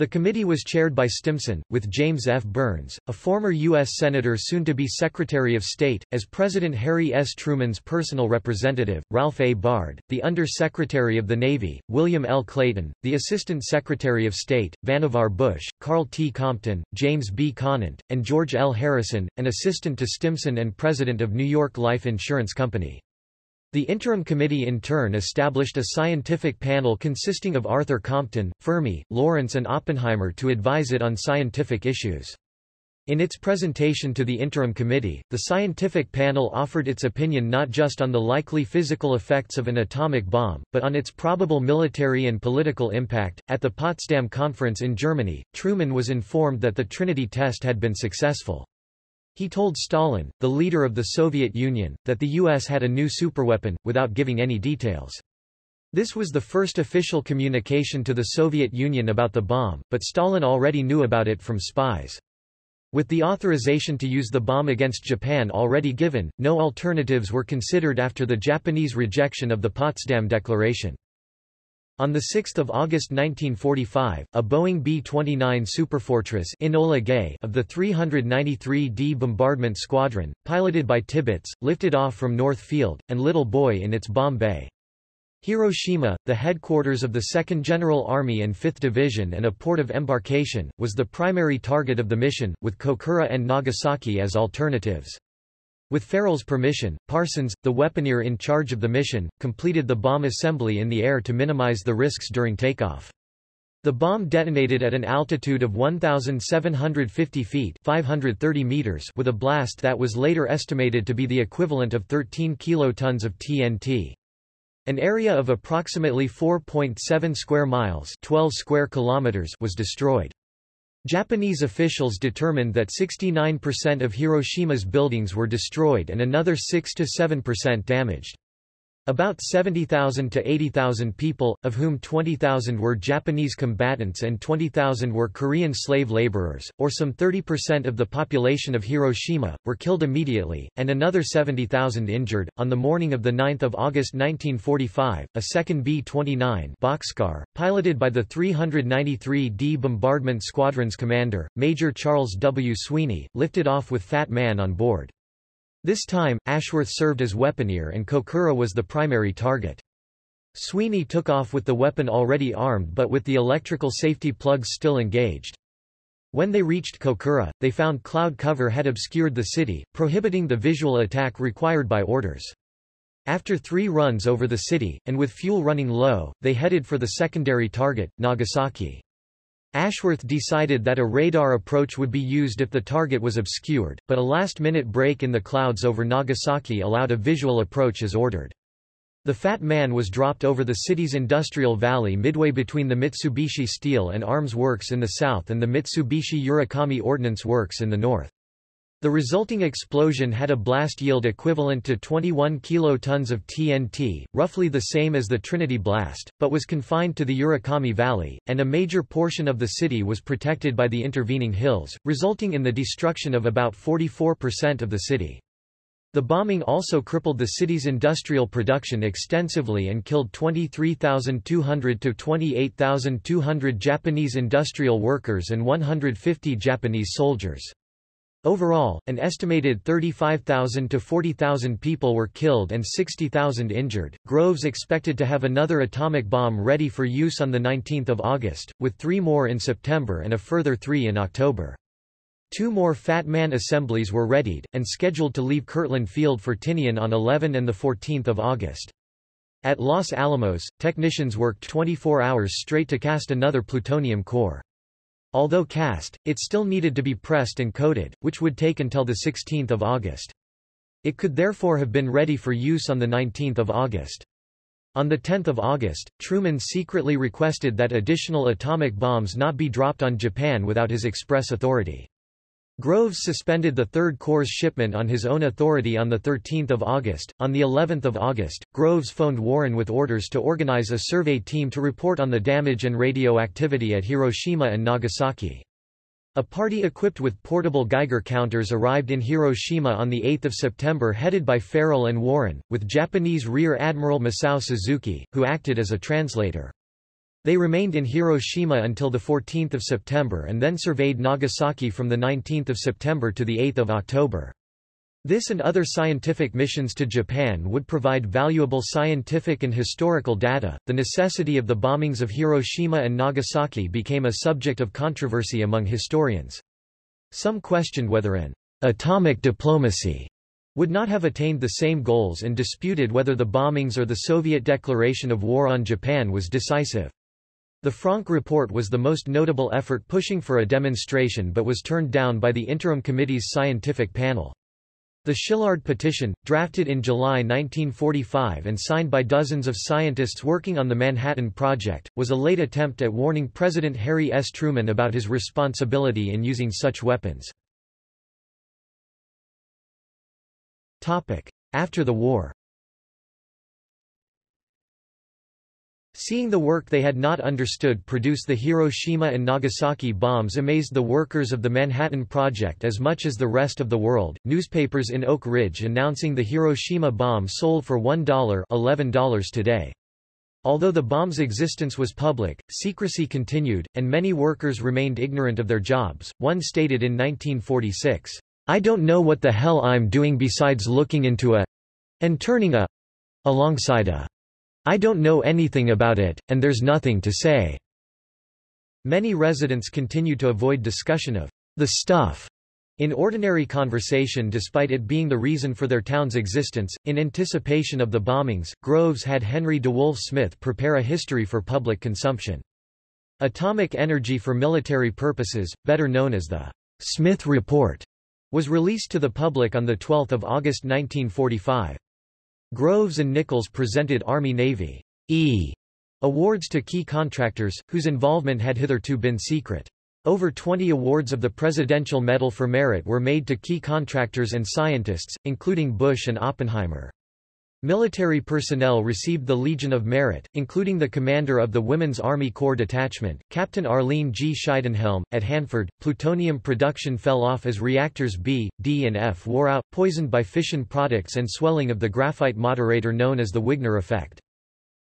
The committee was chaired by Stimson, with James F. Byrnes, a former U.S. Senator soon to be Secretary of State, as President Harry S. Truman's personal representative, Ralph A. Bard, the Under-Secretary of the Navy, William L. Clayton, the Assistant Secretary of State, Vannevar Bush, Karl T. Compton, James B. Conant, and George L. Harrison, an assistant to Stimson and President of New York Life Insurance Company. The Interim Committee in turn established a scientific panel consisting of Arthur Compton, Fermi, Lawrence and Oppenheimer to advise it on scientific issues. In its presentation to the Interim Committee, the scientific panel offered its opinion not just on the likely physical effects of an atomic bomb, but on its probable military and political impact. At the Potsdam Conference in Germany, Truman was informed that the Trinity test had been successful. He told Stalin, the leader of the Soviet Union, that the U.S. had a new superweapon, without giving any details. This was the first official communication to the Soviet Union about the bomb, but Stalin already knew about it from spies. With the authorization to use the bomb against Japan already given, no alternatives were considered after the Japanese rejection of the Potsdam Declaration. On 6 August 1945, a Boeing B-29 Superfortress Enola Gay of the 393d Bombardment Squadron, piloted by Tibbets, lifted off from North Field, and Little Boy in its bomb bay. Hiroshima, the headquarters of the 2nd General Army and 5th Division and a port of embarkation, was the primary target of the mission, with Kokura and Nagasaki as alternatives. With Farrell's permission, Parsons, the weaponeer in charge of the mission, completed the bomb assembly in the air to minimize the risks during takeoff. The bomb detonated at an altitude of 1,750 feet 530 meters with a blast that was later estimated to be the equivalent of 13 kilotons of TNT. An area of approximately 4.7 square miles 12 square kilometers was destroyed. Japanese officials determined that 69% of Hiroshima's buildings were destroyed and another 6 to 7% damaged. About 70,000 to 80,000 people, of whom 20,000 were Japanese combatants and 20,000 were Korean slave laborers, or some 30% of the population of Hiroshima, were killed immediately, and another 70,000 injured. On the morning of 9 August 1945, a second B-29 Bockscar, piloted by the 393d Bombardment Squadron's commander, Major Charles W. Sweeney, lifted off with Fat Man on board. This time, Ashworth served as weaponeer and Kokura was the primary target. Sweeney took off with the weapon already armed but with the electrical safety plugs still engaged. When they reached Kokura, they found cloud cover had obscured the city, prohibiting the visual attack required by orders. After three runs over the city, and with fuel running low, they headed for the secondary target, Nagasaki. Ashworth decided that a radar approach would be used if the target was obscured, but a last-minute break in the clouds over Nagasaki allowed a visual approach as ordered. The Fat Man was dropped over the city's industrial valley midway between the Mitsubishi Steel and Arms Works in the south and the Mitsubishi Urakami Ordnance Works in the north. The resulting explosion had a blast yield equivalent to 21 kilotons of TNT, roughly the same as the Trinity blast, but was confined to the Urakami Valley, and a major portion of the city was protected by the intervening hills, resulting in the destruction of about 44% of the city. The bombing also crippled the city's industrial production extensively and killed 23,200 to 28,200 Japanese industrial workers and 150 Japanese soldiers. Overall, an estimated 35,000 to 40,000 people were killed and 60,000 injured. Groves expected to have another atomic bomb ready for use on 19 August, with three more in September and a further three in October. Two more Fat Man assemblies were readied, and scheduled to leave Kirtland Field for Tinian on 11 and 14 August. At Los Alamos, technicians worked 24 hours straight to cast another plutonium core. Although cast, it still needed to be pressed and coated, which would take until 16 August. It could therefore have been ready for use on 19 August. On 10 August, Truman secretly requested that additional atomic bombs not be dropped on Japan without his express authority. Groves suspended the Third core's shipment on his own authority on 13 August. On the 11th of August, Groves phoned Warren with orders to organize a survey team to report on the damage and radioactivity at Hiroshima and Nagasaki. A party equipped with portable Geiger counters arrived in Hiroshima on 8 September headed by Farrell and Warren, with Japanese Rear Admiral Masao Tsuzuki, who acted as a translator. They remained in Hiroshima until 14 September and then surveyed Nagasaki from 19 September to 8 October. This and other scientific missions to Japan would provide valuable scientific and historical data. The necessity of the bombings of Hiroshima and Nagasaki became a subject of controversy among historians. Some questioned whether an atomic diplomacy would not have attained the same goals and disputed whether the bombings or the Soviet declaration of war on Japan was decisive. The Franck report was the most notable effort pushing for a demonstration but was turned down by the Interim Committee's scientific panel. The Szilard petition, drafted in July 1945 and signed by dozens of scientists working on the Manhattan Project, was a late attempt at warning President Harry S. Truman about his responsibility in using such weapons. After the war Seeing the work they had not understood produce the Hiroshima and Nagasaki bombs amazed the workers of the Manhattan Project as much as the rest of the world. Newspapers in Oak Ridge announcing the Hiroshima bomb sold for $1 $11 today. Although the bomb's existence was public, secrecy continued, and many workers remained ignorant of their jobs. One stated in 1946, I don't know what the hell I'm doing besides looking into a and turning a alongside a I don't know anything about it, and there's nothing to say." Many residents continue to avoid discussion of the stuff in ordinary conversation despite it being the reason for their town's existence. In anticipation of the bombings, Groves had Henry DeWolf Smyth prepare a history for public consumption. Atomic Energy for Military Purposes, better known as the Smyth Report, was released to the public on 12 August 1945. Groves and Nichols presented Army-Navy E awards to key contractors, whose involvement had hitherto been secret. Over 20 awards of the Presidential Medal for Merit were made to key contractors and scientists, including Bush and Oppenheimer. Military personnel received the Legion of Merit, including the commander of the Women's Army Corps Detachment, Captain Arlene G. Scheidenhelm. At Hanford, plutonium production fell off as reactors B, D and F wore out, poisoned by fission products and swelling of the graphite moderator known as the Wigner effect.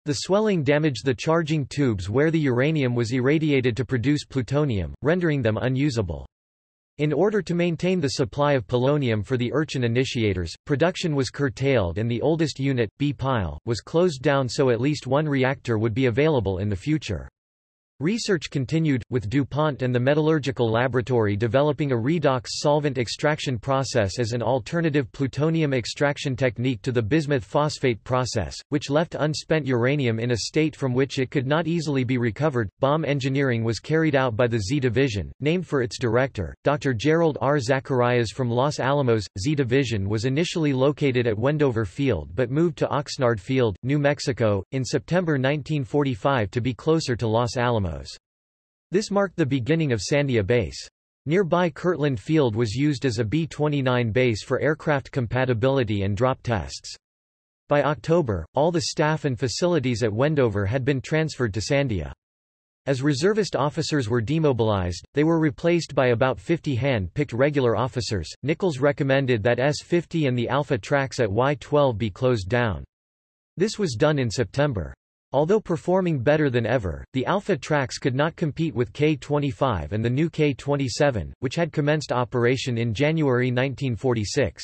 The swelling damaged the charging tubes where the uranium was irradiated to produce plutonium, rendering them unusable. In order to maintain the supply of polonium for the Urchin initiators, production was curtailed and the oldest unit, B-pile, was closed down so at least one reactor would be available in the future. Research continued, with DuPont and the Metallurgical Laboratory developing a redox solvent extraction process as an alternative plutonium extraction technique to the bismuth phosphate process, which left unspent uranium in a state from which it could not easily be recovered. Bomb engineering was carried out by the Z Division, named for its director, Dr. Jerrold R. Zacharias from Los Alamos. Z Division was initially located at Wendover Field but moved to Oxnard Field, New Mexico, in September 1945 to be closer to Los Alamos. This marked the beginning of Sandia Base. Nearby Kirtland Field was used as a B-29 base for aircraft compatibility and drop tests. By October, all the staff and facilities at Wendover had been transferred to Sandia. As reservist officers were demobilized, they were replaced by about 50 hand-picked regular officers. Nichols recommended that S-50 and the Alpha tracks at Y-12 be closed down. This was done in September. Although performing better than ever, the Alpha tracks could not compete with K-25 and the new K-27, which had commenced operation in January 1946.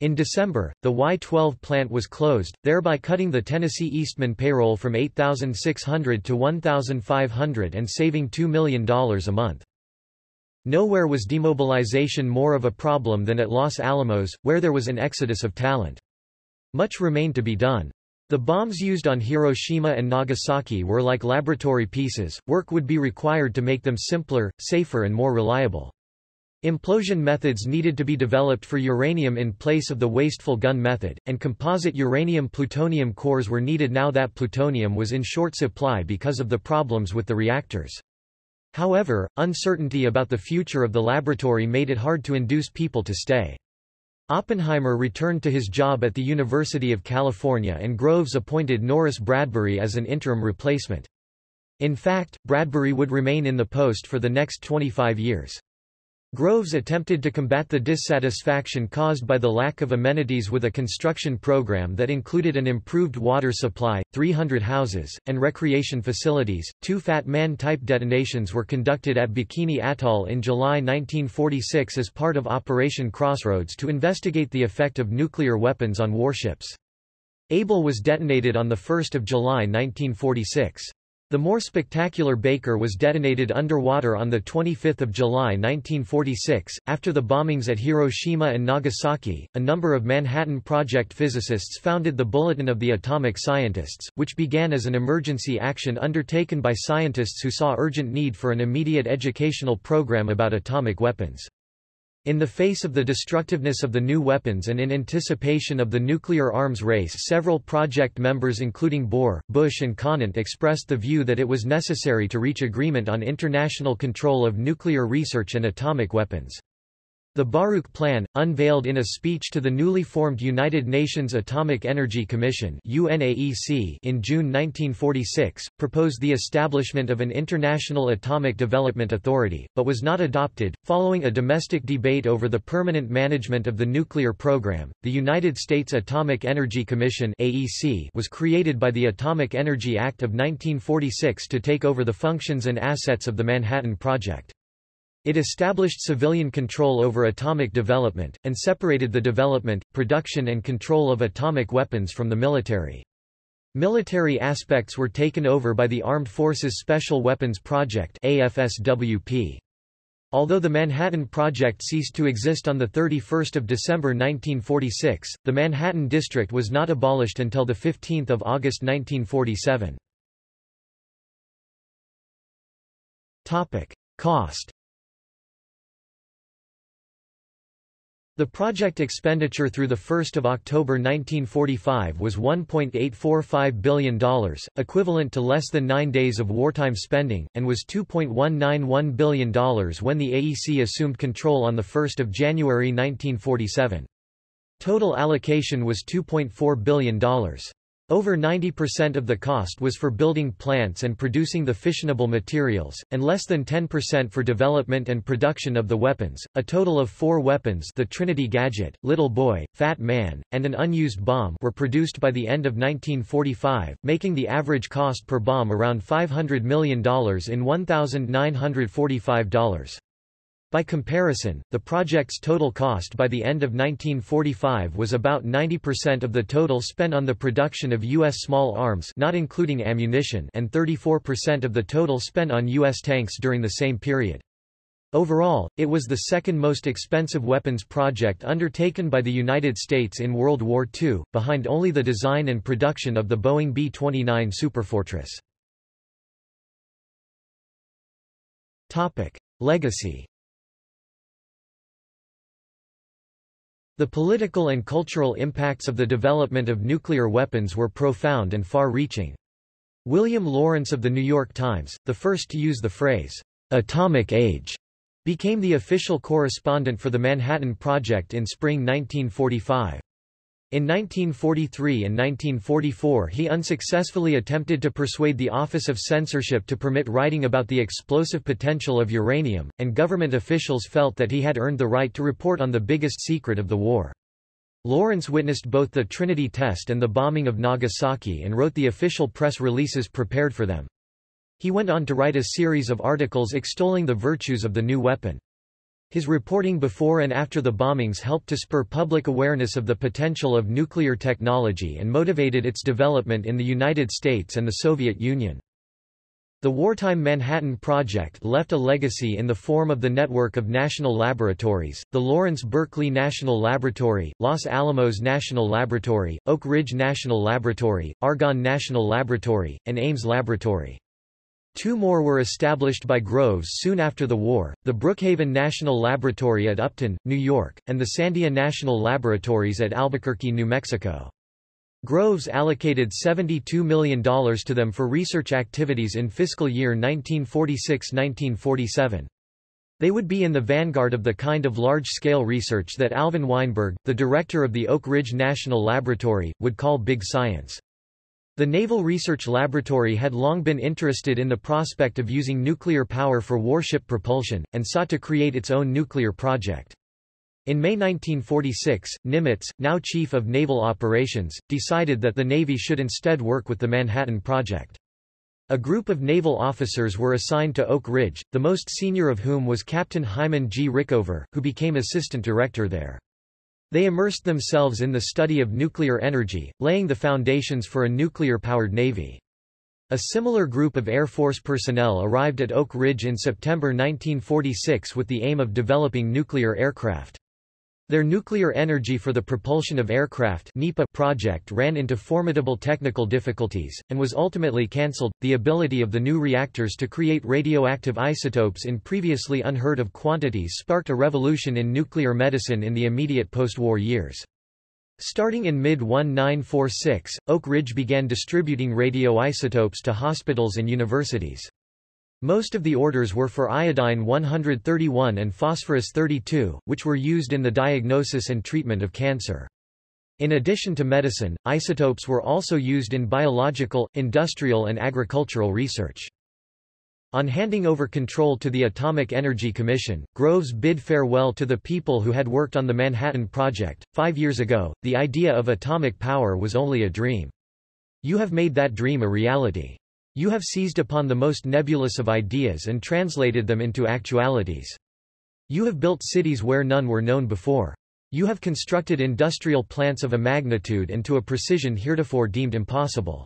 In December, the Y-12 plant was closed, thereby cutting the Tennessee Eastman payroll from 8,600 to 1,500 and saving $2 million a month. Nowhere was demobilization more of a problem than at Los Alamos, where there was an exodus of talent. Much remained to be done. The bombs used on Hiroshima and Nagasaki were like laboratory pieces, work would be required to make them simpler, safer and more reliable. Implosion methods needed to be developed for uranium in place of the wasteful gun method, and composite uranium-plutonium cores were needed now that plutonium was in short supply because of the problems with the reactors. However, uncertainty about the future of the laboratory made it hard to induce people to stay. Oppenheimer returned to his job at the University of California and Groves appointed Norris Bradbury as an interim replacement. In fact, Bradbury would remain in the post for the next 25 years. Groves attempted to combat the dissatisfaction caused by the lack of amenities with a construction program that included an improved water supply, 300 houses, and recreation facilities. Two Fat Man type detonations were conducted at Bikini Atoll in July 1946 as part of Operation Crossroads to investigate the effect of nuclear weapons on warships. Able was detonated on 1 July 1946. The more spectacular Baker was detonated underwater on 25 July 1946. After the bombings at Hiroshima and Nagasaki, a number of Manhattan Project physicists founded the Bulletin of the Atomic Scientists, which began as an emergency action undertaken by scientists who saw urgent need for an immediate educational program about atomic weapons. In the face of the destructiveness of the new weapons and in anticipation of the nuclear arms race several project members including Bohr, Bush and Conant expressed the view that it was necessary to reach agreement on international control of nuclear research and atomic weapons. The Baruch Plan, unveiled in a speech to the newly formed United Nations Atomic Energy Commission UNAEC in June 1946, proposed the establishment of an International Atomic Development Authority, but was not adopted. Following a domestic debate over the permanent management of the nuclear program, the United States Atomic Energy Commission AEC was created by the Atomic Energy Act of 1946 to take over the functions and assets of the Manhattan Project. It established civilian control over atomic development, and separated the development, production and control of atomic weapons from the military. Military aspects were taken over by the Armed Forces Special Weapons Project AFSWP. Although the Manhattan Project ceased to exist on 31 December 1946, the Manhattan District was not abolished until 15 August 1947. Cost The project expenditure through 1 October 1945 was $1.845 billion, equivalent to less than nine days of wartime spending, and was $2.191 billion when the AEC assumed control on 1 January 1947. Total allocation was $2.4 billion. Over 90% of the cost was for building plants and producing the fissionable materials, and less than 10% for development and production of the weapons. A total of four weapons the Trinity Gadget, Little Boy, Fat Man, and an unused bomb were produced by the end of 1945, making the average cost per bomb around $500 million in $1,945. By comparison, the project's total cost by the end of 1945 was about 90% of the total spent on the production of U.S. small arms not including ammunition and 34% of the total spent on U.S. tanks during the same period. Overall, it was the second most expensive weapons project undertaken by the United States in World War II, behind only the design and production of the Boeing B-29 Superfortress. Legacy The political and cultural impacts of the development of nuclear weapons were profound and far-reaching. William Lawrence of The New York Times, the first to use the phrase, atomic age, became the official correspondent for the Manhattan Project in spring 1945. In 1943 and 1944 he unsuccessfully attempted to persuade the Office of Censorship to permit writing about the explosive potential of uranium, and government officials felt that he had earned the right to report on the biggest secret of the war. Lawrence witnessed both the Trinity test and the bombing of Nagasaki and wrote the official press releases prepared for them. He went on to write a series of articles extolling the virtues of the new weapon. His reporting before and after the bombings helped to spur public awareness of the potential of nuclear technology and motivated its development in the United States and the Soviet Union. The wartime Manhattan Project left a legacy in the form of the network of national laboratories, the Lawrence Berkeley National Laboratory, Los Alamos National Laboratory, Oak Ridge National Laboratory, Argonne National Laboratory, and Ames Laboratory. Two more were established by Groves soon after the war, the Brookhaven National Laboratory at Upton, New York, and the Sandia National Laboratories at Albuquerque, New Mexico. Groves allocated $72 million to them for research activities in fiscal year 1946–1947. They would be in the vanguard of the kind of large-scale research that Alvin Weinberg, the director of the Oak Ridge National Laboratory, would call big science. The Naval Research Laboratory had long been interested in the prospect of using nuclear power for warship propulsion, and sought to create its own nuclear project. In May 1946, Nimitz, now Chief of Naval Operations, decided that the Navy should instead work with the Manhattan Project. A group of naval officers were assigned to Oak Ridge, the most senior of whom was Captain Hyman G. Rickover, who became assistant director there. They immersed themselves in the study of nuclear energy, laying the foundations for a nuclear-powered Navy. A similar group of Air Force personnel arrived at Oak Ridge in September 1946 with the aim of developing nuclear aircraft. Their nuclear energy for the propulsion of aircraft project ran into formidable technical difficulties, and was ultimately cancelled. The ability of the new reactors to create radioactive isotopes in previously unheard of quantities sparked a revolution in nuclear medicine in the immediate post-war years. Starting in mid-1946, Oak Ridge began distributing radioisotopes to hospitals and universities. Most of the orders were for iodine 131 and phosphorus 32, which were used in the diagnosis and treatment of cancer. In addition to medicine, isotopes were also used in biological, industrial and agricultural research. On handing over control to the Atomic Energy Commission, Groves bid farewell to the people who had worked on the Manhattan Project. Five years ago, the idea of atomic power was only a dream. You have made that dream a reality. You have seized upon the most nebulous of ideas and translated them into actualities. You have built cities where none were known before. You have constructed industrial plants of a magnitude and to a precision heretofore deemed impossible.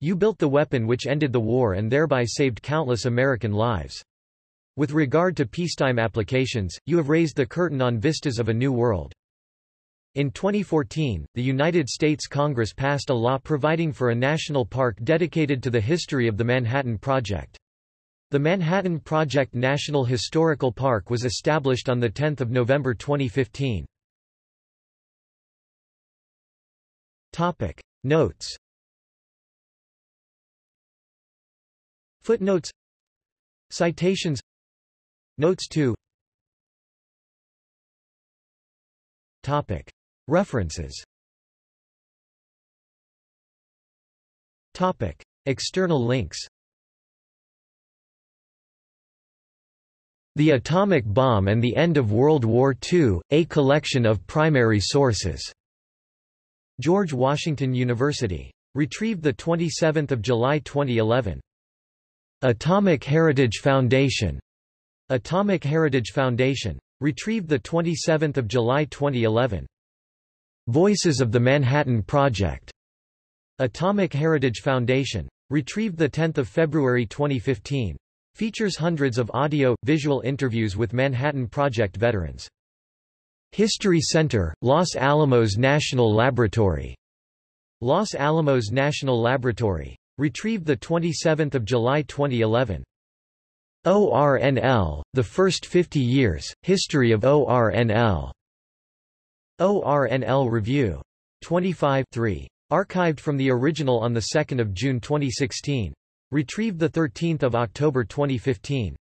You built the weapon which ended the war and thereby saved countless American lives. With regard to peacetime applications, you have raised the curtain on vistas of a new world. In 2014, the United States Congress passed a law providing for a national park dedicated to the history of the Manhattan Project. The Manhattan Project National Historical Park was established on 10 November 2015. Topic. Notes Footnotes Citations Notes 2 Topic. References Topic. External links The Atomic Bomb and the End of World War II, A Collection of Primary Sources. George Washington University. Retrieved 27 July 2011. Atomic Heritage Foundation. Atomic Heritage Foundation. Retrieved 27 July 2011. Voices of the Manhattan Project. Atomic Heritage Foundation. Retrieved 10 February 2015. Features hundreds of audio, visual interviews with Manhattan Project veterans. History Center, Los Alamos National Laboratory. Los Alamos National Laboratory. Retrieved 27 July 2011. ORNL, The First 50 Years, History of ORNL. ORNL Review. 25 3. Archived from the original on 2 June 2016. Retrieved 13 October 2015.